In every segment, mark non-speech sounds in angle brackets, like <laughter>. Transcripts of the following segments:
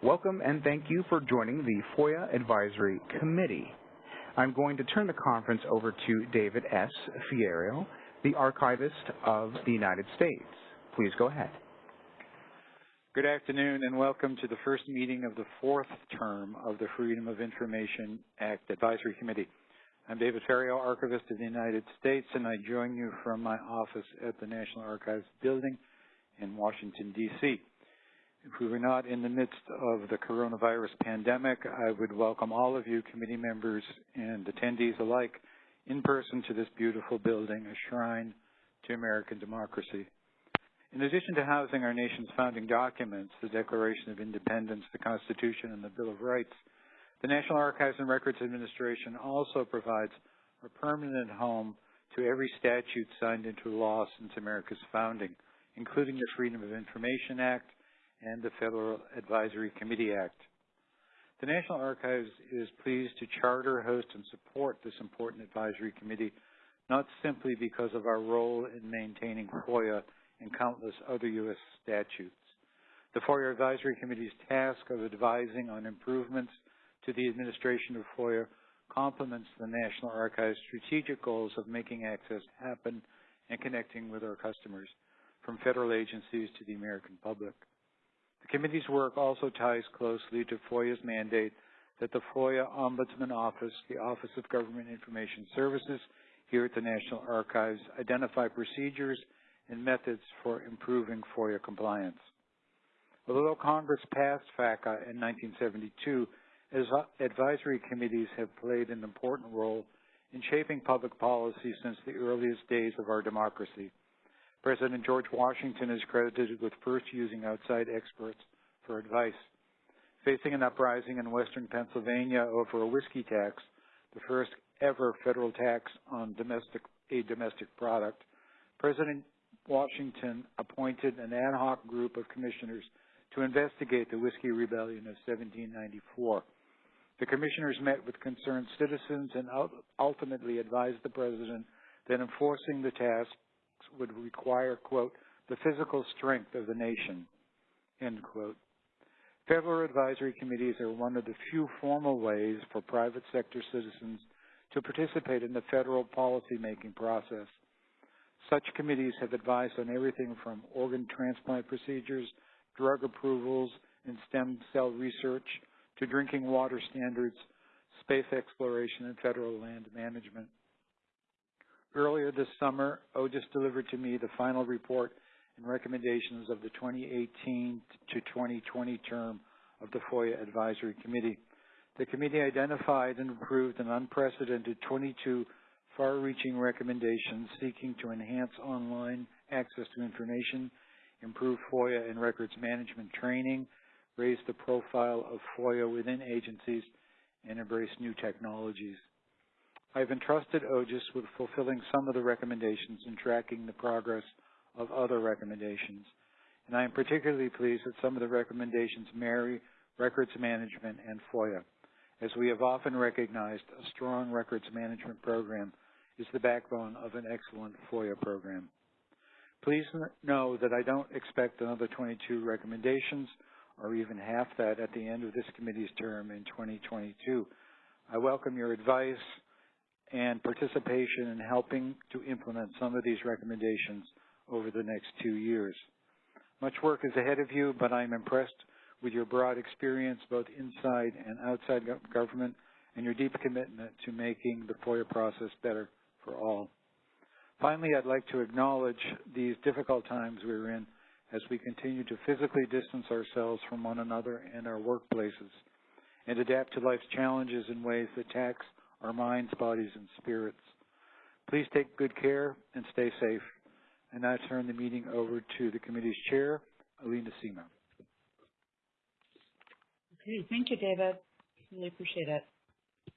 Welcome and thank you for joining the FOIA Advisory Committee. I'm going to turn the conference over to David S. Ferriero, the Archivist of the United States. Please go ahead. Good afternoon and welcome to the first meeting of the fourth term of the Freedom of Information Act Advisory Committee. I'm David Ferriero, Archivist of the United States, and I join you from my office at the National Archives Building in Washington, D.C. If we were not in the midst of the coronavirus pandemic, I would welcome all of you committee members and attendees alike in person to this beautiful building, a shrine to American democracy. In addition to housing our nation's founding documents, the Declaration of Independence, the Constitution, and the Bill of Rights, the National Archives and Records Administration also provides a permanent home to every statute signed into law since America's founding, including the Freedom of Information Act and the Federal Advisory Committee Act. The National Archives is pleased to charter, host, and support this important advisory committee, not simply because of our role in maintaining FOIA and countless other U.S. statutes. The FOIA Advisory Committee's task of advising on improvements to the administration of FOIA complements the National Archives' strategic goals of making access happen and connecting with our customers, from federal agencies to the American public. The committee's work also ties closely to FOIA's mandate that the FOIA Ombudsman Office, the Office of Government Information Services, here at the National Archives, identify procedures and methods for improving FOIA compliance. Although Congress passed FACA in 1972, advisory committees have played an important role in shaping public policy since the earliest days of our democracy. President George Washington is credited with first using outside experts for advice. Facing an uprising in western Pennsylvania over a whiskey tax, the first ever federal tax on domestic, a domestic product, President Washington appointed an ad hoc group of commissioners to investigate the Whiskey Rebellion of 1794. The commissioners met with concerned citizens and ultimately advised the president that enforcing the task would require, quote, the physical strength of the nation, end quote. Federal advisory committees are one of the few formal ways for private sector citizens to participate in the federal policymaking process. Such committees have advised on everything from organ transplant procedures, drug approvals, and stem cell research to drinking water standards, space exploration, and federal land management. Earlier this summer, OGIS delivered to me the final report and recommendations of the 2018 to 2020 term of the FOIA Advisory Committee. The committee identified and approved an unprecedented 22 far-reaching recommendations seeking to enhance online access to information, improve FOIA and records management training, raise the profile of FOIA within agencies, and embrace new technologies. I've entrusted OGIS with fulfilling some of the recommendations and tracking the progress of other recommendations. And I am particularly pleased that some of the recommendations marry records management and FOIA. As we have often recognized, a strong records management program is the backbone of an excellent FOIA program. Please know that I don't expect another 22 recommendations or even half that at the end of this committee's term in 2022. I welcome your advice and participation in helping to implement some of these recommendations over the next two years. Much work is ahead of you, but I'm impressed with your broad experience both inside and outside government and your deep commitment to making the FOIA process better for all. Finally, I'd like to acknowledge these difficult times we're in as we continue to physically distance ourselves from one another and our workplaces and adapt to life's challenges in ways that tax our minds, bodies, and spirits. Please take good care and stay safe. And I turn the meeting over to the committee's chair, Alina Semo. Okay, thank you, David. Really appreciate it.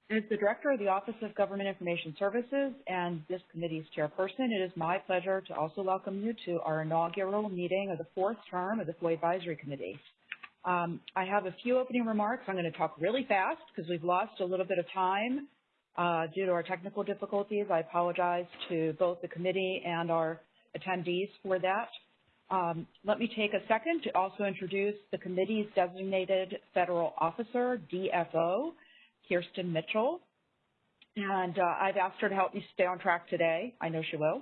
As the Director of the Office of Government Information Services and this committee's chairperson, it is my pleasure to also welcome you to our inaugural meeting of the fourth term of the FOIA Advisory Committee. Um, I have a few opening remarks. I'm going to talk really fast because we've lost a little bit of time uh, due to our technical difficulties. I apologize to both the committee and our attendees for that. Um, let me take a second to also introduce the committee's designated federal officer, DFO, Kirsten Mitchell. And uh, I've asked her to help me stay on track today. I know she will.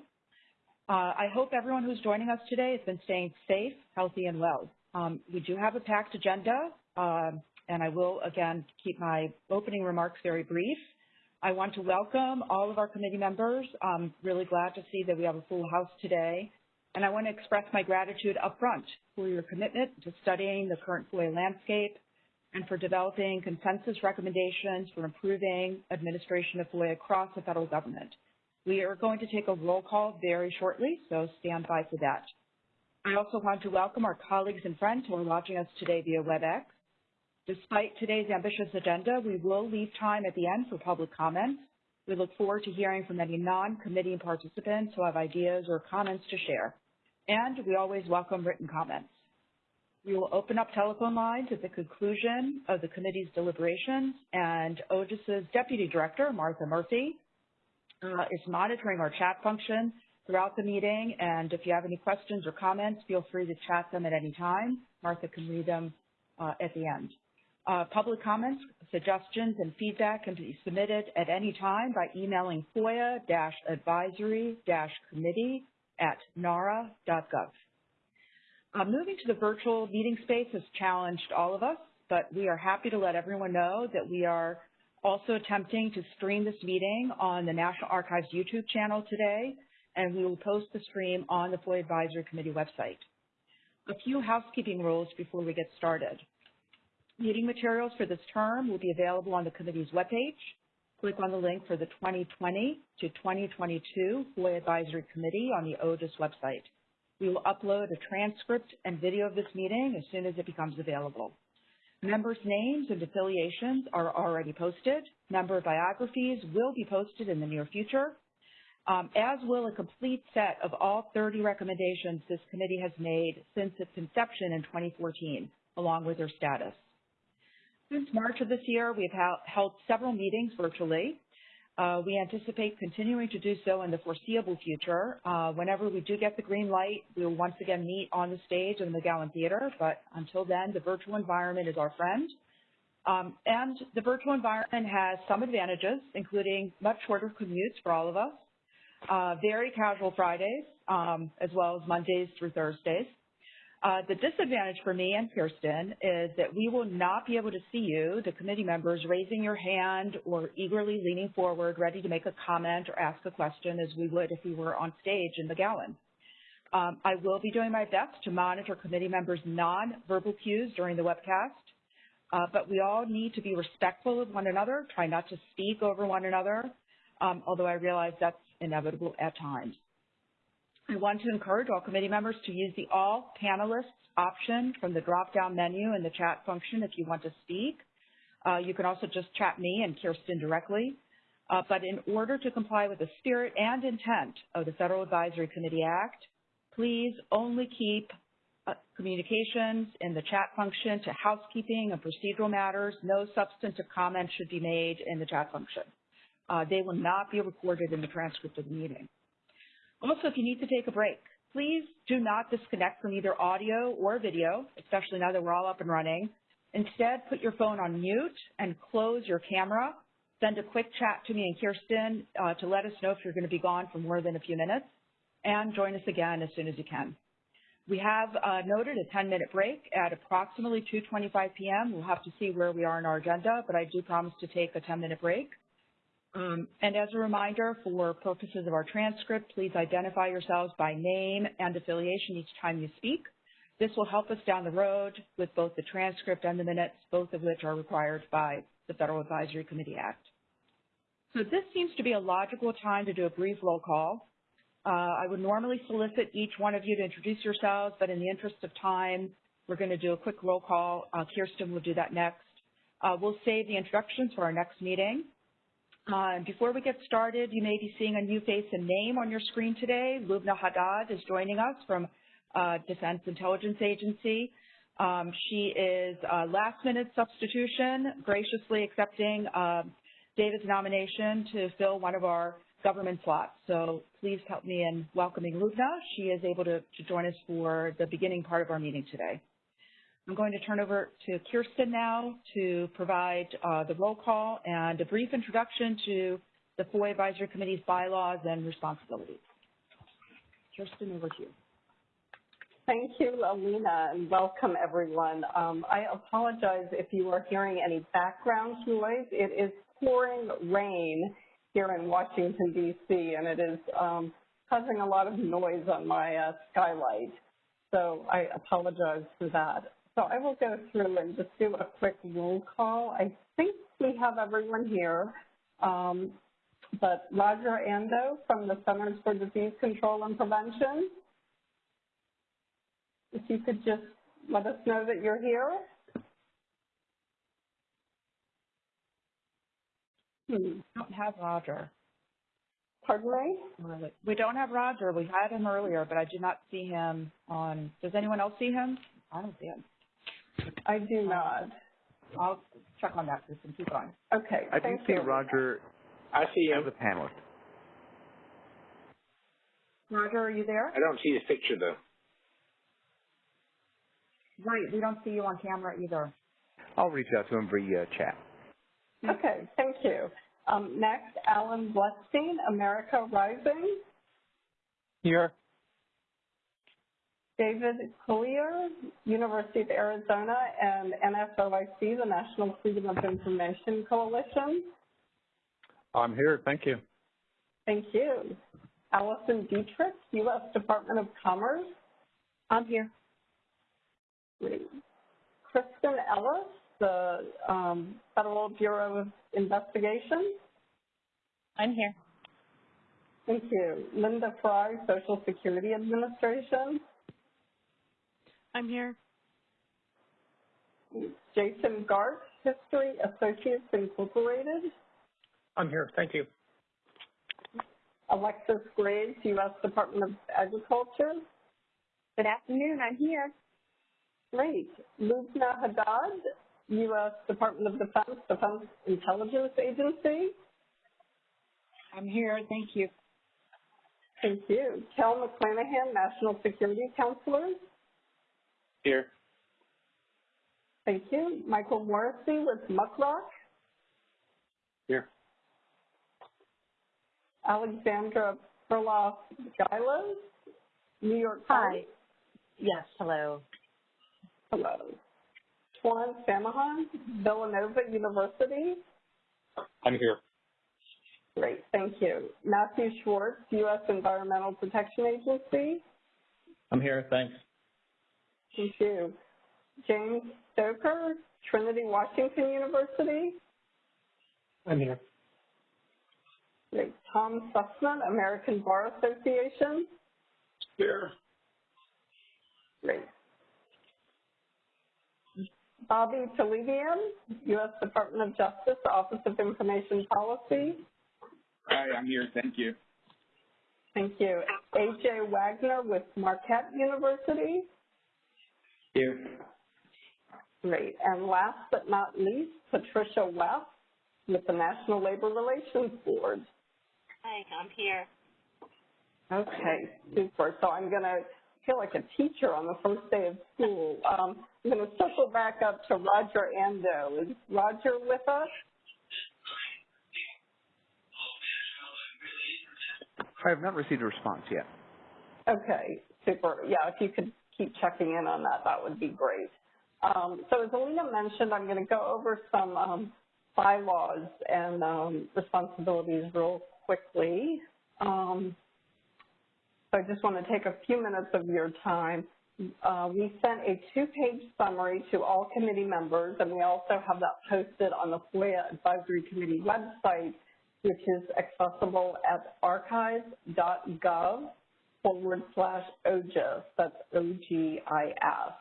Uh, I hope everyone who's joining us today has been staying safe, healthy, and well. Um, we do have a packed agenda, uh, and I will, again, keep my opening remarks very brief. I want to welcome all of our committee members. I'm really glad to see that we have a full house today. And I want to express my gratitude up front for your commitment to studying the current FOIA landscape and for developing consensus recommendations for improving administration of FOIA across the federal government. We are going to take a roll call very shortly, so stand by for that. I also want to welcome our colleagues and friends who are watching us today via WebEx. Despite today's ambitious agenda, we will leave time at the end for public comments. We look forward to hearing from any non-committee participants who have ideas or comments to share. And we always welcome written comments. We will open up telephone lines at the conclusion of the committee's deliberations, and OGIS's Deputy Director, Martha Murphy, uh, is monitoring our chat function throughout the meeting, and if you have any questions or comments, feel free to chat them at any time. Martha can read them uh, at the end. Uh, public comments, suggestions, and feedback can be submitted at any time by emailing FOIA-advisory-committee at nara.gov. Uh, moving to the virtual meeting space has challenged all of us, but we are happy to let everyone know that we are also attempting to stream this meeting on the National Archives YouTube channel today, and we will post the stream on the FOIA Advisory Committee website. A few housekeeping rules before we get started. Meeting materials for this term will be available on the committee's webpage. Click on the link for the 2020 to 2022 FOIA Advisory Committee on the OGIS website. We will upload a transcript and video of this meeting as soon as it becomes available. Members' names and affiliations are already posted. Member biographies will be posted in the near future, um, as will a complete set of all 30 recommendations this committee has made since its inception in 2014, along with their status. Since March of this year, we have held several meetings virtually. Uh, we anticipate continuing to do so in the foreseeable future. Uh, whenever we do get the green light, we will once again meet on the stage in the McGowan Theater, but until then, the virtual environment is our friend. Um, and the virtual environment has some advantages, including much shorter commutes for all of us, uh, very casual Fridays, um, as well as Mondays through Thursdays, uh, the disadvantage for me and Kirsten is that we will not be able to see you, the committee members, raising your hand or eagerly leaning forward, ready to make a comment or ask a question as we would if we were on stage in McGowan. Um, I will be doing my best to monitor committee members' nonverbal cues during the webcast, uh, but we all need to be respectful of one another, try not to speak over one another, um, although I realize that's inevitable at times. I want to encourage all committee members to use the All Panelists option from the drop-down menu in the chat function if you want to speak. Uh, you can also just chat me and Kirsten directly. Uh, but in order to comply with the spirit and intent of the Federal Advisory Committee Act, please only keep uh, communications in the chat function to housekeeping and procedural matters. No substantive comments should be made in the chat function. Uh, they will not be recorded in the transcript of the meeting. Also, if you need to take a break, please do not disconnect from either audio or video, especially now that we're all up and running. Instead, put your phone on mute and close your camera. Send a quick chat to me and Kirsten uh, to let us know if you're going to be gone for more than a few minutes, and join us again as soon as you can. We have uh, noted a 10-minute break at approximately 2.25 p.m. We'll have to see where we are in our agenda, but I do promise to take a 10-minute break. Um, and as a reminder, for purposes of our transcript, please identify yourselves by name and affiliation each time you speak. This will help us down the road with both the transcript and the minutes, both of which are required by the Federal Advisory Committee Act. So this seems to be a logical time to do a brief roll call. Uh, I would normally solicit each one of you to introduce yourselves, but in the interest of time, we're going to do a quick roll call. Uh, Kirsten will do that next. Uh, we'll save the introductions for our next meeting. Uh, before we get started, you may be seeing a new face and name on your screen today. Lubna Haddad is joining us from uh, Defense Intelligence Agency. Um, she is a last-minute substitution, graciously accepting uh, David's nomination to fill one of our government slots. So please help me in welcoming Lubna. She is able to, to join us for the beginning part of our meeting today. I'm going to turn over to Kirsten now to provide uh, the roll call and a brief introduction to the FOIA Advisory Committee's bylaws and responsibilities. Kirsten, over to you. Thank you, Alina, and welcome everyone. Um, I apologize if you are hearing any background noise. It is pouring rain here in Washington, D.C., and it is um, causing a lot of noise on my uh, skylight. So I apologize for that. So I will go through and just do a quick roll call. I think we have everyone here. Um, but Roger Andoh from the Centers for Disease Control and Prevention, if you could just let us know that you're here. Hmm. don't have Roger. Pardon me? We don't have Roger. We had him earlier, but I did not see him on. Does anyone else see him? I don't see him. I do not. I'll check on that, Kristen. Keep going. Okay. I do thank see you. Roger I see as him. a panelist. Roger, are you there? I don't see his picture though. Right. We don't see you on camera either. I'll reach out to him via chat. Okay, thank you. Um, next, Alan Blutstein, America Rising. Here. David Cuillier, University of Arizona, and NFOIC, the National Freedom of Information Coalition. I'm here. Thank you. Thank you. Allison Dietrich, U.S. Department of Commerce. I'm here. Great. Kristen Ellis, the um, Federal Bureau of Investigation. I'm here. Thank you. Linda Fry, Social Security Administration. I'm here. Jason Gart, History Associates Incorporated. I'm here. Thank you. Alexis Graves, U.S. Department of Agriculture. Good afternoon. I'm here. Great. Lubna Haddad, U.S. Department of Defense, Defense Intelligence Agency. I'm here. Thank you. Thank you. Kel McClanahan, National Security Counselor. Here. Thank you. Michael Morisy with Muckrock. Here. Alexandra Perloff Giles, New York Hi. Times. Yes. Hello. Hello. Tuan Samahon, Villanova University. I'm here. Great, thank you. Matthew Schwartz, U.S. Environmental Protection Agency. I'm here. Thanks. Thank you. James Stocker, Trinity Washington University. I'm here. Great. Tom Sussman, American Bar Association. Here. Great. Bobby Talebian, U.S. Department of Justice, Office of Information Policy. Hi, I'm here. Thank you. Thank you. A.J. Wagner with Marquette University. Here. Great. And last but not least, Patricia Weth with the National Labor Relations Board. Hi. I'm here. Okay, super. So I'm going to feel like a teacher on the first day of school. Um, I'm going to circle back up to Roger Andoh. Is Roger with us? I have not received a response yet. Okay, super. Yeah, if you could keep checking in on that, that would be great. Um, so as Alina mentioned, I'm going to go over some um, bylaws and um, responsibilities real quickly. Um, so I just want to take a few minutes of your time. Uh, we sent a two-page summary to all committee members, and we also have that posted on the FOIA Advisory Committee website, which is accessible at archive.gov forward slash OGIS. That's O-G-I-S.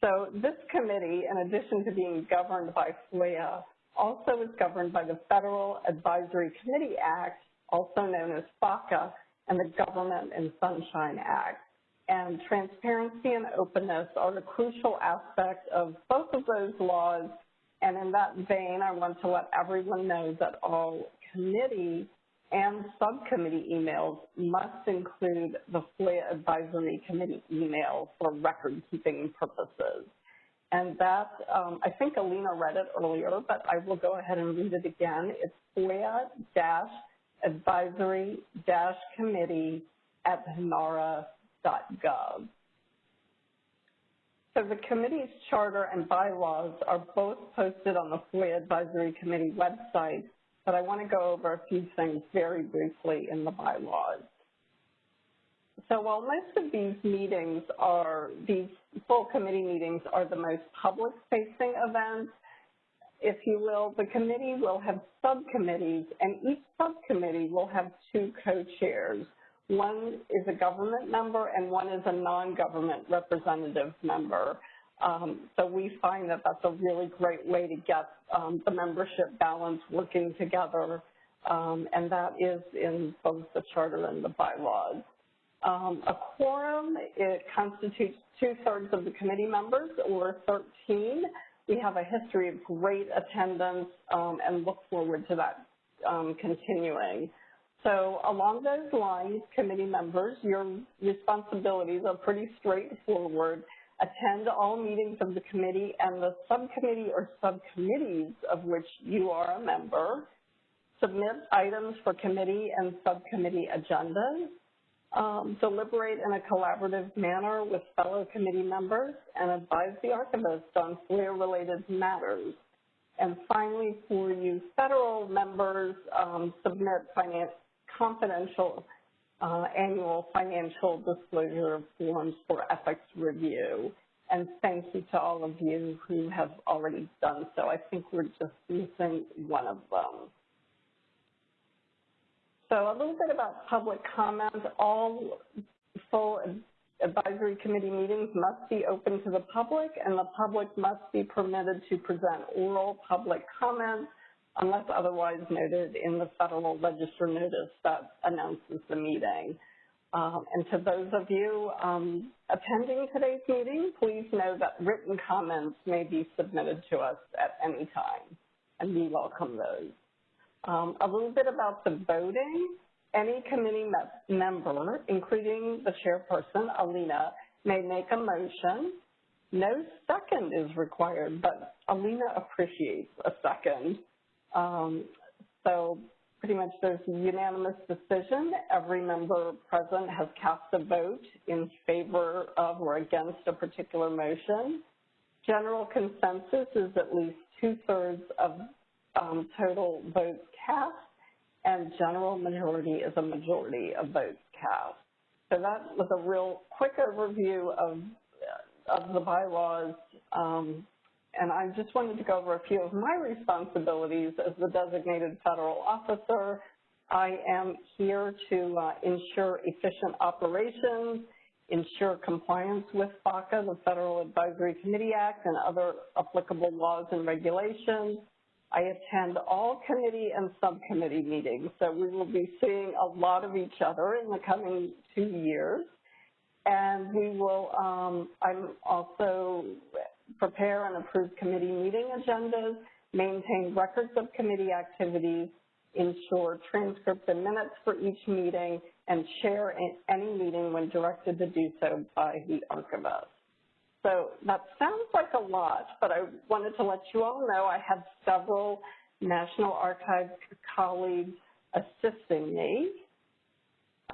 So this committee, in addition to being governed by FOIA, also is governed by the Federal Advisory Committee Act, also known as FACA, and the Government and Sunshine Act. And transparency and openness are a crucial aspect of both of those laws. And in that vein, I want to let everyone know that all committee and subcommittee emails must include the FOIA Advisory Committee email for record-keeping purposes. And that, um, I think Alina read it earlier, but I will go ahead and read it again. It's FOIA-advisory-committee at nara.gov. So the committee's charter and bylaws are both posted on the FOIA Advisory Committee website, but I want to go over a few things very briefly in the bylaws. So while most of these meetings are, these full committee meetings are the most public-facing events, if you will, the committee will have subcommittees, and each subcommittee will have two co-chairs. One is a government member and one is a non-government representative member. Um, so we find that that's a really great way to get um, the membership balance working together, um, and that is in both the charter and the bylaws. Um, a quorum, it constitutes two-thirds of the committee members, or 13. We have a history of great attendance um, and look forward to that um, continuing. So along those lines, committee members, your responsibilities are pretty straightforward. Attend all meetings of the committee and the subcommittee or subcommittees of which you are a member. Submit items for committee and subcommittee agendas um, deliberate in a collaborative manner with fellow committee members, and advise the archivist on FOIA-related matters. And finally, for you federal members, um, submit finance, confidential uh, annual financial disclosure forms for ethics review. And thank you to all of you who have already done so. I think we're just missing one of them. So a little bit about public comment. All full advisory committee meetings must be open to the public and the public must be permitted to present oral public comments unless otherwise noted in the Federal Register notice that announces the meeting. Um, and to those of you um, attending today's meeting, please know that written comments may be submitted to us at any time, and we welcome those. Um, a little bit about the voting. Any committee me member, including the chairperson, Alina, may make a motion. No second is required, but Alina appreciates a second. Um, so pretty much there's a unanimous decision. Every member present has cast a vote in favor of or against a particular motion. General consensus is at least two-thirds of um, total votes cast, and general majority is a majority of votes cast. So that was a real quick overview of, of the bylaws, um, and I just wanted to go over a few of my responsibilities as the designated federal officer. I am here to uh, ensure efficient operations, ensure compliance with FACA, the Federal Advisory Committee Act, and other applicable laws and regulations, I attend all committee and subcommittee meetings, so we will be seeing a lot of each other in the coming two years. And we will, um, I'm also prepare and approve committee meeting agendas, maintain records of committee activities, ensure transcripts and minutes for each meeting, and chair any meeting when directed to do so by the archivist. So that sounds like a lot, but I wanted to let you all know I have several National Archives colleagues assisting me.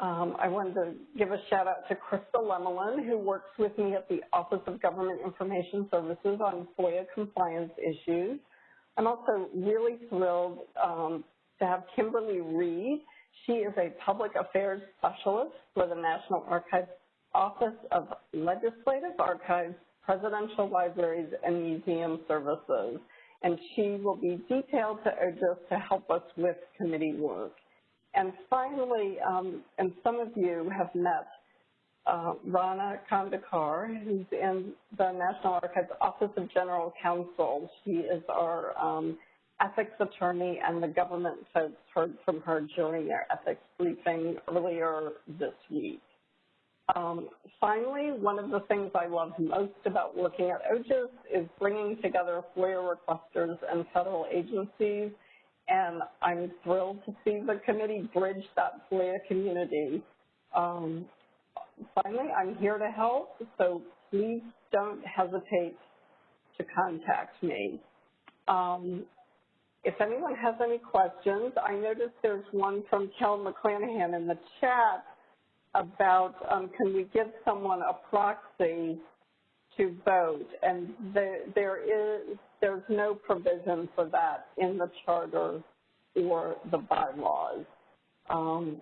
Um, I wanted to give a shout out to Krista Lemelin, who works with me at the Office of Government Information Services on FOIA compliance issues. I'm also really thrilled um, to have Kimberly Reed. She is a public affairs specialist for the National Archives Office of Legislative Archives, Presidential Libraries, and Museum Services, and she will be detailed to OGIS to help us with committee work. And finally, um, and some of you have met uh, Rana Kandekar, who's in the National Archives Office of General Counsel. She is our um, ethics attorney, and the government folks heard from her during their ethics briefing earlier this week. Um, finally, one of the things I love most about working at OGIS is bringing together FOIA requesters and federal agencies and I'm thrilled to see the committee bridge that FOIA community. Um, finally, I'm here to help, so please don't hesitate to contact me. Um, if anyone has any questions, I noticed there's one from Kel McClanahan in the chat about um, can we give someone a proxy to vote, and there, there is there's no provision for that in the charter or the bylaws. Um,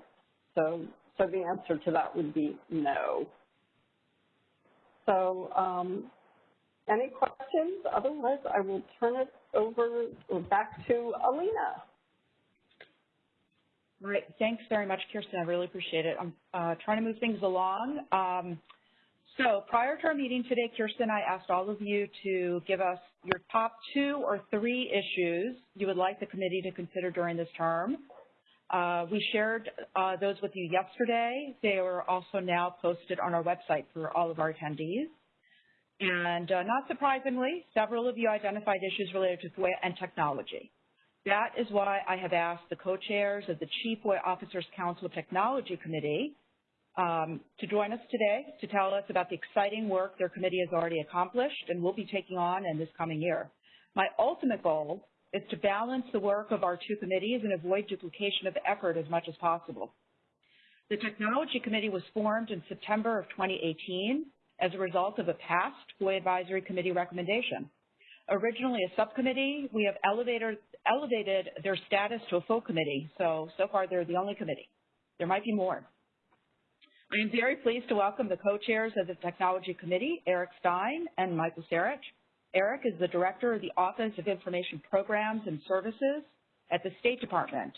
so, so the answer to that would be no. So, um, any questions? Otherwise, I will turn it over back to Alina. All right. Thanks very much, Kirsten. I really appreciate it. I'm uh, trying to move things along. Um, so prior to our meeting today, Kirsten, I asked all of you to give us your top two or three issues you would like the committee to consider during this term. Uh, we shared uh, those with you yesterday. They are also now posted on our website for all of our attendees. And uh, not surprisingly, several of you identified issues related to FOIA and technology. That is why I have asked the co-chairs of the Chief FOIA Officers Council Technology Committee um, to join us today to tell us about the exciting work their committee has already accomplished and will be taking on in this coming year. My ultimate goal is to balance the work of our two committees and avoid duplication of effort as much as possible. The Technology Committee was formed in September of 2018 as a result of a past FOIA Advisory Committee recommendation. Originally a subcommittee, we have elevated, elevated their status to a full committee, so, so far they're the only committee. There might be more. I am very pleased to welcome the co-chairs of the Technology Committee, Eric Stein and Michael Sarich. Eric is the Director of the Office of Information Programs and Services at the State Department.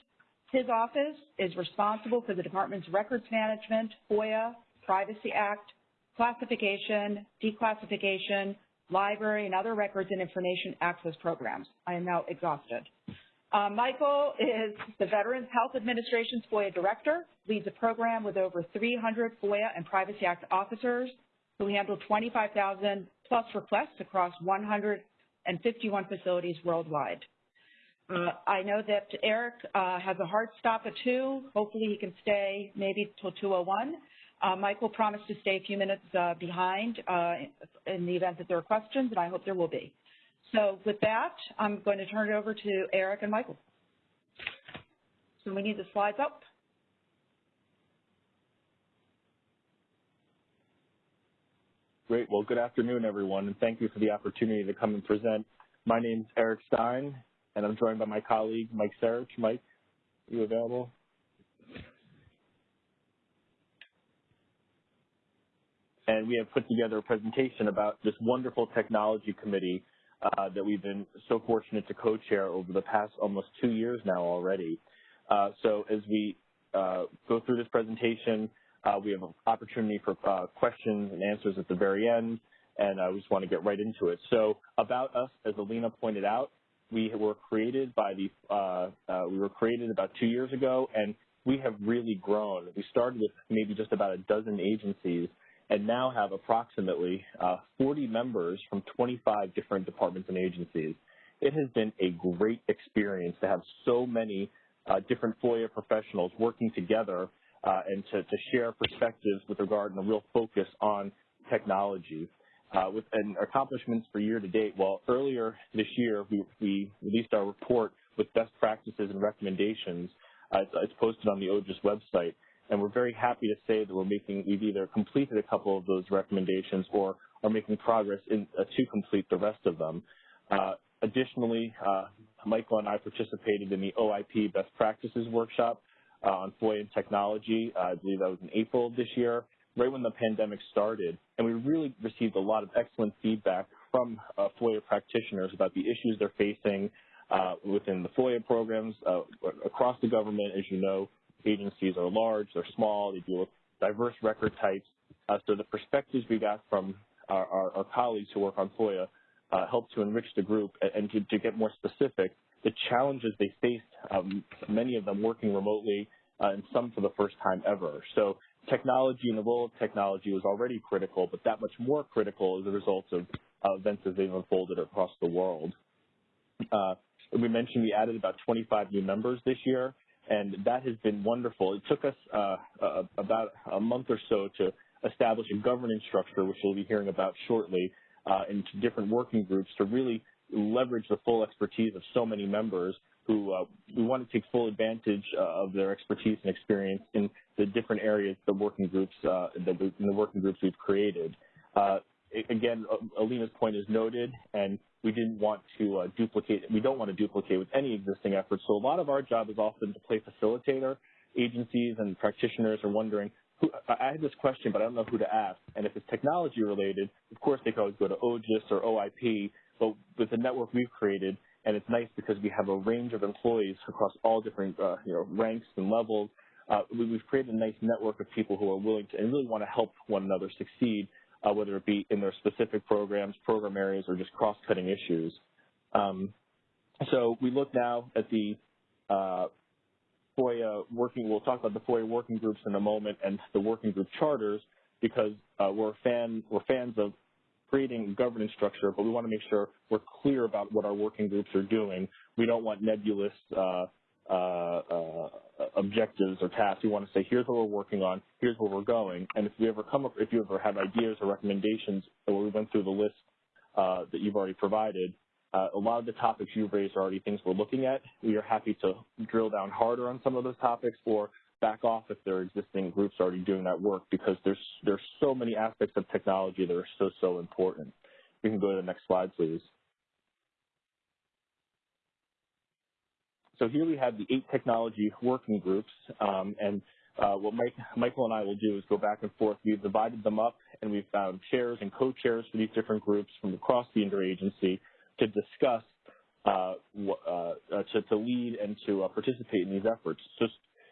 His office is responsible for the department's records management, FOIA, Privacy Act, classification, declassification, library, and other records and information access programs. I am now exhausted. Uh, Michael is the Veterans Health Administration's FOIA Director, leads a program with over 300 FOIA and Privacy Act officers who handle 25,000 plus requests across 151 facilities worldwide. Uh, I know that Eric uh, has a hard stop at 2. Hopefully he can stay maybe till 2.01. Uh, Michael promised to stay a few minutes uh, behind uh, in the event that there are questions, and I hope there will be. So with that, I'm going to turn it over to Eric and Michael. So we need the slides up. Great. Well, good afternoon, everyone, and thank you for the opportunity to come and present. My name is Eric Stein, and I'm joined by my colleague, Mike Sarich. Mike, are you available? and we have put together a presentation about this wonderful technology committee uh, that we've been so fortunate to co-chair over the past almost two years now already. Uh, so as we uh, go through this presentation, uh, we have an opportunity for uh, questions and answers at the very end, and I just want to get right into it. So about us, as Alina pointed out, we were created by the we were created about two years ago, and we have really grown. We started with maybe just about a dozen agencies and now have approximately uh, 40 members from 25 different departments and agencies. It has been a great experience to have so many uh, different FOIA professionals working together uh, and to, to, share perspectives with regard and a real focus on technology. Uh, with and accomplishments for year to date, well, earlier this year we, we released our report with best practices and recommendations. Uh, it's, it's posted on the OGIS website and we're very happy to say that we're making, we've either completed a couple of those recommendations or are making progress in, uh, to complete the rest of them. Uh, additionally, uh, Michael and I participated in the OIP Best Practices Workshop uh, on FOIA and technology. Uh, I believe that was in April this year, right when the pandemic started. And we really received a lot of excellent feedback from uh, FOIA practitioners about the issues they're facing within the FOIA programs across the government. As you know, agencies are large, they're small, they deal with diverse record types. Uh, so the perspectives we got from our, our, our colleagues who work on FOIA uh, help to enrich the group and, and to, to, get more specific, the challenges they faced, um, many of them working remotely uh, and some for the first time ever. So technology and the role of technology was already critical, but that much more critical as a result of events as they've unfolded across the world. Uh, we mentioned we added about 25 new members this year, and that has been wonderful. It took us uh, uh, about a month or so to establish a governance structure, which we'll be hearing about shortly, uh, into different working groups to really leverage the full expertise of so many members who uh, we want to take full advantage uh, of their expertise and experience in the different areas the working groups uh, the, in the working groups we've created. Again, Alina's point is noted, and we didn't want to uh, duplicate. We don't want to duplicate with any existing efforts. So a lot of our job is often to play facilitator. Agencies and practitioners are wondering, who, I had this question, but I don't know who to ask. And if it's technology related, of course they can always go to OGIS or OIP. But with the network we've created, and it's nice because we have a range of employees across all different uh, you know ranks and levels. Uh, we, have created a nice network of people who are willing to and really want to help one another succeed, uh, whether it be in their specific programs, program areas, or just cross-cutting issues. Um, so we look now at the uh, FOIA working. We'll talk about the FOIA working groups in a moment and the working group charters because uh, we're fan we're fans of creating governance structure, but we want to make sure we're clear about what our working groups are doing. We don't want nebulous uh, uh, uh, objectives or tasks. We want to say, here's what we're working on, here's where we're going. And if you ever come up, if you ever have ideas or recommendations, or we went through the list uh, that you've already provided, uh, a lot of the topics you've raised are already things we're looking at. We are happy to drill down harder on some of those topics or back off if there are existing groups already doing that work because there's there's so many aspects of technology that are so so important. We can go to the next slide, please. So here we have the eight technology working groups, um, and uh, what Mike, Michael and I will do is go back and forth. We've divided them up, and we've found chairs and co-chairs for these different groups from across the interagency to discuss, uh, uh, to, to, lead and to uh, participate in these efforts. So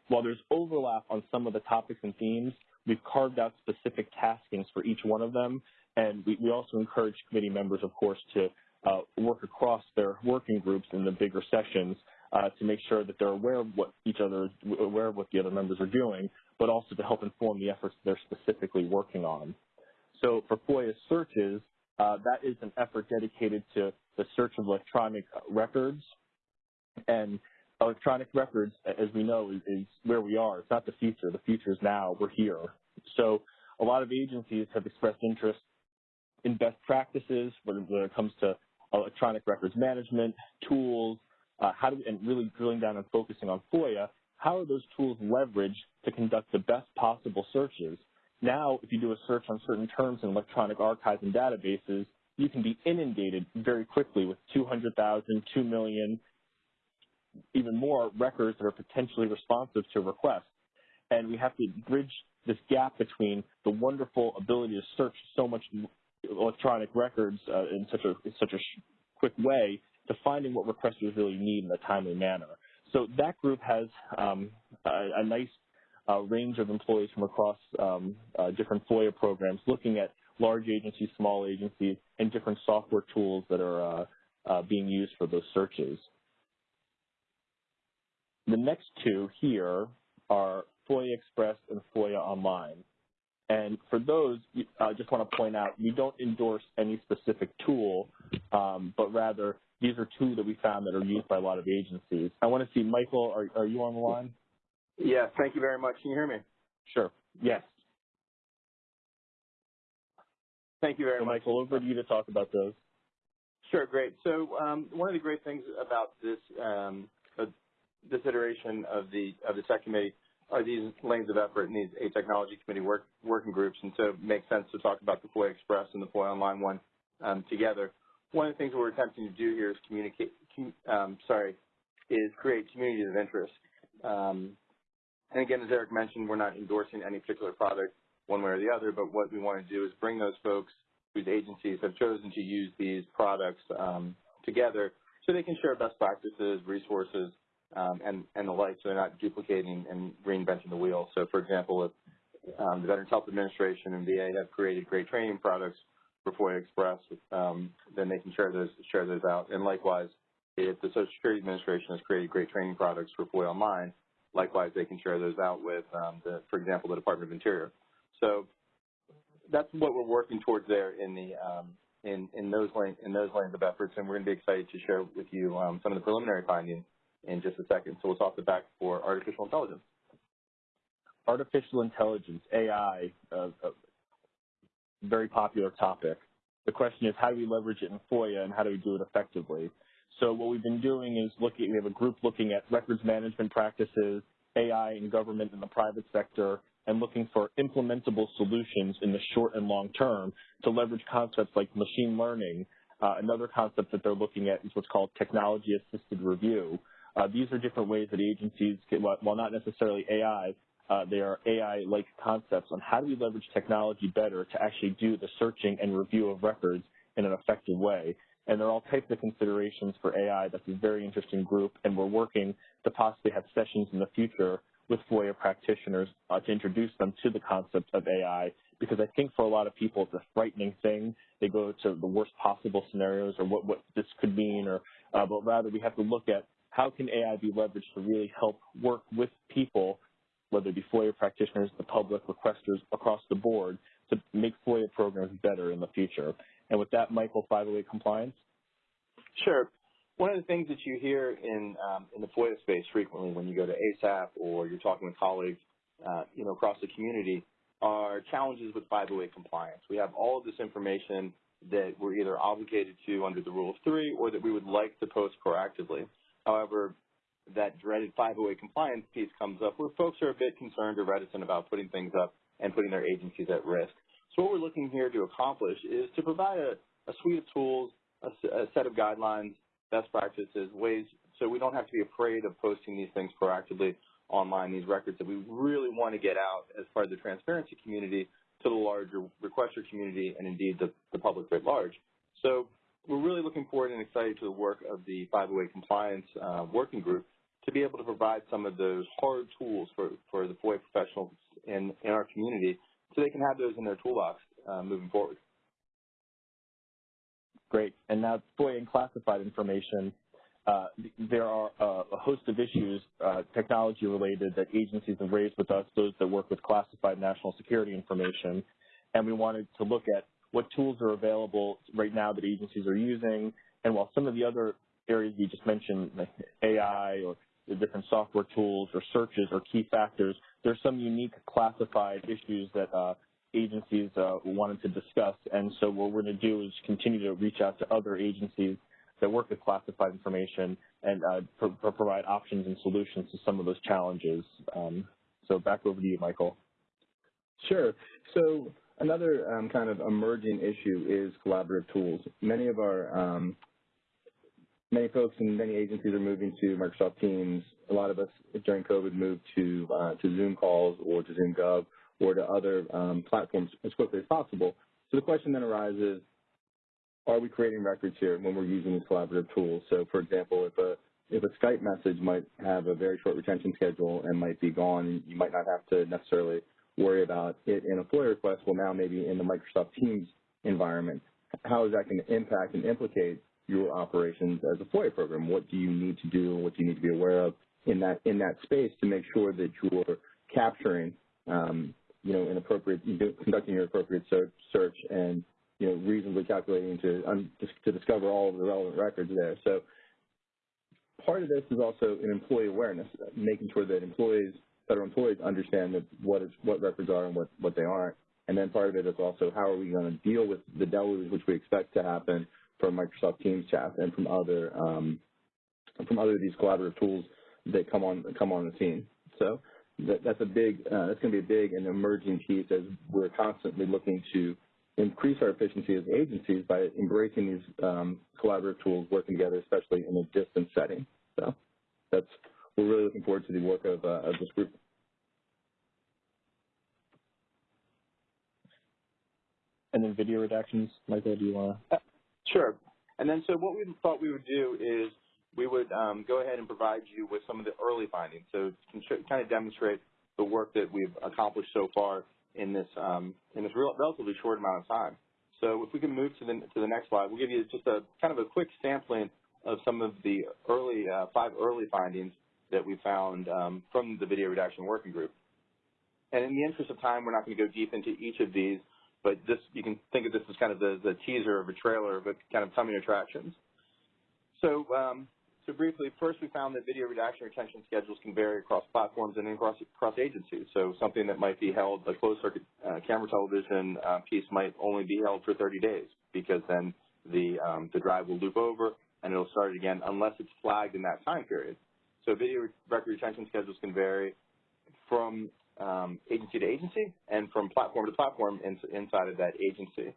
while there's overlap on some of the topics and themes, we've carved out specific taskings for each one of them, and we, we also encourage committee members, of course, to uh, work across their working groups in the bigger sessions uh, to make sure that they're aware of what each other, aware of what the other members are doing, but also to help inform the efforts they're specifically working on. So for FOIA searches, uh, that is an effort dedicated to the search of electronic records, and electronic records, as we know, is, is, where we are. It's not the future. The future is now. We're here. So a lot of agencies have expressed interest in best practices when it comes to electronic records management, tools, uh, how do, and really drilling down and focusing on FOIA, how are those tools leveraged to conduct the best possible searches? Now, if you do a search on certain terms in electronic archives and databases, you can be inundated very quickly with 200,000, 2 million, even more records that are potentially responsive to requests. And we have to bridge this gap between the wonderful ability to search so much electronic records uh, in such a in such a quick way to finding what requesters really need in a timely manner. So that group has um, a, a, nice uh, range of employees from across um, uh, different FOIA programs, looking at large agencies, small agencies, and different software tools that are uh, uh being used for those searches. The next two here are FOIA Express and FOIA Online. And for those, I just want to point out, we don't endorse any specific tool, um, but rather these are two that we found that are used by a lot of agencies. I want to see, Michael, are, are you on the line? Yes, thank you very much. Can you hear me? Sure. Yes. Thank you very so much. Michael, over to you to talk about those. Sure, great. So um, one of the great things about this um, uh, this iteration of the of the tech committee are these lanes of effort and these eight technology committee work, working groups, and so it makes sense to talk about the FOIA Express and the FOIA Online one um, together. One of the things we're attempting to do here is communicate, um, sorry, is create communities of interest. Um, and again, as Eric mentioned, we're not endorsing any particular product one way or the other, but what we want to do is bring those folks whose agencies have chosen to use these products um, together so they can share best practices, resources, um, and, and the like, so they're not duplicating and reinventing the wheel. So, for example, if um, the Veterans Health Administration and VA have created great training products for FOIA Express, um, then they can share those share those out. And likewise, if the Social Security Administration has created great training products for FOIA Online, likewise they can share those out with, um, the, for example, the Department of Interior. So that's what we're working towards there in the um, in, in those lane, in those lanes of efforts, and we're going to be excited to share with you um, some of the preliminary findings in just a second. So we'll toss it back for artificial intelligence. Artificial intelligence, AI, uh, very popular topic. The question is how do we leverage it in FOIA and how do we do it effectively? So what we've been doing is looking, we have a group looking at records management practices, AI in government and the private sector, and looking for implementable solutions in the short and long term to leverage concepts like machine learning. Uh, another concept that they're looking at is what's called technology-assisted review. Uh, these are different ways that agencies, can, while not necessarily AI, uh, they are AI-like concepts on how do we leverage technology better to actually do the searching and review of records in an effective way. And there are all types of considerations for AI. That's a very interesting group, and we're working to possibly have sessions in the future with FOIA practitioners uh, to introduce them to the concept of AI because I think for a lot of people it's a frightening thing. They go to the worst possible scenarios or what, what this could mean, or uh, but rather we have to look at how can AI be leveraged to really help work with people, whether it be FOIA practitioners, the public, requesters across the board, to make FOIA programs better in the future. And with that, Michael, 508 compliance? Sure. One of the things that you hear in um, in the FOIA space frequently when you go to ASAP or you're talking with colleagues, uh, you know, across the community, are challenges with 508 compliance. We have all of this information that we're either obligated to under the Rule of Three or that we would like to post proactively. However, that dreaded 508 compliance piece comes up where folks are a bit concerned or reticent about putting things up and putting their agencies at risk. So what we're looking here to accomplish is to provide a, a suite of tools, a, a set of guidelines, best practices, ways so we don't have to be afraid of posting these things proactively online, these records that we really want to get out as part of the transparency community to the larger requester community and indeed the, the public at large. So we're really looking forward and excited to the work of the 508 compliance uh, working group to be able to provide some of those hard tools for, for the FOIA professionals in, in our community so they can have those in their toolbox uh, moving forward. Great. And now FOIA and classified information. Uh, there are uh, a host of issues, uh, technology related, that agencies have raised with us, those that work with classified national security information. And we wanted to look at what tools are available right now that agencies are using. And while some of the other areas you just mentioned, like AI or the different software tools or searches or key factors, there's some unique classified issues that uh, agencies uh, wanted to discuss. And so what we're going to do is continue to reach out to other agencies that work with classified information and uh, pro provide options and solutions to some of those challenges. Um, so back over to you, Michael. Sure. So another um, kind of emerging issue is collaborative tools. Many of our um, many folks and many agencies are moving to Microsoft Teams. A lot of us during COVID moved to uh, to Zoom calls or to Zoom Gov or to other um, platforms as quickly as possible. So the question then arises, are we creating records here when we're using these collaborative tools? So for example, if a if a Skype message might have a very short retention schedule and might be gone, you might not have to necessarily worry about it in a FOIA request. Well, now maybe in the Microsoft Teams environment, how is that going to impact and implicate your operations as a FOIA program? What do you need to do? What do you need to be aware of in that in that space to make sure that you're capturing um, you know, an appropriate, conducting your appropriate search and, you know, reasonably calculating to, um, to discover all of the relevant records there. So part of this is also an employee awareness, making sure that employees, federal employees understand that what is, what records are and what, what they aren't. And then part of it is also how are we going to deal with the deluge which we expect to happen from Microsoft Teams chat and from other um, from other of these collaborative tools that come on come on the scene. So that, that's a big, uh, that's going to be a big and emerging piece as we're constantly looking to increase our efficiency as agencies by embracing these um, collaborative tools, working together, especially in a distance setting. So that's, we're really looking forward to the work of, uh, of this group. And then video redactions, Michael, do you want to? Sure. And then so what we thought we would do is we would um, go ahead and provide you with some of the early findings. So kind of demonstrate the work that we've accomplished so far in this um, in this real, relatively short amount of time. So if we can move to the to the next slide, we'll give you just a kind of a quick sampling of some of the early uh, five early findings that we found um, from the video redaction working group. And in the interest of time, we're not going to go deep into each of these, but this you can think of this as kind of the, the teaser of a trailer of a kind of coming attractions. So, um, so briefly, first we found that video redaction retention schedules can vary across platforms and across, across agencies. So something that might be held, a closed circuit uh, camera television uh, piece might only be held for 30 days because then the, um, the drive will loop over and it'll start again unless it's flagged in that time period. So video record retention schedules can vary from um, agency to agency and from platform to platform in, inside of that agency.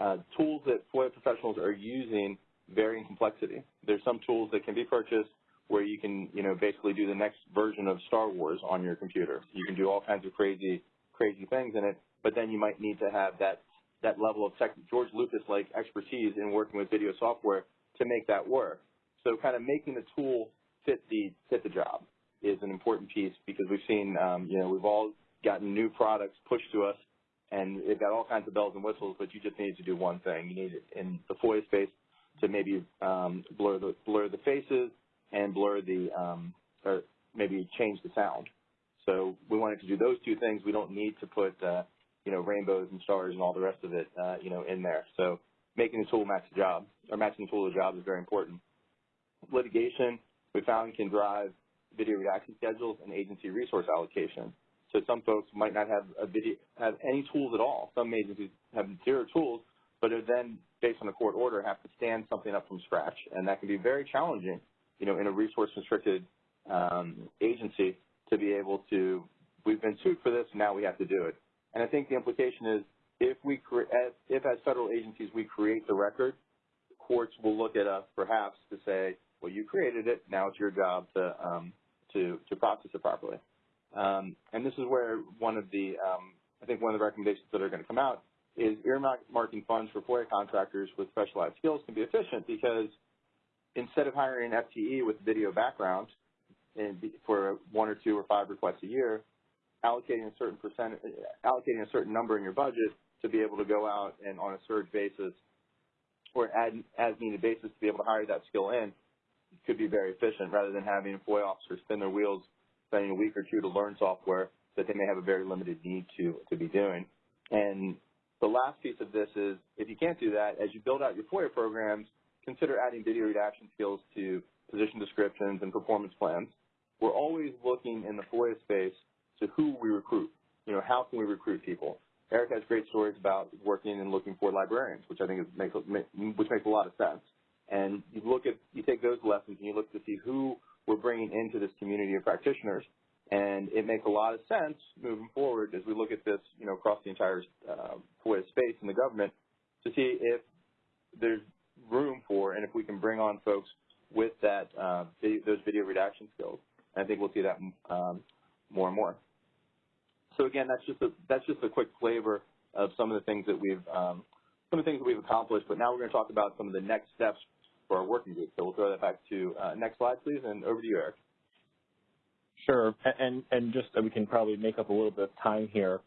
Uh, tools that FOIA professionals are using vary in complexity. There's some tools that can be purchased where you can, you know, basically do the next version of Star Wars on your computer. You can do all kinds of crazy, crazy things in it, but then you might need to have that that level of tech, George Lucas-like expertise in working with video software to make that work. So kind of making the tool fit the fit the job is an important piece because we've seen, um, you know, we've all gotten new products pushed to us, and they've got all kinds of bells and whistles, but you just need to do one thing. You need it in the FOIA space to maybe um, blur the blur the faces and blur the um, or maybe change the sound. So we wanted to do those two things. We don't need to put uh, you know rainbows and stars and all the rest of it uh, you know in there. So making the tool match the job or matching the tool to the job is very important. Litigation we found can drive video redaction schedules and agency resource allocation. So some folks might not have a video have any tools at all. Some agencies have zero tools, but are then based on a court order have to stand something up from scratch, and that can be very challenging, you know, in a resource-restricted um, agency to be able to. We've been sued for this, now we have to do it. And I think the implication is if we as, if as federal agencies we create the record, courts will look at us perhaps to say, well, you created it, now it's your job to um, to to process it properly. Um, and this is where one of the um, I think one of the recommendations that are going to come out is earmarking funds for FOIA contractors with specialized skills can be efficient because instead of hiring an FTE with video background for one or two or five requests a year, allocating a certain percent, allocating a certain number in your budget to be able to go out and on a surge basis or as needed basis to be able to hire that skill in could be very efficient rather than having FOIA officers spin their wheels spending a week or two to learn software that they may have a very limited need to, to be doing. And the last piece of this is if you can't do that, as you build out your FOIA programs, consider adding video redaction skills to position descriptions and performance plans. We're always looking in the FOIA space to who we recruit. You know, how can we recruit people? Eric has great stories about working and looking for librarians, which I think is, makes which makes a lot of sense. And you look at you take those lessons and you look to see who we're bringing into this community of practitioners and it makes a lot of sense moving forward as we look at this, you know, across the entire uh, FOIA space in the government to see if there's room for and if we can bring on folks with that uh, video, those video redaction skills. And I think we'll see that um, more and more. So again, that's just a that's just a quick flavor of some of the things that we've um, some of the things that we've accomplished. But now we're going to talk about some of the next steps for our working group. So we'll throw that back to uh, next slide, please, and over to you, Eric. Sure, and and just we can probably make up a little bit of time here.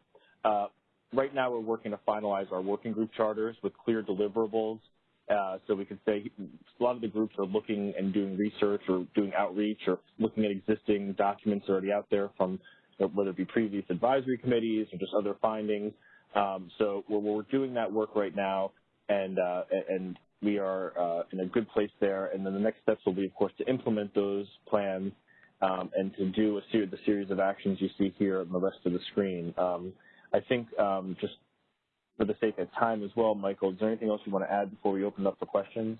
Uh, right now, we're working to finalize our working group charters with clear deliverables. Uh, so we can say a lot of the groups are looking and doing research or doing outreach or looking at existing documents already out there from whether it be previous advisory committees or just other findings. Um, so we're, we're, doing that work right now, and uh, and we are uh, in a good place there. And then the next steps will be, of course, to implement those plans um, and to do a the series of actions you see here on the rest of the screen. Um, I think um, just for the sake of time as well, Michael, is there anything else you want to add before we open up for questions?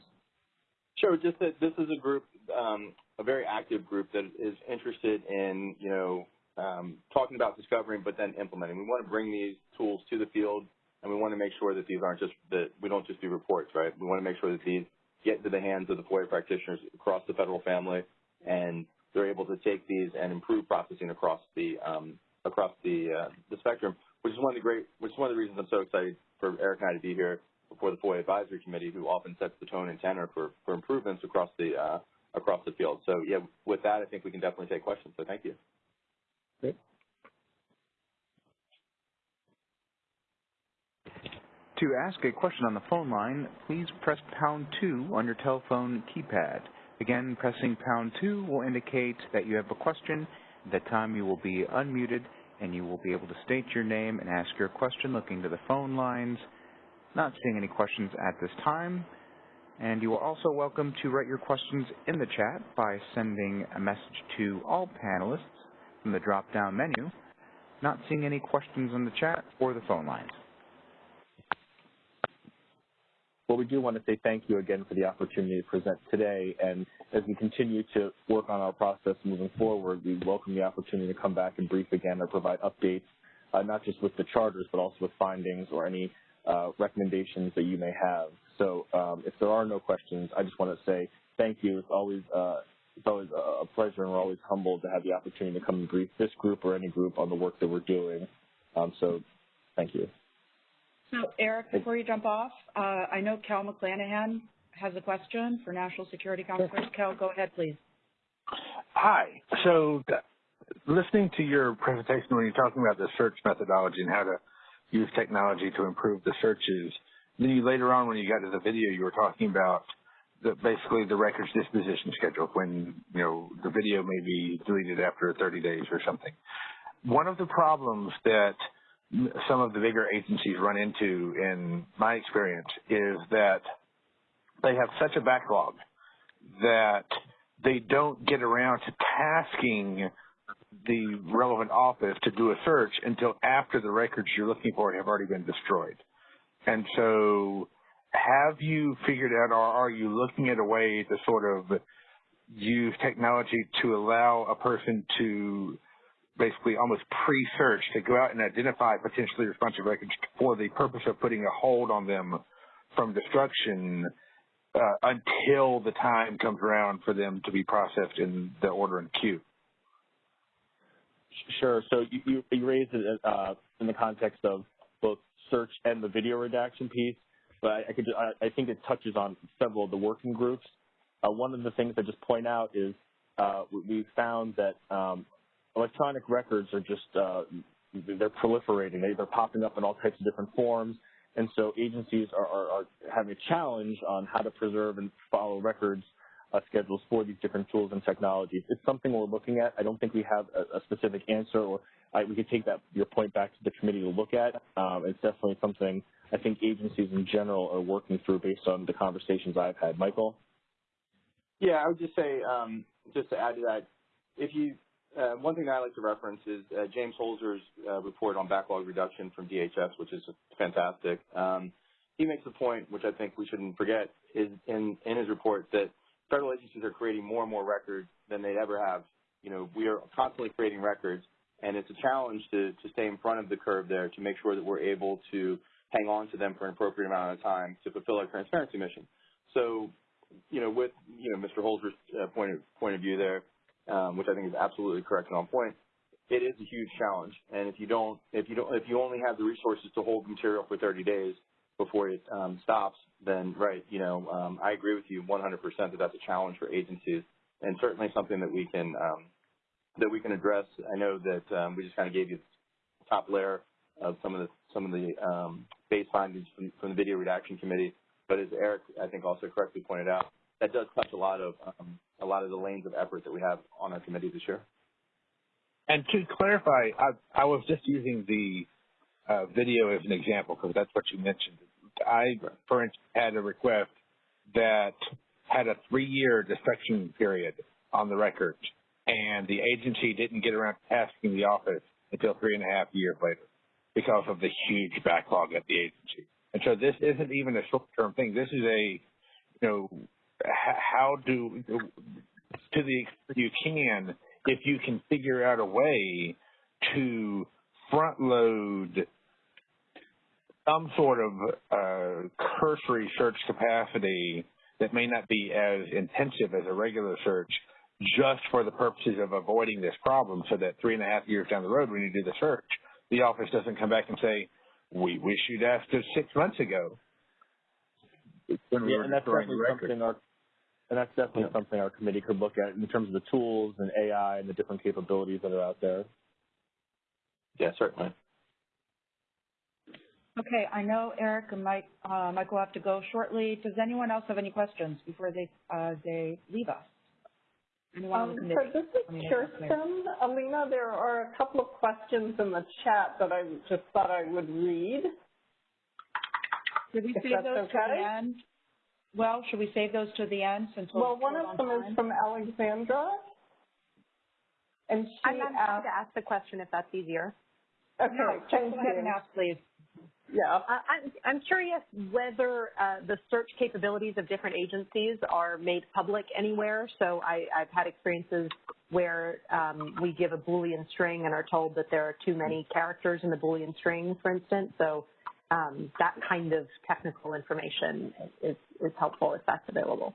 Sure. Just that this is a group, um, a very active group that is interested in, you know, um, talking about discovering, but then implementing. We want to bring these tools to the field, and we want to make sure that these aren't just that we don't just do reports, right? We want to make sure that these get into the hands of the FOIA practitioners across the federal family, and they're able to take these and improve processing across the um, across the uh, the spectrum, which is one of the great, which is one of the reasons I'm so excited for Eric and I to be here before the FOIA Advisory Committee, who often sets the tone and tenor for for improvements across the uh, across the field. So yeah, with that, I think we can definitely take questions. So thank you. Great. To ask a question on the phone line, please press pound 2 on your telephone keypad. Again, pressing pound 2 will indicate that you have a question. At that time, you will be unmuted and you will be able to state your name and ask your question looking to the phone lines. Not seeing any questions at this time. And you are also welcome to write your questions in the chat by sending a message to all panelists from the drop-down menu. Not seeing any questions in the chat or the phone lines. Well, we do want to say thank you again for the opportunity to present today. And as we continue to work on our process moving forward, we welcome the opportunity to come back and brief again or provide updates, uh, not just with the charters, but also with findings or any uh, recommendations that you may have. So um, if there are no questions, I just want to say thank you. It's always uh, it's always a pleasure, and we're always humbled to have the opportunity to come and brief this group or any group on the work that we're doing. Um, so thank you. So, Eric, before you jump off, uh, I know Kel McClanahan has a question for National Security Counselors. Cal, go ahead, please. Hi. So, listening to your presentation when you're talking about the search methodology and how to use technology to improve the searches, then you later on when you got to the video, you were talking about the, basically the records disposition schedule when, you know, the video may be deleted after 30 days or something. One of the problems that some of the bigger agencies run into in my experience is that they have such a backlog that they don't get around to tasking the relevant office to do a search until after the records you're looking for have already been destroyed. And so have you figured out or are you looking at a way to sort of use technology to allow a person to basically almost pre-search to go out and identify potentially responsive records for the purpose of putting a hold on them from destruction uh, until the time comes around for them to be processed in the order and queue. Sure. So you, you, you raised it uh, in the context of both search and the video redaction piece, but I, I could I, I, think it touches on several of the working groups. Uh, one of the things I just point out is uh, we found that um, electronic records are just, uh, they're proliferating. They, are popping up in all types of different forms. And so agencies are, are, are having a challenge on how to preserve and follow records uh, schedules for these different tools and technologies. It's something we're looking at. I don't think we have a, a specific answer, or I, we could take that your point back to the committee to look at. Um, it's definitely something I think agencies in general are working through based on the conversations I've had. Michael? Yeah, I would just say, um, just to add to that, if you uh, one thing I like to reference is uh, James Holzer's uh, report on backlog reduction from DHS, which is fantastic. Um, he makes a point, which I think we shouldn't forget, is in, in his report that federal agencies are creating more and more records than they ever have. You know, we are constantly creating records, and it's a challenge to, to stay in front of the curve there to make sure that we're able to hang on to them for an appropriate amount of time to fulfill our transparency mission. So, you know, with you know Mr. Holzer's uh, point of point of view there, um, which I think is absolutely correct and on point, it is a huge challenge. And if you don't, if you don't, if you only have the resources to hold material for 30 days before it um, stops, then right, you know, um, I agree with you 100% that that's a challenge for agencies, and certainly something that we can um, that we can address. I know that um, we just kind of gave you the top layer of some of the some of the um, base findings from, from the video redaction committee, but as Eric I think also correctly pointed out, that does touch a lot of um, a lot of the lanes of effort that we have on our committee this year. And to clarify, I, I was just using the uh, video as an example because that's what you mentioned. I, for instance, had a request that had a three-year destruction period on the record, and the agency didn't get around to asking the office until three and a half years later because of the huge backlog at the agency. And so this isn't even a short-term thing. This is a, you know, how do, to the extent you can, if you can figure out a way to front load some sort of uh, cursory search capacity that may not be as intensive as a regular search just for the purposes of avoiding this problem so that three and a half years down the road when you do the search, the office doesn't come back and say, we wish you'd asked us six months ago. When we yeah, and that's definitely something our and that's definitely yeah. something our committee could look at in terms of the tools and AI and the different capabilities that are out there. Yeah, certainly. Okay, I know Eric and Mike, uh, Mike will have to go shortly. Does anyone else have any questions before they uh, they leave us? Anyone Um, committee? so this is Kirsten. Alina, there are a couple of questions in the chat that I just thought I would read. Did we If save that's those to okay? The end? Well, should we save those to the end since we're Well, one of them time? is from Alexandra. And she I'm happy asked, to ask the question if that's easier. okay, No, thank Go ahead and ask, please. Yeah. Uh, I'm, I'm curious whether uh, the search capabilities of different agencies are made public anywhere. So I, I've had experiences where um, we give a Boolean string and are told that there are too many characters in the Boolean string, for instance. So um, that kind of technical information is, is helpful if that's available.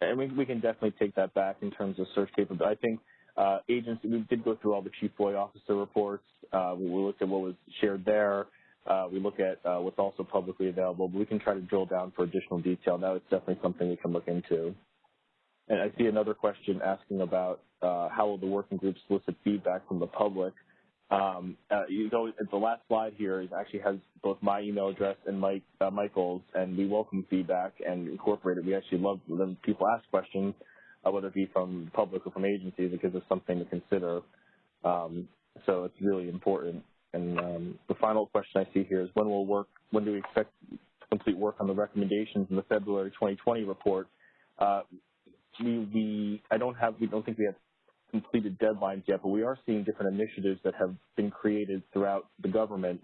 And we, we can definitely take that back in terms of search capability. I think uh, agency, we did go through all the chief FOIA officer reports. Uh, we looked at what was shared there. Uh, we look at uh, what's also publicly available, but we can try to drill down for additional detail. That is definitely something we can look into. And I see another question asking about uh, how will the working group solicit feedback from the public. Um, uh, you the last slide here is actually has both my email address and Mike uh, Michael's, and we welcome feedback and incorporate it. We actually love when people ask questions, uh, whether it be from the public or from agencies. It gives us something to consider. Um, so it's really important. And um, the final question I see here is when will work? When do we expect to complete work on the recommendations in the February 2020 report? Uh, we, we, I don't have, we don't think we have completed deadlines yet, but we are seeing different initiatives that have been created throughout the government,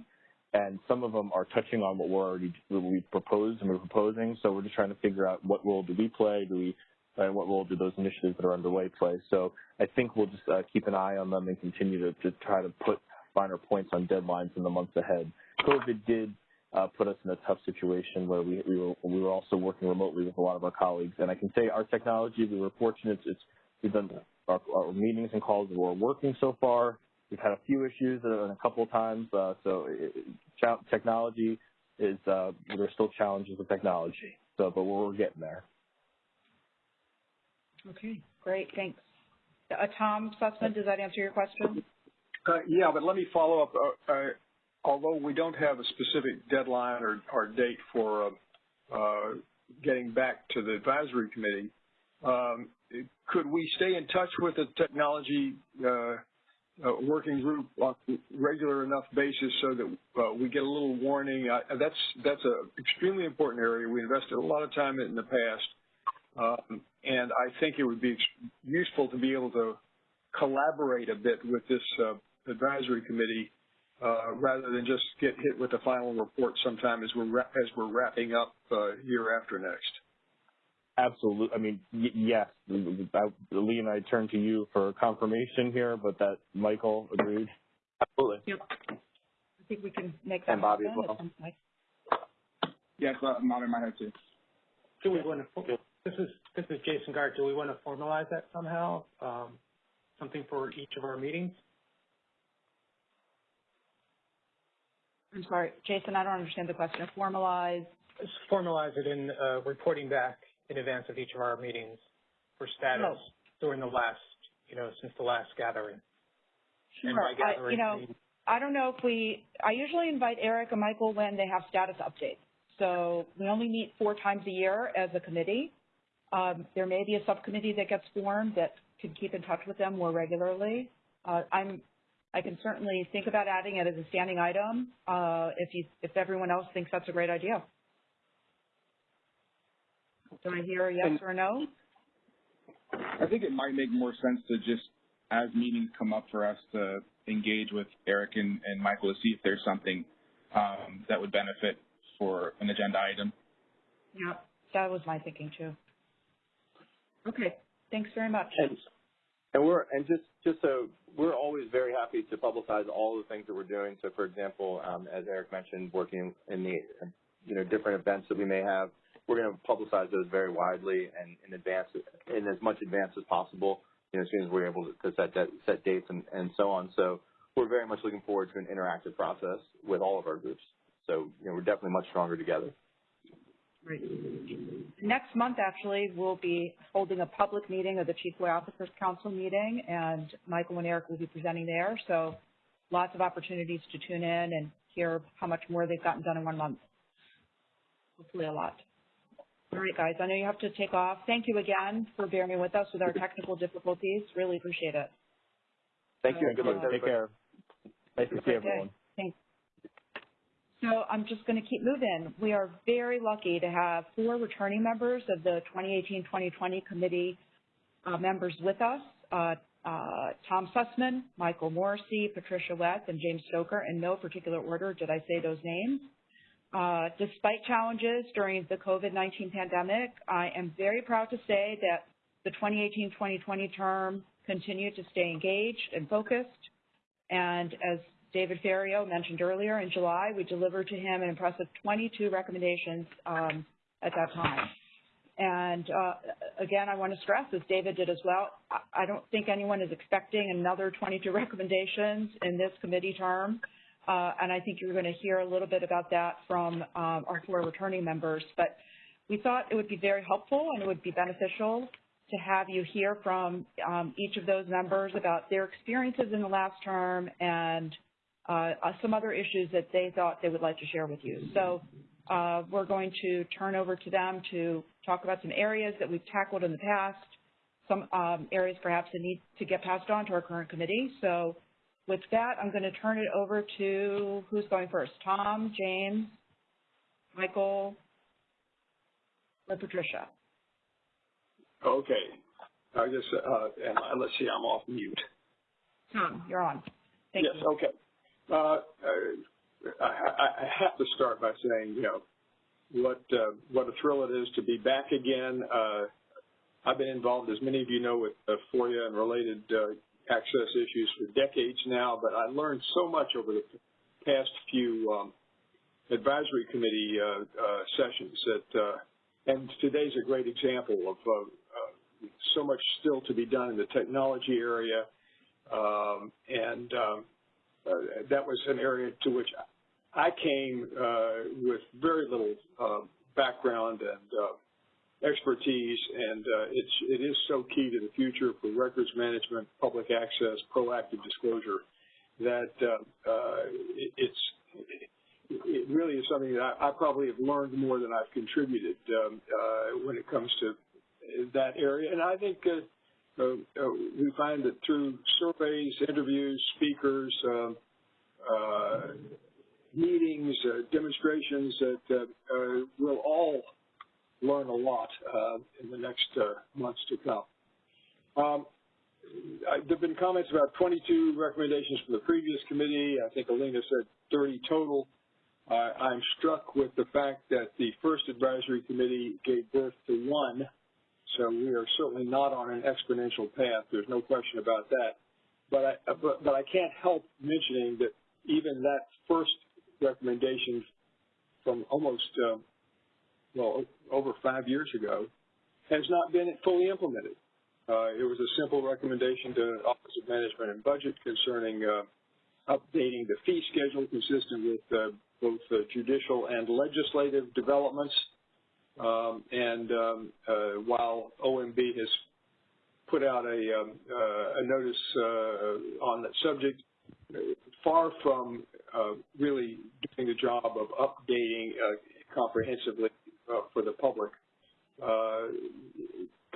and some of them are touching on what we're already what we proposed and we're proposing. So we're just trying to figure out what role do we play? Do we and what role do those initiatives that are underway play? So I think we'll just uh, keep an eye on them and continue to, to try to put finer points on deadlines in the months ahead. COVID did uh, put us in a tough situation where we, we were we were also working remotely with a lot of our colleagues, and I can say our technology we were fortunate. It's we've done our, our meetings and calls were working so far. We've had a few issues a couple of times, uh, so it, it, technology is uh, there are still challenges with technology. So, but we're getting there. Okay, great, thanks. Uh, Tom Susman, does that answer your question? Uh, yeah, but let me follow up. Uh, uh, although we don't have a specific deadline or, or date for uh, uh, getting back to the advisory committee, um, could we stay in touch with the technology uh, uh, working group on a regular enough basis so that uh, we get a little warning? that's that's an extremely important area. We invested a lot of time in, the past, um, and I think it would be useful to be able to collaborate a bit with this uh, advisory committee uh, rather than just get hit with the final report sometime as we're as we're wrapping up uh, year after next. Absolutely. I mean, yes. Lee and I turn to you for confirmation here, but that Michael agreed. Absolutely. Yep. I think we can make that and Bobby as well. at some. Yes, I'm nodding my head too. Do we want to? This is this is Jason Gart. Do we want to formalize that somehow? Um, something for each of our meetings? I'm sorry, Jason, I don't understand the question. Formalize? Just formalize it in uh, reporting back in advance of each of our meetings for status Oh. during the last, you know, since the last gathering. Sure. by I, you know, I I don't know if we, I usually invite Eric and Michael when they have status updates. So we only meet four times a year as a committee. Um, there may be a subcommittee that gets formed that can keep in touch with them more regularly. Uh, I'm, I can certainly think about adding it as a standing item uh, if you, if everyone else thinks that's a great idea. Do I hear a yes And- or a no? I think it might make more sense to just, as meetings come up for us to engage with Eric and, and Michael to see if there's something um, that would benefit for an agenda item. Yeah, that was my thinking too. Okay, thanks very much. And, and we're and just just so we're always very happy to publicize all the things that we're doing. So, for example, um, as Eric mentioned, working in the you know different events that we may have, we're going to publicize those very widely and in advance, in as much advance as possible. You know, as soon as we're able to set that, set dates and, and so on. So, we're very much looking forward to an interactive process with all of our groups. So, you know, we're definitely much stronger together. Great. Next month, actually, we'll be holding a public meeting of the Chief FOIA Officers Council meeting, and Michael and Eric will be presenting there. So lots of opportunities to tune in and hear how much more they've gotten done in one month. Hopefully a lot. All right, guys, I know you have to take off. Thank you again for bearing with us with our technical difficulties. Really appreciate it. Thank you, and good luck to Take care. Nice to see everyone. Thanks. So I'm just going to keep moving. We are very lucky to have four returning members of the 2018-2020 committee uh, members with us. Uh, uh, Tom Susman, Michael Morisy, Patricia Weth, and James Stocker. In no particular order did I say those names. Uh, despite challenges during the COVID-19 pandemic, I am very proud to say that the 2018-2020 term continued to stay engaged and focused. And as David Ferriero mentioned earlier, in July, we delivered to him an impressive 22 recommendations um, at that time. And uh, again, I want to stress, as David did as well, I don't think anyone is expecting another 22 recommendations in this committee term. Uh, and I think you're going to hear a little bit about that from um, our four returning members. But we thought it would be very helpful and it would be beneficial to have you hear from um, each of those members about their experiences in the last term and uh, uh, some other issues that they thought they would like to share with you. So uh, we're going to turn over to them to talk about some areas that we've tackled in the past, some um, areas perhaps that need to get passed on to our current committee. So with that, I'm going to turn it over to who's going first? Tom, James, Michael, or Patricia? Okay. I guess, uh, and let's see, I'm off mute. Tom, you're on. Thank yes, you. okay. Uh, uh, I, I, have to start by saying, you know, what uh, what a thrill it is to be back again. Uh, I've been involved, as many of you know, with uh, FOIA and related uh, access issues for decades now, but I learned so much over the past few um, advisory committee uh, uh, sessions that, uh, and today's a great example of uh, uh, so much still to be done in the technology area, um, and um, that was an area to which I came with very little background and expertise, and uh, it's it is so key to the future for records management, public access, proactive disclosure that uh, uh, it, it's it really is something that I, I, probably have learned more than I've contributed um, uh, when it comes to that area, and I think. Uh, uh, we find that through surveys, interviews, speakers, um, meetings, demonstrations, that we'll all learn a lot uh, in the next uh, months to come. Um, there have been comments about 22 recommendations from the previous committee. I think Alina said 30 total. Uh, I'm struck with the fact that the first advisory committee gave birth to one, so we are certainly not on an exponential path. There's no question about that. But I, but, but I can't help mentioning that even that first recommendation from almost uh, well, over five years ago, has not been fully implemented. Uh, it was a simple recommendation to Office of Management and Budget concerning uh, updating the fee schedule consistent with uh, both judicial and legislative developments. Um, and um, uh, while OMB has put out a, um, uh, a notice uh, on that subject, far from really doing the job of updating comprehensively for the public uh,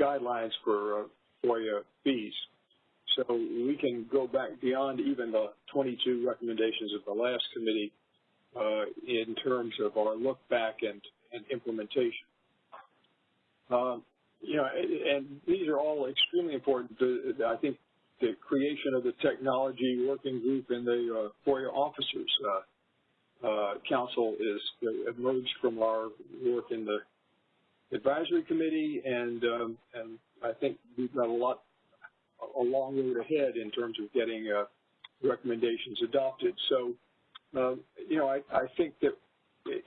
guidelines for uh, FOIA fees. So we can go back beyond even the 22 recommendations of the last committee in terms of our look back and, and implementation. Um, you know, and these are all extremely important. I think the creation of the technology working group and the uh, FOIA officers uh, uh, council is uh, emerged from our work in the advisory committee, and um, and I think we've got a lot, a long road ahead in terms of getting uh, recommendations adopted. So, um, you know, I, I think that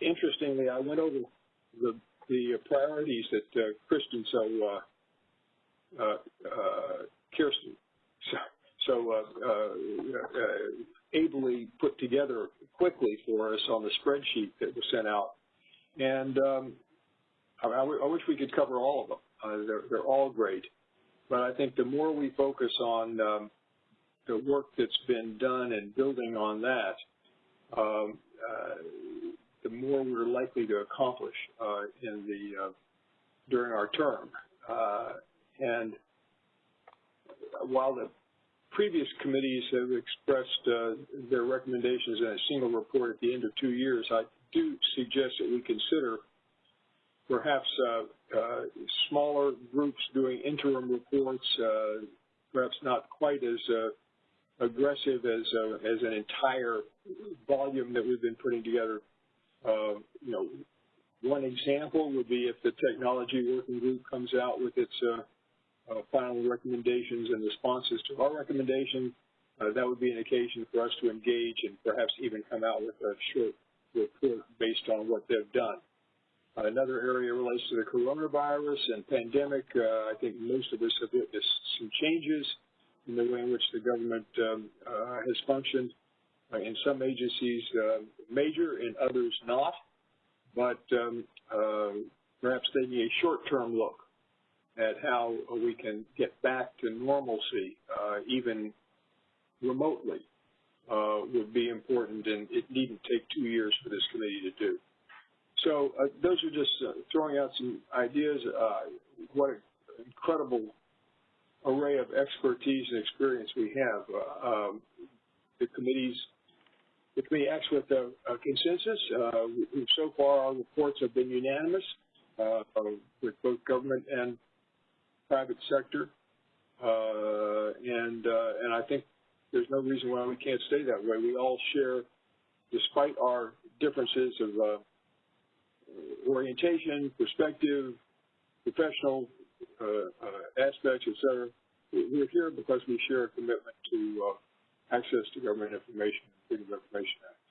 interestingly, I went over the the priorities that uh, Kristen so uh, uh, Kirsten <laughs> so, so ably put together quickly for us on the spreadsheet that was sent out. And um, I, I, wish we could cover all of them. Uh, they're, they're, all great. But I think the more we focus on um, the work that's been done and building on that, um, uh, the more we're likely to accomplish uh, in the uh, during our term. Uh, and while the previous committees have expressed uh, their recommendations in a single report at the end of two years, I do suggest that we consider perhaps uh, uh, smaller groups doing interim reports, uh, perhaps not quite as uh, aggressive as uh, as an entire volume that we've been putting together. You know, one example would be if the technology working group comes out with its final recommendations and responses to our recommendation, that would be an occasion for us to engage and perhaps even come out with a short report based on what they've done. Another area relates to the coronavirus and pandemic. Uh, I think most of us have witnessed some changes in the way in which the government um, uh, has functioned. Uh, in some agencies, uh, major, in others not. But um, uh, perhaps taking a short-term look at how we can get back to normalcy, uh, even remotely, would be important, and it needn't take two years for this committee to do. So uh, those are just uh, throwing out some ideas. Uh, what an incredible array of expertise and experience we have. Uh, um, the committees, the committee acts with a, a consensus. Uh, so far, our reports have been unanimous uh, with both government and private sector, and and I think there's no reason why we can't stay that way. We all share, despite our differences of orientation, perspective, professional uh, uh, aspects, et cetera. We're here because we share a commitment to uh, access to government information and Freedom of Information Act.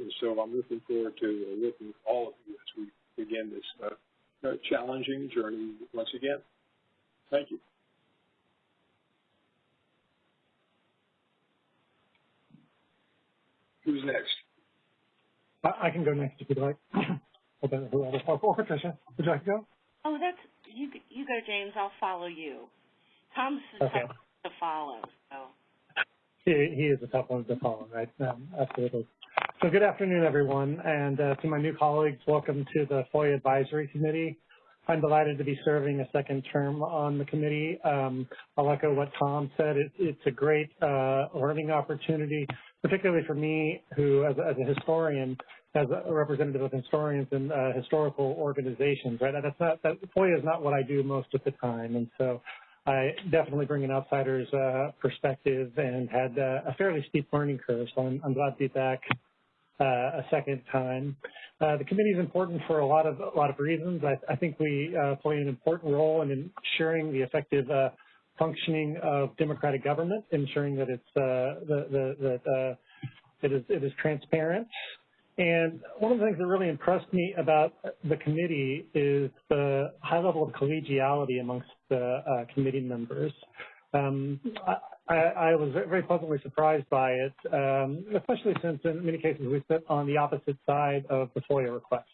And so I'm looking forward to working with all of you as we begin this challenging journey once again. Thank you. Who's next? I can go next if you'd like. <clears throat> whoever. Oh, Patricia, would you like to go? Oh, that's you. You go, James. I'll follow you. Tom's okay. tough to follow. So. He, he is the tough one to follow, right? Um, absolutely. So good afternoon, everyone, and uh, to my new colleagues, welcome to the FOIA Advisory Committee. I'm delighted to be serving a second term on the committee. Um, I'll echo what Tom said. It, it's a great uh, learning opportunity, particularly for me, who, as, as a historian, as a representative of historians and uh, historical organizations, right? That's not, that FOIA is not what I do most of the time. And so I definitely bring an outsider's uh, perspective and had uh, a fairly steep learning curve. So I'm, I'm glad to be back a second time. Uh, the committee is important for a lot of a lot of reasons. I, I think we uh, play an important role in ensuring the effective functioning of democratic government, ensuring that it's the, the, the, it is, it is transparent and one of the things that really impressed me about the committee is the high level of collegiality amongst the uh, committee members. Um, I, I, was very pleasantly surprised by it, um, especially since in many cases we sit on the opposite side of the FOIA request.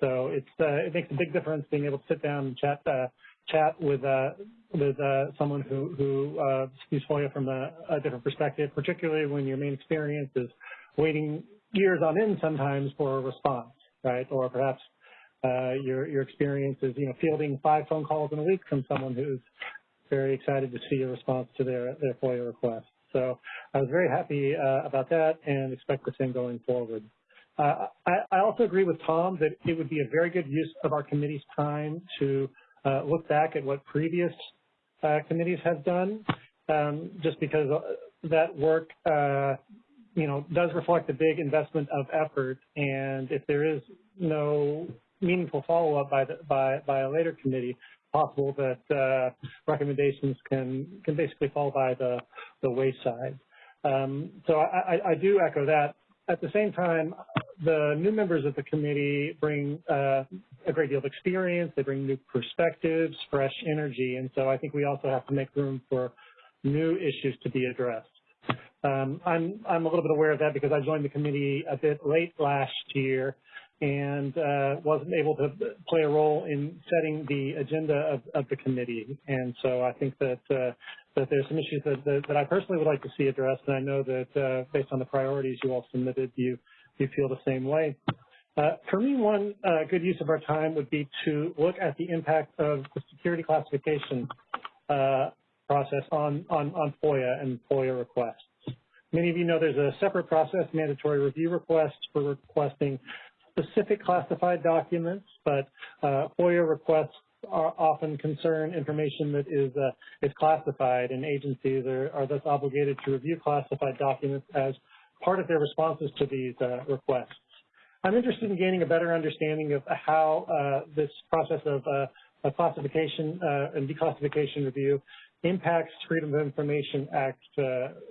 So it's, uh, it makes a big difference being able to sit down and chat, uh, chat with, uh, with uh, someone who, who uh, sees FOIA from a, a different perspective, particularly when your main experience is waiting years on end sometimes for a response, right? Or perhaps uh, your your experience is you know fielding five phone calls in a week from someone who's very excited to see a response to their their FOIA request. So I was very happy uh, about that and expect the same going forward. Uh, I, I, also agree with Tom that it would be a very good use of our committee's time to uh, look back at what previous uh, committees have done, um, just because uh, that work you know, does reflect a big investment of effort. And if there is no meaningful follow-up by, by, by a later committee, possible that uh, recommendations can, can basically fall by the, the wayside. Um, so I, I, do echo that. At the same time, the new members of the committee bring uh, a great deal of experience. They bring new perspectives, fresh energy. And so I think we also have to make room for new issues to be addressed. Um, I'm, I'm a little bit aware of that because I joined the committee a bit late last year and uh, wasn't able to play a role in setting the agenda of, of the committee. And so I think that uh, that there's some issues that, that, that, I personally would like to see addressed, and I know that uh, based on the priorities you all submitted, you you feel the same way. Uh, for me, one uh, good use of our time would be to look at the impact of the security classification uh, process on, on, on FOIA and FOIA requests. Many of you know there's a separate process, mandatory review requests for requesting specific classified documents, but uh, FOIA requests are often concern information that is uh, is classified, and agencies are, are thus obligated to review classified documents as part of their responses to these uh, requests. I'm interested in gaining a better understanding of how uh, this process of uh, classification uh, and declassification review impacts Freedom of Information Act uh,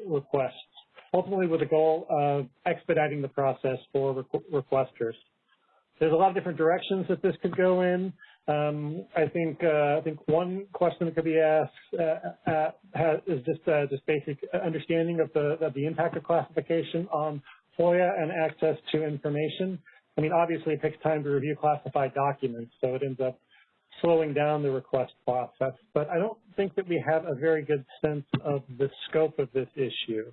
requests, ultimately with the goal of expediting the process for requ requesters. There's a lot of different directions that this could go in. Um, I think uh, I think one question that could be asked uh, uh, is just uh, just basic understanding of the of the impact of classification on FOIA and access to information. I mean, obviously, it takes time to review classified documents, so it ends up slowing down the request process. But I don't think that we have a very good sense of the scope of this issue.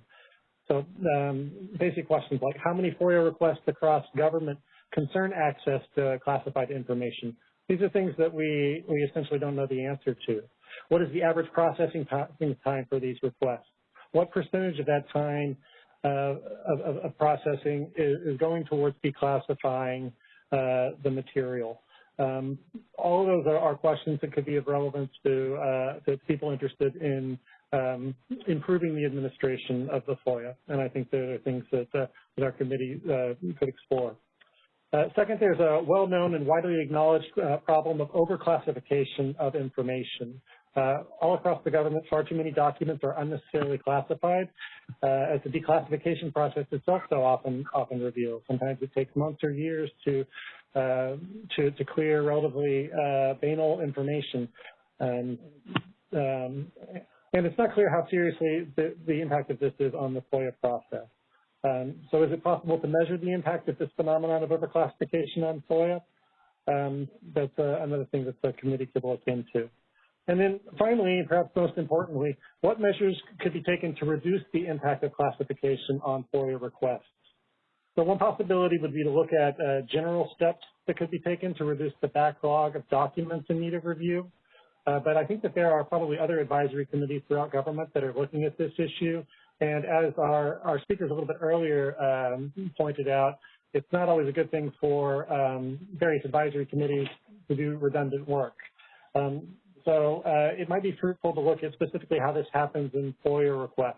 So um, basic questions like how many FOIA requests across government concern access to classified information? These are things that we, we essentially don't know the answer to. What is the average processing time for these requests? What percentage of that time uh, of, of, processing is, is, going towards declassifying uh, the material. Um, all of those are, are, questions that could be of relevance to, uh, to people interested in um, improving the administration of the FOIA, and I think there are things that, uh, that our committee uh, could explore. Uh, second, there's a well-known and widely acknowledged uh, problem of overclassification of information. Uh, all across the government, far too many documents are unnecessarily classified, uh, as the declassification process itself so often often reveals. Sometimes it takes months or years to uh, to, to, clear relatively uh, banal information. Um, um, and it's not clear how seriously the, the, impact of this is on the FOIA process. Um, so is it possible to measure the impact of this phenomenon of overclassification on FOIA? Um, that's uh, another thing that the committee could look into. And then finally, perhaps most importantly, what measures could be taken to reduce the impact of classification on FOIA requests? So one possibility would be to look at uh, general steps that could be taken to reduce the backlog of documents in need of review. Uh, but I think that there are probably other advisory committees throughout government that are looking at this issue. And as our, our speakers a little bit earlier um, pointed out, it's not always a good thing for um, various advisory committees to do redundant work. Um, so uh, it might be fruitful to look at specifically how this happens in FOIA requests.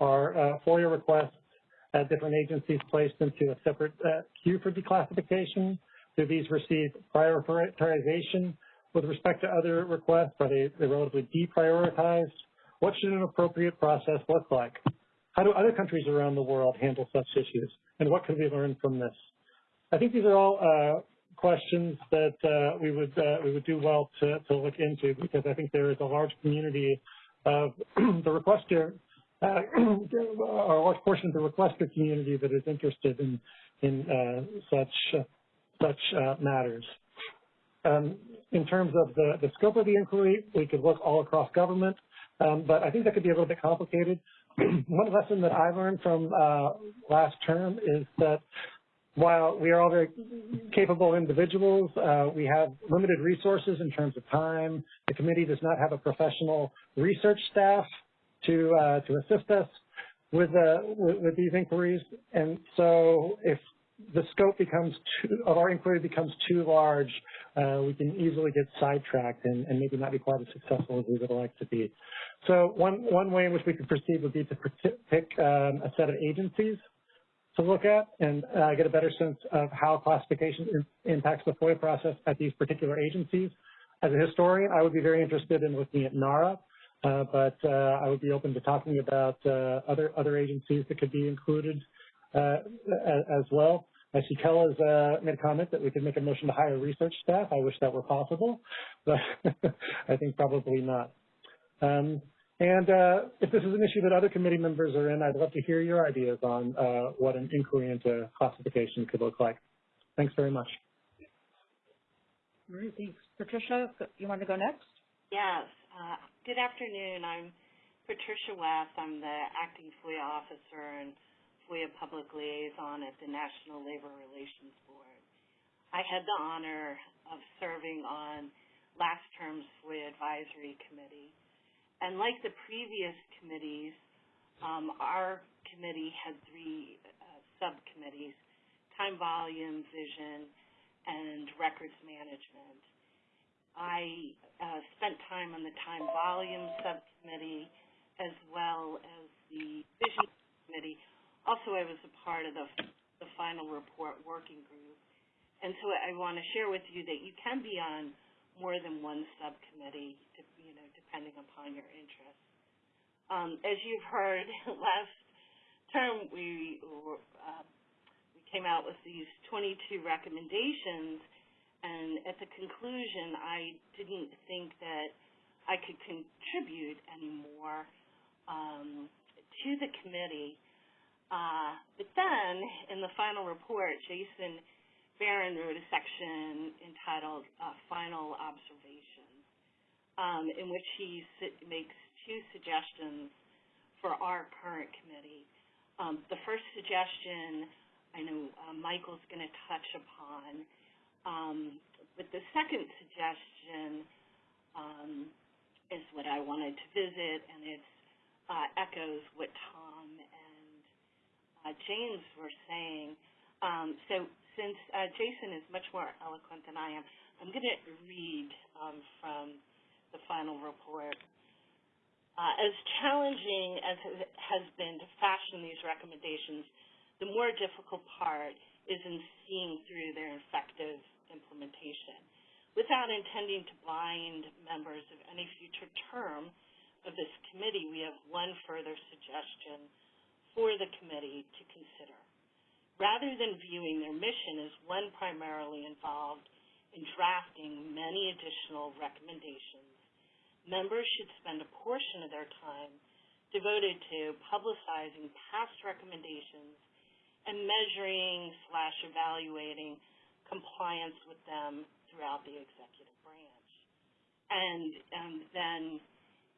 Are uh, FOIA requests at different agencies placed into a separate uh, queue for declassification? Do these receive prioritization with respect to other requests? Are they relatively deprioritized? What should an appropriate process look like? How do other countries around the world handle such issues? And what can we learn from this? I think these are all uh, questions that uh, we would uh, we would do well to, to look into because I think there is a large community of <clears throat> the requester, uh, <clears throat> or a large portion of the requester community that is interested in in uh, such such uh, matters. Um, in terms of the, the scope of the inquiry, we could look all across government, um, but I think that could be a little bit complicated. <clears throat> One lesson that I learned from uh, last term is that while we are all very capable individuals, uh, we have limited resources in terms of time. The committee does not have a professional research staff to uh, to assist us with, uh, with, with these inquiries, and so if the scope becomes too, of our inquiry becomes too large, uh, we can easily get sidetracked and, and, maybe not be quite as successful as we would like to be. So one one way in which we could proceed would be to pick um, a set of agencies to look at and uh, get a better sense of how classification impacts the FOIA process at these particular agencies. As a historian, I would be very interested in looking at NARA, uh, but uh, I would be open to talking about uh, other other agencies that could be included uh, as well. I see Kella's uh, made a comment that we could make a motion to hire research staff. I wish that were possible, but <laughs> I think probably not. Um, and uh, if this is an issue that other committee members are in, I'd love to hear your ideas on uh, what an inquiry into classification could look like. Thanks very much. All right, thanks. Patricia, you want to go next? Yes. Uh, good afternoon. I'm Patricia West. I'm the acting FOIA officer and FOIA public liaison at the National Labor Relations Board. I had the honor of serving on last term's FOIA Advisory Committee. And like the previous committees, um, our committee had three uh, subcommittees, time volume, vision, and records management. I uh, spent time on the time volume subcommittee as well as the vision committee. Also, I was a part of the, the final report working group. And so I want to share with you that you can be on more than one subcommittee, to, you know, depending upon your interests. Um, as you've heard, <laughs> last term we uh, we came out with these 22 recommendations, and at the conclusion, I didn't think that I could contribute anymore um, to the committee. Uh, but then, in the final report, Jason Baron wrote a section entitled uh, Final Observations, um, in which he makes two suggestions for our current committee. Um, the first suggestion I know uh, Michael's going to touch upon, um, but the second suggestion um, is what I wanted to visit, and it uh, echoes what Tom James were saying. Um, so since uh, Jason is much more eloquent than I am, I'm going to read um, from the final report. Uh, as challenging as it has been to fashion these recommendations, the more difficult part is in seeing through their effective implementation. Without intending to blind members of any future term of this committee, we have one further suggestion for the committee to consider rather than viewing their mission as one primarily involved in drafting many additional recommendations, members should spend a portion of their time devoted to publicizing past recommendations and measuring slash evaluating compliance with them throughout the executive branch. And, and then,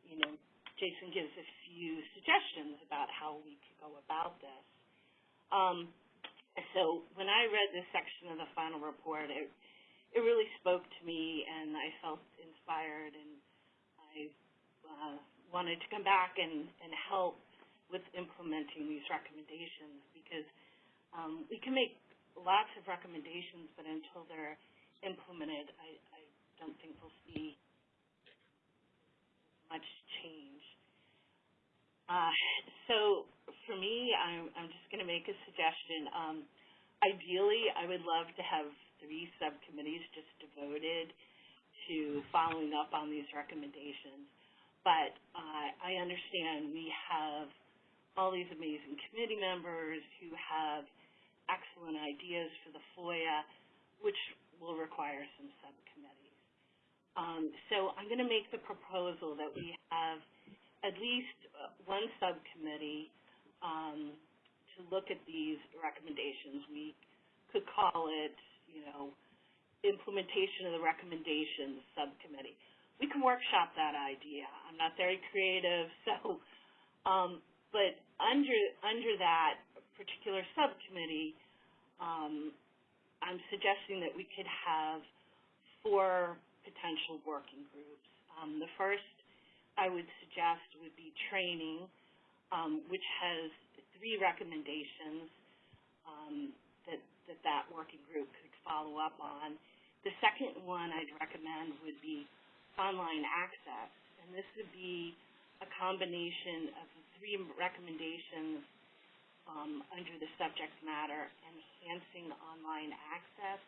you know, Jason gives a few suggestions about how we go about this. Um, so when I read this section of the final report, it it really spoke to me, and I felt inspired, and I uh, wanted to come back and, and help with implementing these recommendations because um, we can make lots of recommendations, but until they're implemented, I, I don't think we'll see much change. Uh, so for me, I'm, I'm just going to make a suggestion. Um, ideally, I would love to have three subcommittees just devoted to following up on these recommendations. But uh, I understand we have all these amazing committee members who have excellent ideas for the FOIA, which will require some subcommittees. Um, so I'm going to make the proposal that we have at least one subcommittee um, to look at these recommendations. We could call it, you know, implementation of the recommendations subcommittee. We can workshop that idea. I'm not very creative, <laughs> so, um, but under under that particular subcommittee, um, I'm suggesting that we could have four potential working groups. Um, the first I would suggest would be training, um, which has three recommendations um, that, that that working group could follow up on. The second one I'd recommend would be online access, and this would be a combination of the three recommendations um, under the subject matter, enhancing online access,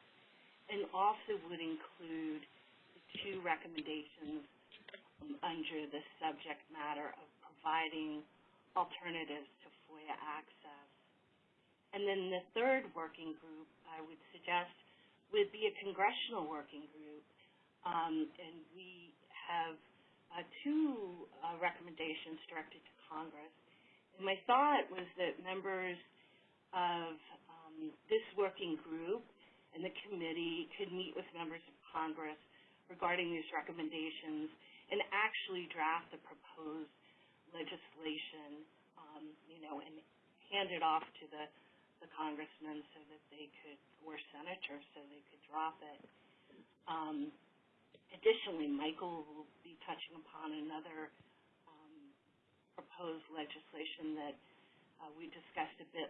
and also would include the two recommendations under the subject matter of providing alternatives to FOIA access. And then the third working group I would suggest would be a congressional working group. Um, and we have uh, two uh, recommendations directed to Congress. And my thought was that members of um, this working group and the committee could meet with members of Congress regarding these recommendations and actually draft the proposed legislation, um, you know, and hand it off to the the congressmen so that they could, or senators, so they could drop it. Um, additionally, Michael will be touching upon another um, proposed legislation that uh, we discussed a bit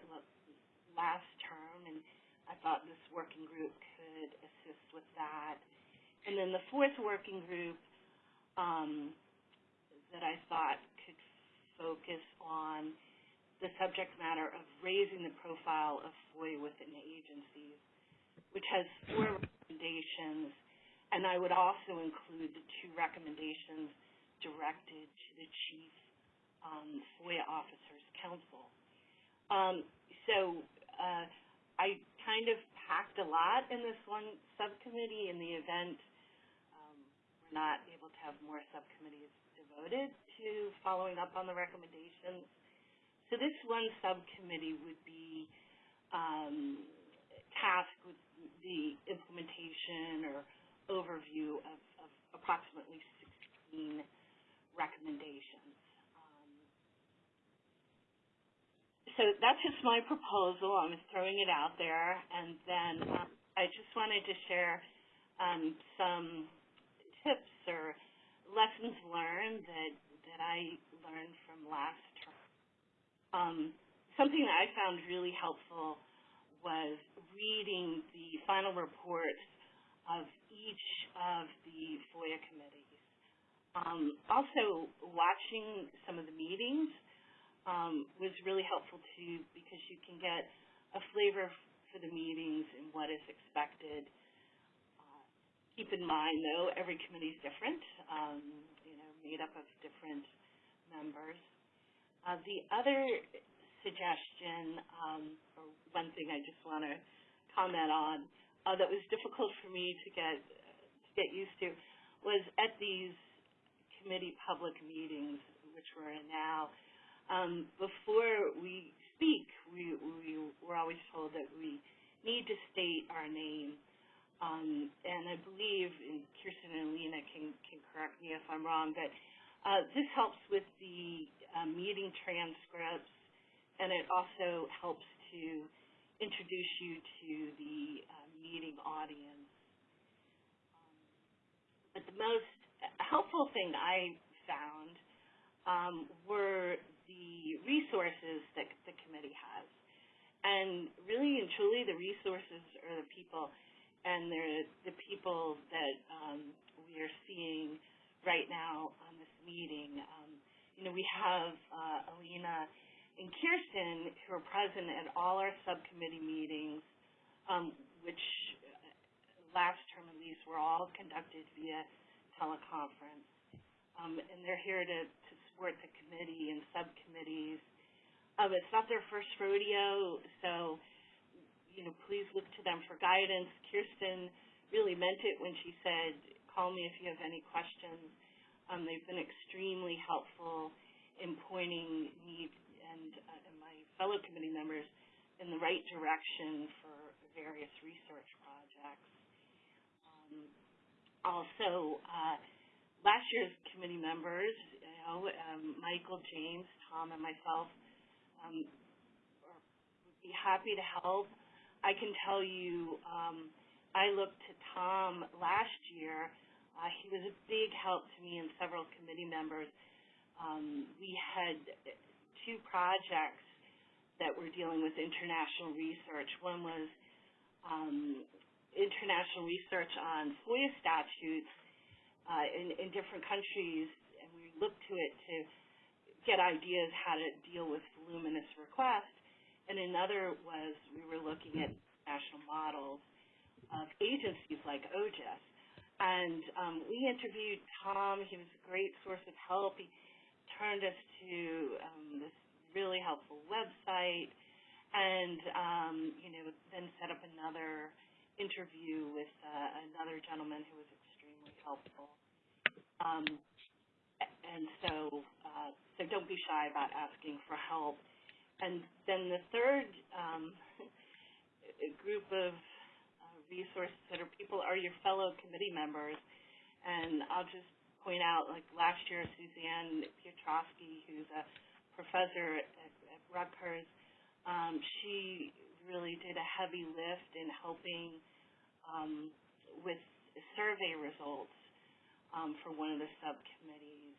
last term, and I thought this working group could assist with that. And then the fourth working group um, that I thought focus on the subject matter of raising the profile of FOIA within agencies, which has four recommendations, and I would also include the two recommendations directed to the Chief um, FOIA Officers Council. Um, so uh, I kind of packed a lot in this one subcommittee in the event um, we're not able to have more subcommittees devoted to following up on the recommendations. So this one subcommittee would be um, tasked with the implementation or overview of, of approximately 16 recommendations. Um, so that's just my proposal. I'm throwing it out there. And then um, I just wanted to share um, some tips or lessons learned that, that I learned from last um, something that I found really helpful was reading the final reports of each of the FOIA committees. Um, also, watching some of the meetings um, was really helpful too because you can get a flavor for the meetings and what is expected. Uh, keep in mind, though, every committee is different, um, made up of different members. Uh, the other suggestion, um, or one thing I just want to comment on uh, that was difficult for me to get to get used to was at these committee public meetings, which we're in now. Um, before we speak, we, we we're always told that we need to state our name. Um, and I believe, and Kirsten and Lena can, can correct me if I'm wrong, but uh, this helps with the uh, meeting transcripts, and it also helps to introduce you to the uh, meeting audience. Um, but the most helpful thing I found um, were the resources that the committee has. And really and truly, the resources are the people, and the people that um, we are seeing right now on this meeting. Um, you know, we have uh, Alina and Kirsten who are present at all our subcommittee meetings, um, which uh, last term at least were all conducted via teleconference. Um, and they're here to, to support the committee and subcommittees. Um, it's not their first rodeo, so you know, please look to them for guidance. Kirsten really meant it when she said call me if you have any questions. Um, they've been extremely helpful in pointing me and, uh, and my fellow committee members in the right direction for various research projects. Um, also, uh, last year's committee members, you know, um, Michael, James, Tom, and myself um, would be happy to help. I can tell you um, I looked to Tom last year. Uh, he was a big help to me and several committee members. Um, we had two projects that were dealing with international research. One was um, international research on FOIA statutes uh, in, in different countries, and we looked to it to get ideas how to deal with voluminous requests. And another was we were looking at national models of agencies like OGIS. And um, we interviewed Tom. He was a great source of help. He turned us to um, this really helpful website and, um, you know, then set up another interview with uh, another gentleman who was extremely helpful. Um, and so, uh, so don't be shy about asking for help. And then the third um, group of resources that are people are your fellow committee members. And I'll just point out, like last year, Suzanne Piotrowski, who's a professor at, at Rutgers, um, she really did a heavy lift in helping um, with survey results um, for one of the subcommittees.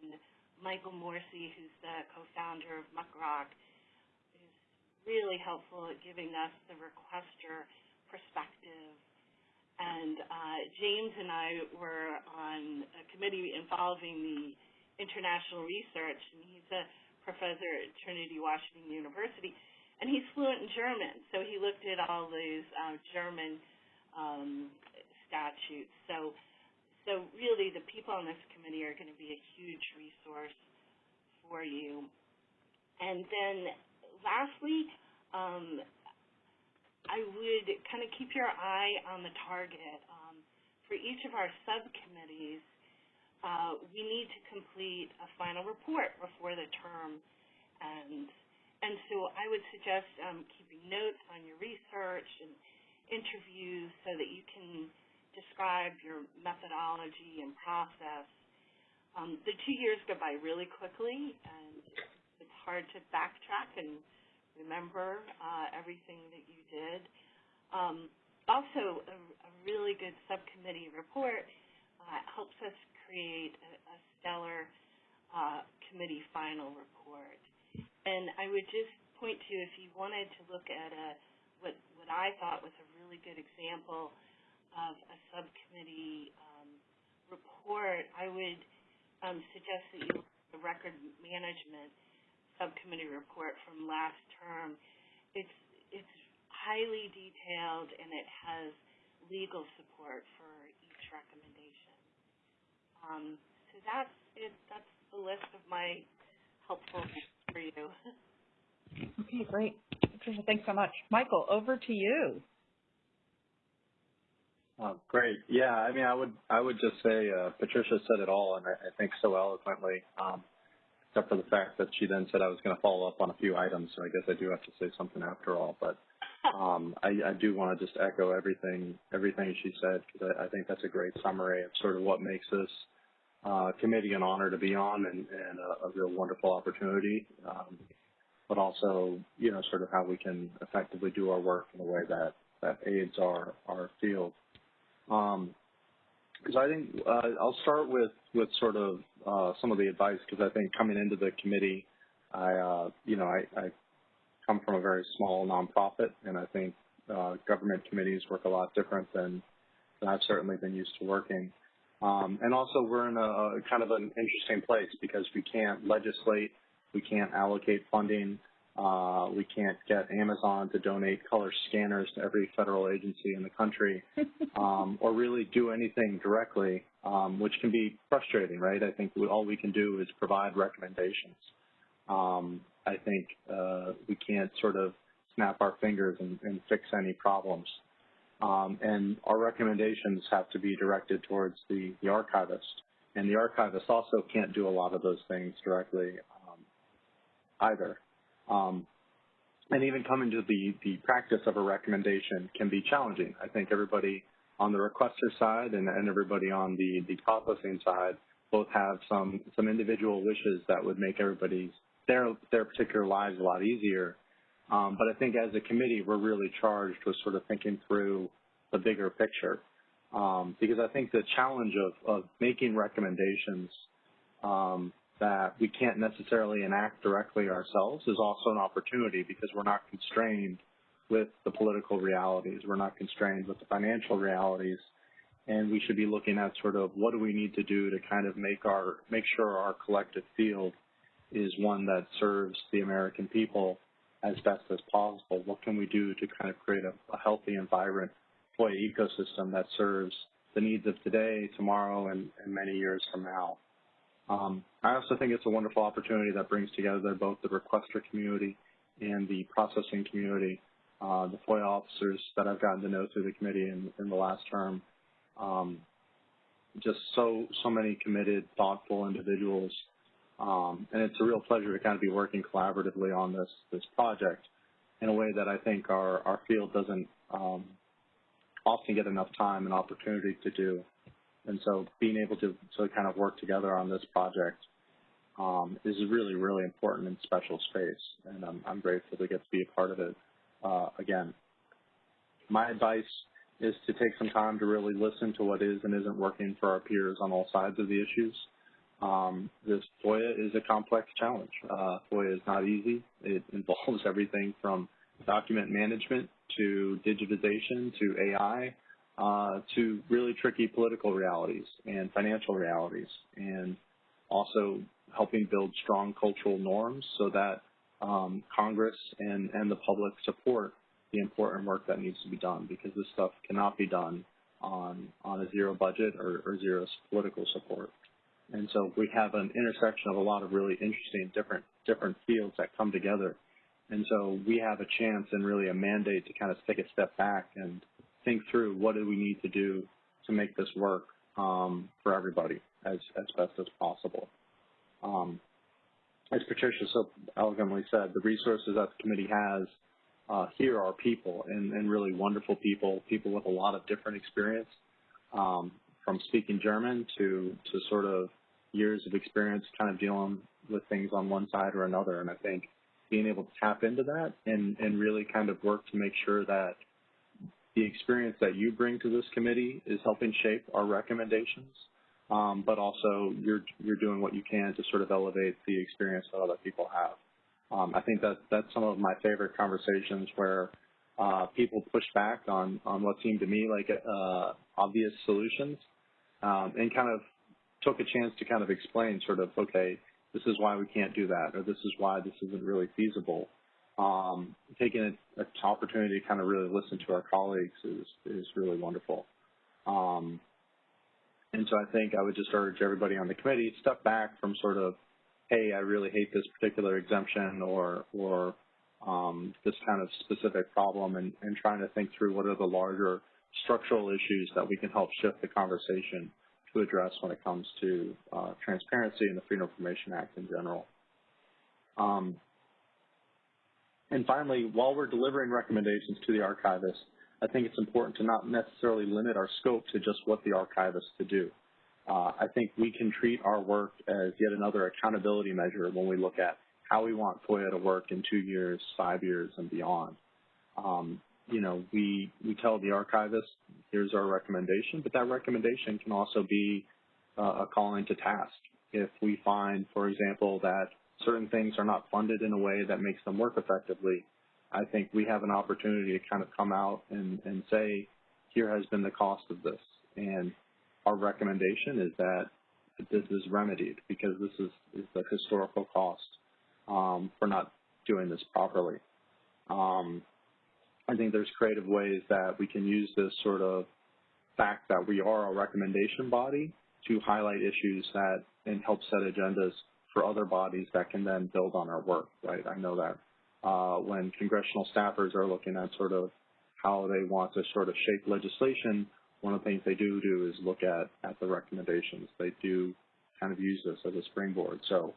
And Michael Morisy, who's the co-founder of Muckrock, really helpful at giving us the requester perspective. And uh, James and I were on a committee involving the international research, and he's a professor at Trinity Washington University, and he's fluent in German, so he looked at all these uh, German um, statutes. So, so really, the people on this committee are going to be a huge resource for you. And then, lastly, um, I would kind of keep your eye on the target. Um, for each of our subcommittees, uh, we need to complete a final report before the term ends. And so I would suggest um, keeping notes on your research and interviews so that you can describe your methodology and process. Um, the two years go by really quickly, and hard to backtrack and remember uh, everything that you did. Um, also, a, a, really good subcommittee report uh, helps us create a, a stellar uh, committee final report. And I would just point to, if you wanted to look at a, what, what I thought was a really good example of a subcommittee um, report, I would um, suggest that you look at the record management subcommittee report from last term. It's, it's highly detailed and it has legal support for each recommendation. Um, so that's it. That's the list of my helpful for you. Okay, great. Patricia, thanks so much. Michael, over to you. Oh, great. Yeah, I mean, I would I would just say uh, Patricia said it all, and I, I think so eloquently. Um, except for the fact that she then said I was going to follow up on a few items, so I guess I do have to say something after all. But um, <laughs> I, I do want to just echo everything everything she said because I, I think that's a great summary of sort of what makes this uh, committee an honor to be on and, and a, a, real wonderful opportunity, um, but also, you know, sort of how we can effectively do our work in a way that, that aids our, our field. Um, because I think uh, I'll start with, with sort of uh, some of the advice because I think coming into the committee, I, uh, you know, I, I come from a very small nonprofit, and I think uh, government committees work a lot different than, than I've certainly been used to working. Um, and also we're in a, a, kind of an interesting place because we can't legislate, we can't allocate funding, uh, we can't get Amazon to donate color scanners to every federal agency in the country, <laughs> um, or really do anything directly, um, which can be frustrating, right? I think we, all we can do is provide recommendations. Um, I think uh, we can't sort of snap our fingers and, and fix any problems. Um, and our recommendations have to be directed towards the, the archivist. And the archivist also can't do a lot of those things directly um, either. Um, and even coming to the, the practice of a recommendation can be challenging. I think everybody on the requester side and, and everybody on the, the processing side both have some, some individual wishes that would make everybody's their, their particular lives a lot easier. Um, but I think as a committee, we're really charged with sort of thinking through the bigger picture. Um, because I think the challenge of, of making recommendations um, that we can't necessarily enact directly ourselves is also an opportunity because we're not constrained with the political realities. We're not constrained with the financial realities. And we should be looking at sort of what do we need to do to kind of make our make sure our collective field is one that serves the American people as best as possible. What can we do to kind of create a, a healthy and vibrant employee ecosystem that serves the needs of today, tomorrow, and, and many years from now? Um, I also think it's a wonderful opportunity that brings together both the requester community and the processing community. Uh, the FOIA officers that I've gotten to know through the committee in, in the last term, um, just so so many committed, thoughtful individuals um, and it's a real pleasure to kind of be working collaboratively on this this project in a way that I think our, our field doesn't um, often get enough time and opportunity to do. And so being able to, to kind of work together on this project um, is really, really important and special space. And I'm, I'm grateful to get to be a part of it. Uh, again. My advice is to take some time to really listen to what is and isn't working for our peers on all sides of the issues. Um, this FOIA is a complex challenge. Uh, FOIA is not easy. It <laughs> involves everything from document management to digitization to AI uh, to really tricky political realities and financial realities and also helping build strong cultural norms so that um, Congress and, and the public support the important work that needs to be done because this stuff cannot be done on, on a zero budget or, or zero political support. And so we have an intersection of a lot of really interesting different different fields that come together. And so we have a chance and really a mandate to kind of take a step back and think through what do we need to do to make this work um, for everybody as, as best as possible. Um, as Patricia so elegantly said, the resources that the committee has uh, here are people and, and, really wonderful people, people with a lot of different experience, um, from speaking German to, to sort of years of experience kind of dealing with things on one side or another. And I think being able to tap into that and, and really kind of work to make sure that the experience that you bring to this committee is helping shape our recommendations, um, but also you're, you're doing what you can to sort of elevate the experience that other people have. Um, I think that that's some of my favorite conversations where uh, people push back on, on what seemed to me like uh, obvious solutions um, and kind of took a chance to kind of explain sort of, okay, this is why we can't do that, or this is why this isn't really feasible. Um, taking an opportunity to kind of really listen to our colleagues is, is really wonderful. Um, and so I think I would just urge everybody on the committee, to step back from sort of, hey, I really hate this particular exemption or, or um, this kind of specific problem and, and trying to think through what are the larger structural issues that we can help shift the conversation to address when it comes to uh, transparency and the Freedom of Information Act in general. Um, and finally, while we're delivering recommendations to the archivist, I think it's important to not necessarily limit our scope to just what the archivist to do. Uh, I think we can treat our work as yet another accountability measure when we look at how we want FOIA to work in two years, five years, and beyond. Um, you know, we, we tell the archivist, here's our recommendation, but that recommendation can also be uh, a calling to task. If we find, for example, that certain things are not funded in a way that makes them work effectively, I think we have an opportunity to kind of come out and, and say, here has been the cost of this. And our recommendation is that this is remedied because this is, is the historical cost um, for not doing this properly. Um, I think there's creative ways that we can use this sort of fact that we are a recommendation body to highlight issues that and help set agendas for other bodies that can then build on our work, right? I know that uh, when congressional staffers are looking at sort of how they want to sort of shape legislation, one of the things they do do is look at, at the recommendations. They do kind of use this as a springboard. So